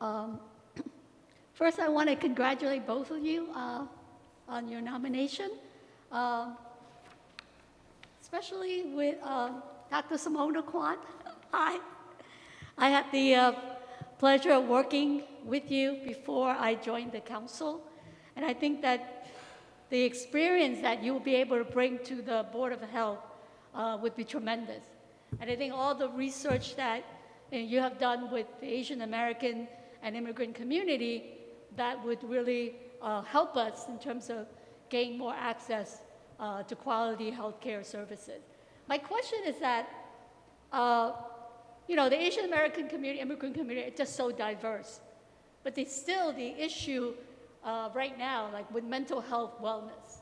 Um, First, I want to congratulate both of you uh, on your nomination, Um, especially with um, Dr. Simona Kwon. Hi. I had the uh, pleasure of working with you before I joined the council, and I think that the experience that you'll be able to bring to the Board of Health uh, would be tremendous. And I think all the research that uh, you have done with the Asian American and immigrant community, that would really uh, help us in terms of gain more access uh, to quality healthcare services. My question is that, uh, you know, the Asian American community, immigrant community, it's just so diverse. But they still, the issue uh, right now, like with mental health wellness,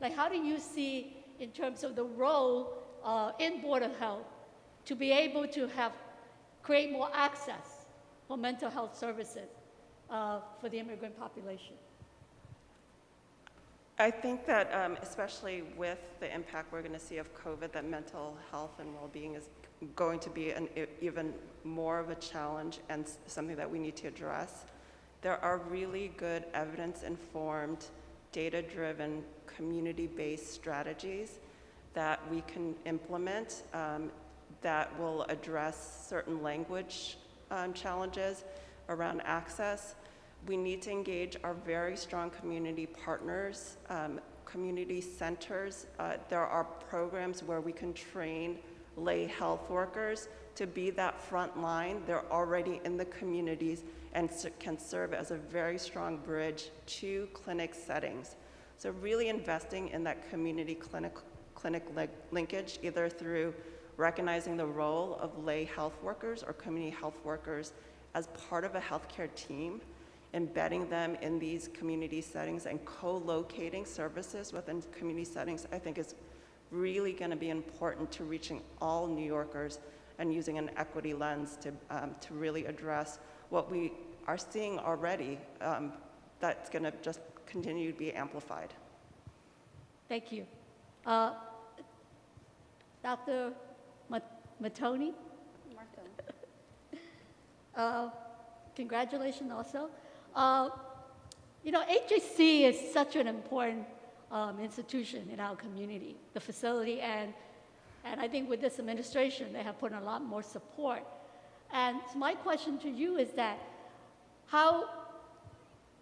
like how do you see in terms of the role uh, in Board of Health to be able to have, create more access for mental health services uh, for the immigrant population? I think that um, especially with the impact we're going to see of COVID, that mental health and well-being is going to be an even more of a challenge and something that we need to address. There are really good evidence-informed, data-driven, community-based strategies that we can implement um, that will address certain language um, challenges around access. We need to engage our very strong community partners, um, community centers. Uh, there are programs where we can train lay health workers to be that front line. They're already in the communities and can serve as a very strong bridge to clinic settings. So really investing in that community clinic, clinic li- linkage, either through recognizing the role of lay health workers or community health workers as part of a healthcare team, embedding them in these community settings and co-locating services within community settings, I think is really going to be important to reaching all New Yorkers and using an equity lens to, um, to really address what we are seeing already um, that's going to just continue to be amplified. Thank you. Uh, Dr. Ma- Matoni? Uh, Congratulations also. Uh, You know, HHC is such an important um, institution in our community, the facility, and, and I think with this administration, they have put in a lot more support. And so my question to you is that, how,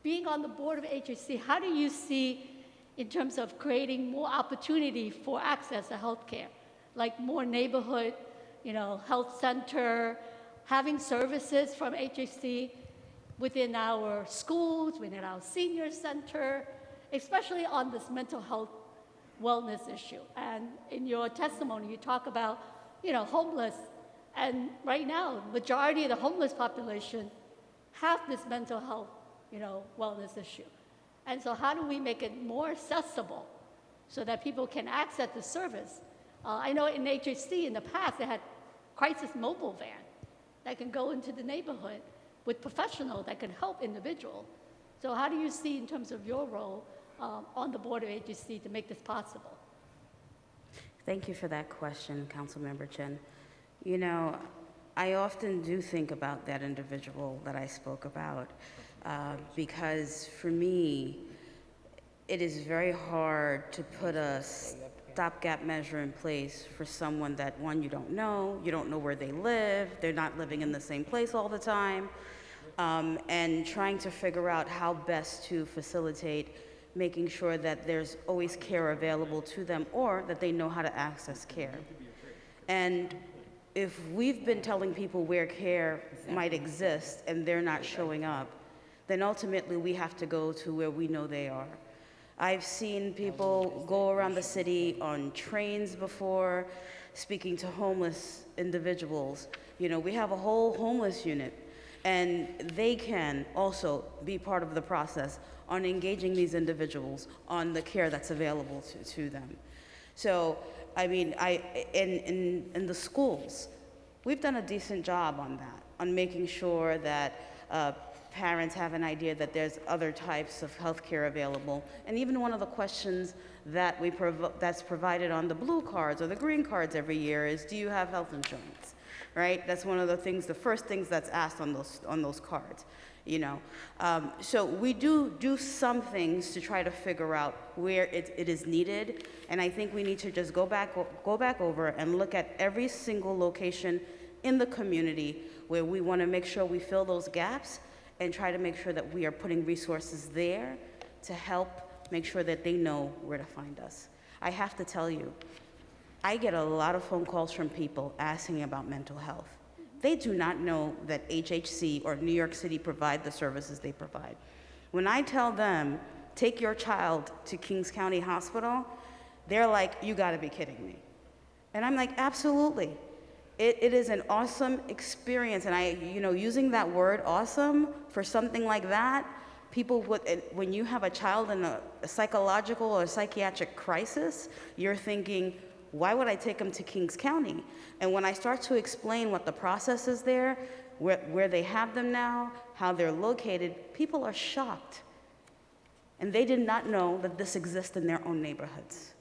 being on the board of HHC, how do you see in terms of creating more opportunity for access to healthcare, like more neighborhood, you know, health center, having services from HHC within our schools, within our senior center, especially on this mental health wellness issue. And in your testimony, you talk about, you know, homeless, and right now, majority of the homeless population have this mental health, you know, wellness issue. And so how do we make it more accessible so that people can access the service? Uh, I know in HHC in the past, they had crisis mobile van that can go into the neighborhood with professional that can help individual. So how do you see in terms of your role um, on the board of HHC to make this possible? Thank you for that question, Councilmember Chin. You know, I often do think about that individual that I spoke about uh, because for me, it is very hard to put a stopgap measure in place for someone that, one, you don't know, you don't know where they live, they're not living in the same place all the time, um, and trying to figure out how best to facilitate making sure that there's always care available to them or that they know how to access care. And if we've been telling people where care might exist and they're not showing up, then ultimately we have to go to where we know they are. I've seen people go around the city on trains before, speaking to homeless individuals. You know, we have a whole homeless unit, and they can also be part of the process on engaging these individuals on the care that's available to, to them. So, I mean, I, in, in, in the schools, we've done a decent job on that, on making sure that uh, parents have an idea that there's other types of healthcare available. And even one of the questions that we that's provided on the blue cards or the green cards every year is, do you have health insurance? Right? That's one of the things, the first things that's asked on those on those cards. You know, um, so we do do some things to try to figure out where it, it is needed, and I think we need to just go back go back over and look at every single location in the community where we want to make sure we fill those gaps and try to make sure that we are putting resources there to help make sure that they know where to find us. I have to tell you, I get a lot of phone calls from people asking about mental health. They do not know that HHC or New York City provide the services they provide. When I tell them, take your child to Kings County Hospital, they're like, you gotta be kidding me. And I'm like, absolutely. It, it is an awesome experience. And I, you know, using that word awesome for something like that, people would, when you have a child in a, a psychological or psychiatric crisis, you're thinking, why would I take them to Kings County? And when I start to explain what the process is there, where, where they have them now, how they're located, people are shocked. And they did not know that this exists in their own neighborhoods.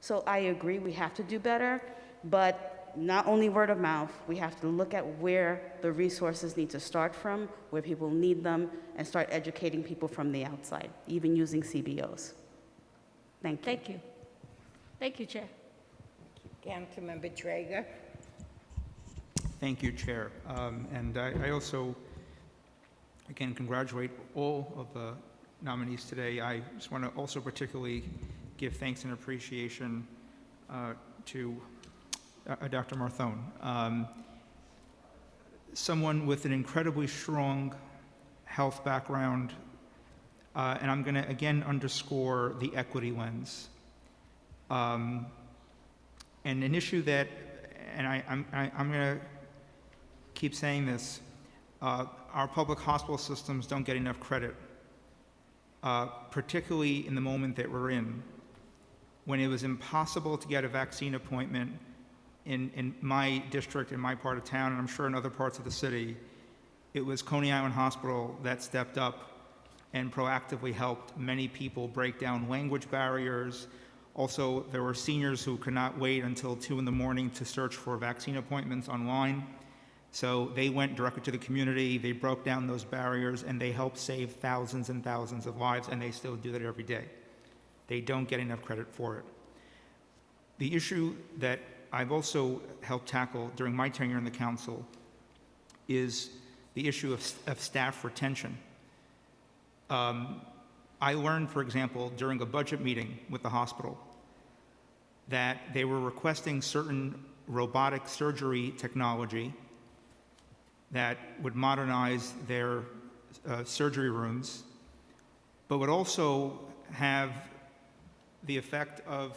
So I agree, we have to do better, but not only word of mouth, we have to look at where the resources need to start from, where people need them, and start educating people from the outside, even using CBOs. Thank you. Thank you. Thank you, Chair. Councilmember Treyger. Thank you, Chair. Um, And I I also, again, congratulate all of the nominees today. I just want to also particularly give thanks and appreciation uh, to uh, Dr. Marthone. Um, Someone with an incredibly strong health background, uh, and I'm going to again underscore the equity lens. Um, and an issue that, and I, I'm going to keep saying this, uh, our public hospital systems don't get enough credit, uh, particularly in the moment that we're in, when it was impossible to get a vaccine appointment in, in my district, in my part of town, and I'm sure in other parts of the city. It was Coney Island Hospital that stepped up and proactively helped many people break down language barriers, also, there were seniors who could not wait until 2 in the morning to search for vaccine appointments online. So they went directly to the community, they broke down those barriers, and they helped save thousands and thousands of lives, and they still do that every day. They don't get enough credit for it. The issue that I've also helped tackle during my tenure in the council is the issue of, of staff retention. Um, I learned, for example, during a budget meeting with the hospital, that they were requesting certain robotic surgery technology that would modernize their uh, surgery rooms, but would also have the effect of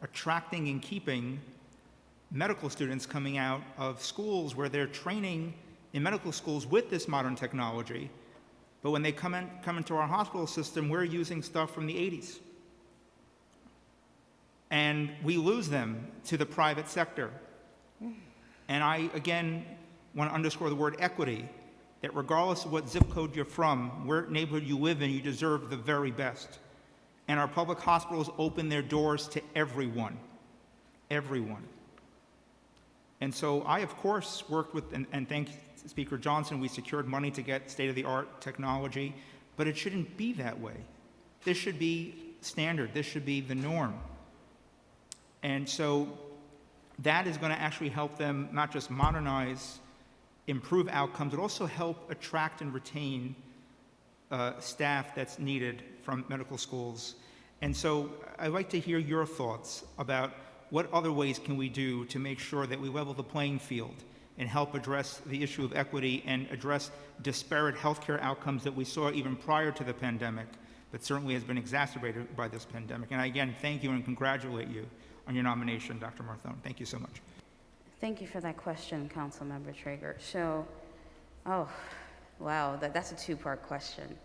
attracting and keeping medical students coming out of schools where they're training in medical schools with this modern technology but when they come, in, come into our hospital system, we're using stuff from the 80s. And we lose them to the private sector. And I, again, want to underscore the word equity that regardless of what zip code you're from, where neighborhood you live in, you deserve the very best. And our public hospitals open their doors to everyone. Everyone. And so I, of course, worked with, and, and thank Speaker Johnson, we secured money to get state-of-the-art technology, but it shouldn't be that way. This should be standard. This should be the norm. And so that is going to actually help them not just modernize, improve outcomes, but also help attract and retain uh, staff that's needed from medical schools. And so I'd like to hear your thoughts about what other ways can we do to make sure that we level the playing field and help address the issue of equity and address disparate healthcare outcomes that we saw even prior to the pandemic, but certainly has been exacerbated by this pandemic. And I again thank you and congratulate you on your nomination, Dr. Marthone. Thank you so much. Thank you for that question, Councilmember Treyger. So, oh, wow, that, that's a two-part question.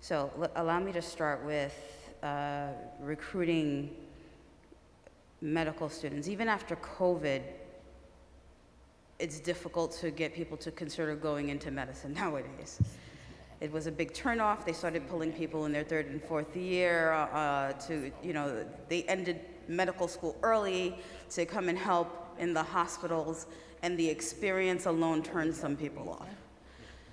So allow me to start with uh, recruiting medical students. Even after COVID, it's difficult to get people to consider going into medicine nowadays. It was a big turnoff. They started pulling people in their third and fourth year uh, to, you know, they ended medical school early to come and help in the hospitals, and the experience alone turned some people off.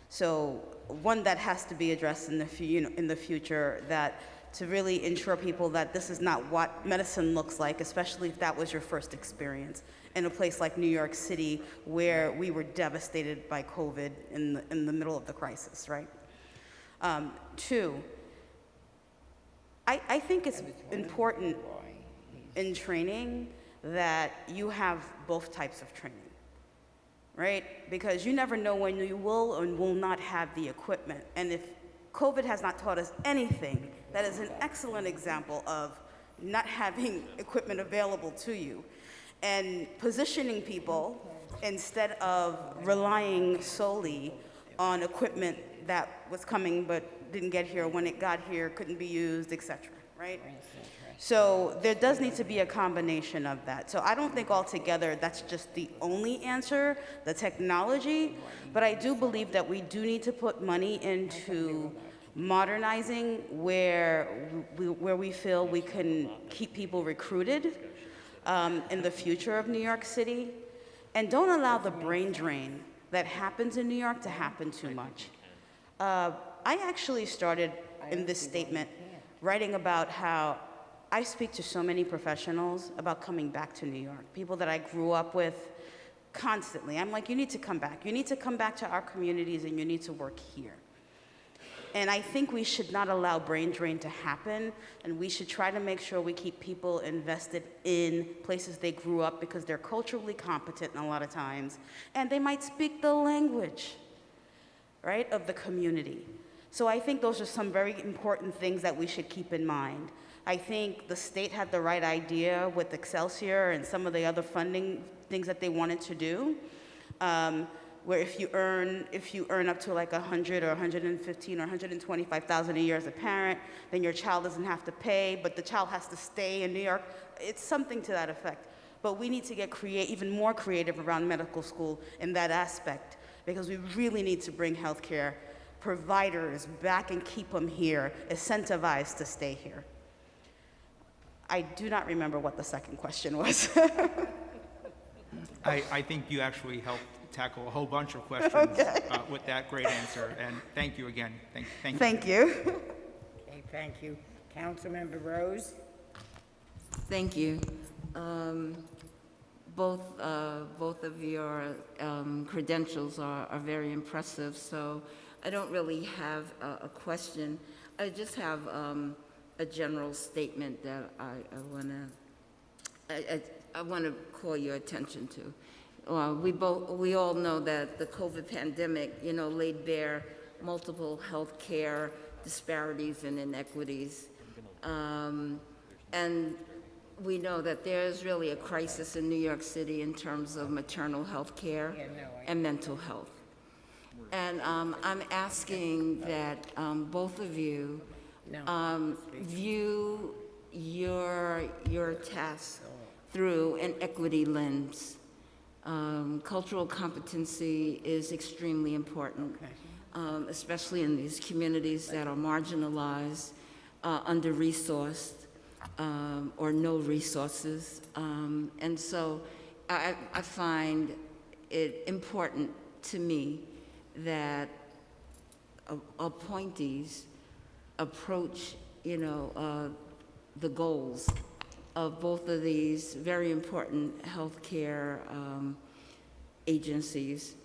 So one that has to be addressed in the, fu- you know, in the future that to really ensure people that this is not what medicine looks like, especially if that was your first experience in a place like New York City where we were devastated by COVID in the, in the middle of the crisis, right? Um, two, I, I think it's important in training that you have both types of training, right? Because you never know when you will and will not have the equipment. And if COVID has not taught us anything, that is an excellent example of not having equipment available to you and positioning people instead of relying solely on equipment that was coming but didn't get here when it got here couldn't be used etc right? So there does need to be a combination of that. So i don't think altogether that's just the only answer the technology but i do believe that we do need to put money into modernizing where we, where we feel we can keep people recruited um, in the future of New York City. And don't allow the brain drain that happens in New York to happen too much. Uh, I actually started in this statement writing about how I speak to so many professionals about coming back to New York, people that I grew up with constantly. I'm like, you need to come back. You need to come back to our communities and you need to work here. And I think we should not allow brain drain to happen, and we should try to make sure we keep people invested in places they grew up because they're culturally competent a lot of times, and they might speak the language, right, of the community. So I think those are some very important things that we should keep in mind. I think the state had the right idea with Excelsior and some of the other funding things that they wanted to do. Um, where if you earn if you earn up to like 100 or 115 or 125,000 a year as a parent, then your child doesn't have to pay, but the child has to stay in New York. It's something to that effect. But we need to get create, even more creative around medical school in that aspect because we really need to bring healthcare providers back and keep them here, incentivized to stay here. I do not remember what the second question was. I, I think you actually helped tackle a whole bunch of questions Okay. uh, with that great answer, and thank you again. Thank, thank you. Thank you. Okay, thank you. Councilmember Rose? Thank you. Um, Both, uh, both of your um, credentials are are very impressive, so I don't really have a a question. I just have um, a general statement that I want to, I I want to call your attention to. Uh, We both, we all know that the COVID pandemic, you know, laid bare multiple healthcare disparities and inequities. Um, And we know that there is really a crisis in New York City in terms of maternal health care and mental health. And um, I'm asking that um, both of you um, view your, your task through an equity lens. Um, Cultural competency is extremely important, um, especially in these communities that are marginalized, uh, under-resourced, um, or no resources. Um, And so I, I find it important to me that a- appointees approach, you know, uh, the goals of both of these very important healthcare um, agencies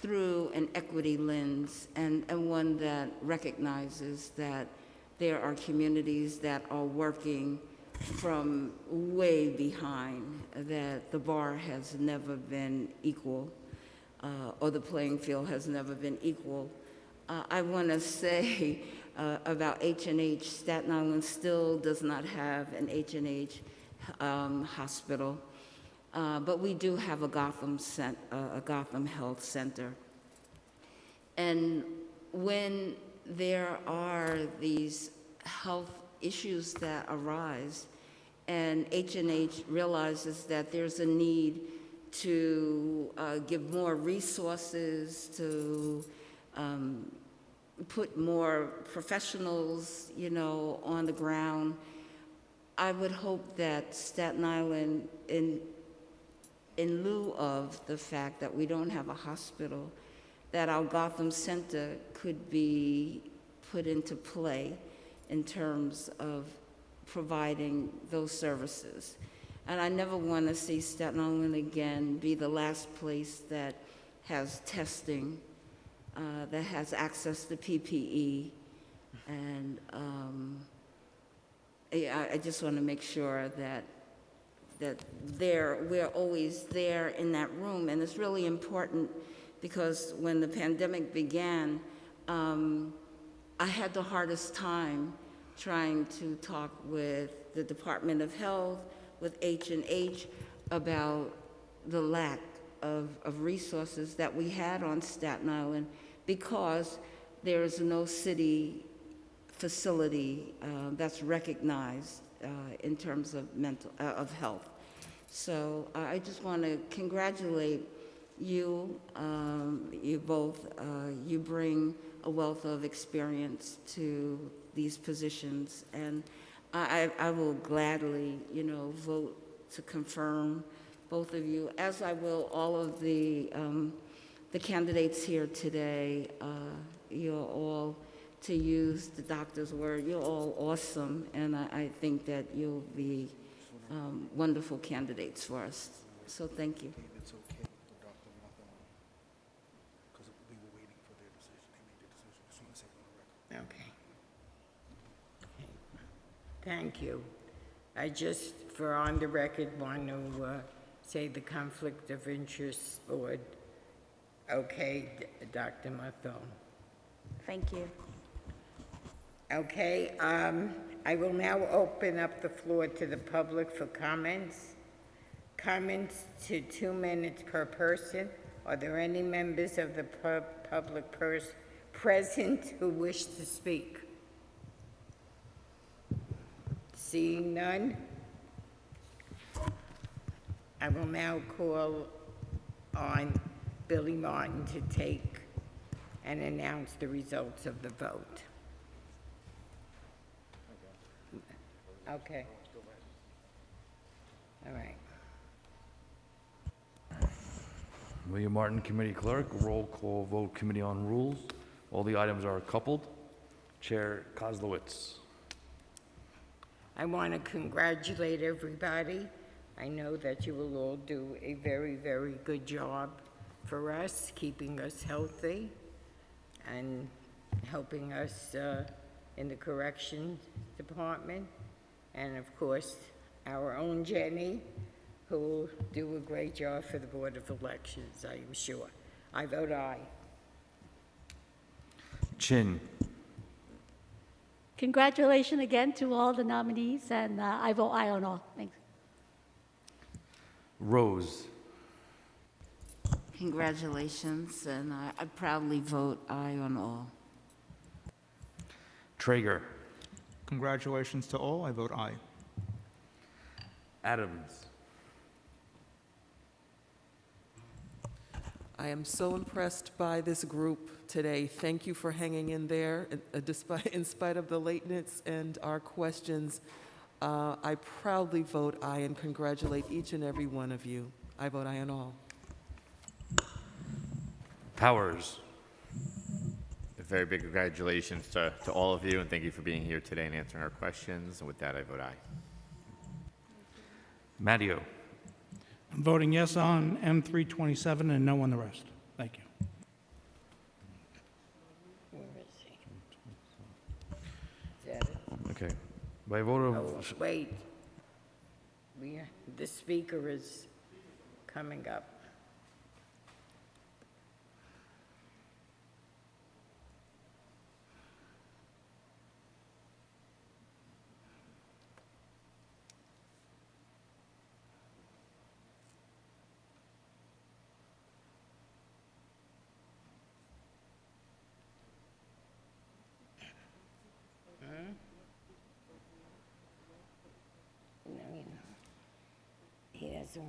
through an equity lens and, and one that recognizes that there are communities that are working from way behind, that the bar has never been equal, uh, or the playing field has never been equal. Uh, I want to say uh, about H and H, Staten Island still does not have an H and H um, hospital, uh, but we do have a Gotham cent- uh, a Gotham Health Center. And when there are these health issues that arise, and H&H realizes that there's a need to uh, give more resources, to um, put more professionals, you know, on the ground, I would hope that Staten Island, in, in lieu of the fact that we don't have a hospital, that our Gotham Center could be put into play in terms of providing those services. And I never want to see Staten Island again be the last place that has testing, uh, that has access to PPE. And um, I, I just want to make sure that that there, we're always there in that room. And it's really important because when the pandemic began, um, I had the hardest time trying to talk with the Department of Health, with H&H about the lack of, of resources that we had on Staten Island because there is no city facility uh, that's recognized uh, in terms of mental, uh, of health. So uh, I just want to congratulate you, um, you both. Uh, you bring a wealth of experience to these positions, and I, I I will gladly, you know, vote to confirm both of you, as I will all of the um, the candidates here today. Uh, you're all, to use the doctor's word, you're all awesome, and I, I think that you'll be um, wonderful candidates for us. So thank you. Okay for Dr. Hawthorne, because we were waiting for their decision. They made their decision. Just want to say it on the record. Okay. Thank you. I just, for on the record, want to uh, say the Conflict of Interest Board. Okay, Dr. Mathon. Thank you. Okay, um, I will now open up the floor to the public for comments. Comments to two minutes per person. Are there any members of the pub- public present who wish to speak? Seeing none, I will now call on Billy Martin to take and announce the results of the vote. Okay. All right. William Martin, Committee Clerk, roll call vote Committee on Rules. All the items are coupled. Chair Koslowitz. I want to congratulate everybody. I know that you will all do a very, very good job for us, keeping us healthy and helping us uh, in the correction department. And of course, our own Jenny, who will do a great job for the Board of Elections, I am sure. I vote aye. Chin. Congratulations again to all the nominees, and uh, I vote aye on all. Thanks. Rose. Congratulations, and I I proudly vote aye on all. Treyger. Congratulations to all. I vote aye. Adams. I am so impressed by this group today. Thank you for hanging in there uh, despite, in spite of the lateness and our questions. Uh, I proudly vote aye and congratulate each and every one of you. I vote aye on all. Powers. A very big congratulations to, to all of you, and thank you for being here today and answering our questions. And with that, I vote aye. Matteo. I'm voting yes on M327 and no on the rest. Thank you. Okay. By vote Oh, of, wait. We, the speaker is coming up.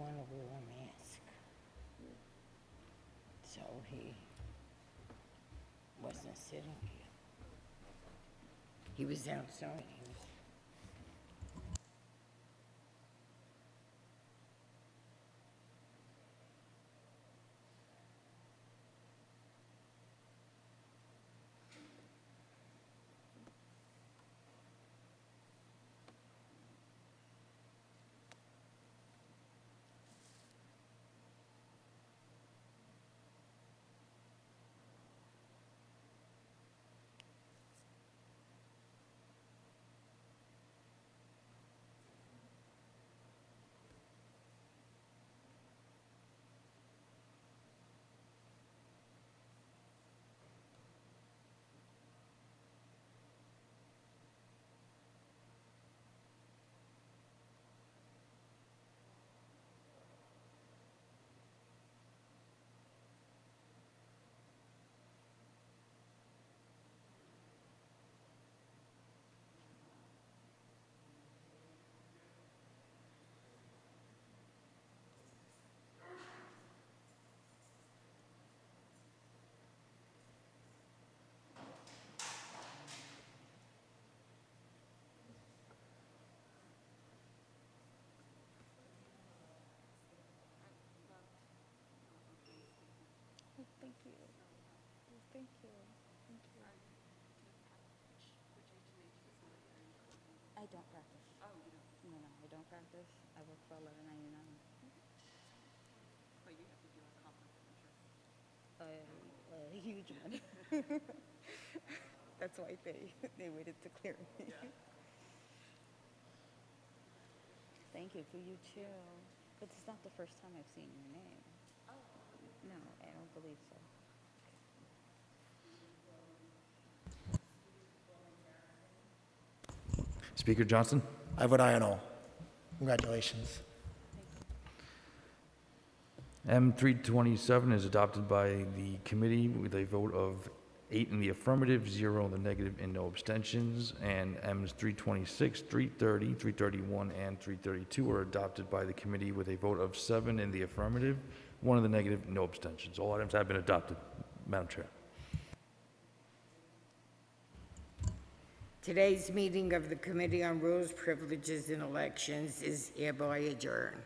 Want to wear a mask. So he wasn't sitting here. He was outside. He was Thank you. Thank you. Thank you. I don't practice. Oh, you don't? No, no, I don't practice. I work for eleven ninety-nine. But you have to do a conference, I'm sure. A, a huge one. That's why they, they waited to clear me. Thank you, for you too. But it's not the first time I've seen your name. Oh. No, I don't believe so. Speaker Johnson? I vote aye on all. Congratulations. M 327 is adopted by the committee with a vote of eight in the affirmative, zero in the negative, and no abstentions. And Ms 326, 330, 331, and 332 are adopted by the committee with a vote of seven in the affirmative, one in the negative, no abstentions. All items have been adopted, Madam Chair. Today's meeting of the Committee on Rules, Privileges, and Elections is hereby adjourned.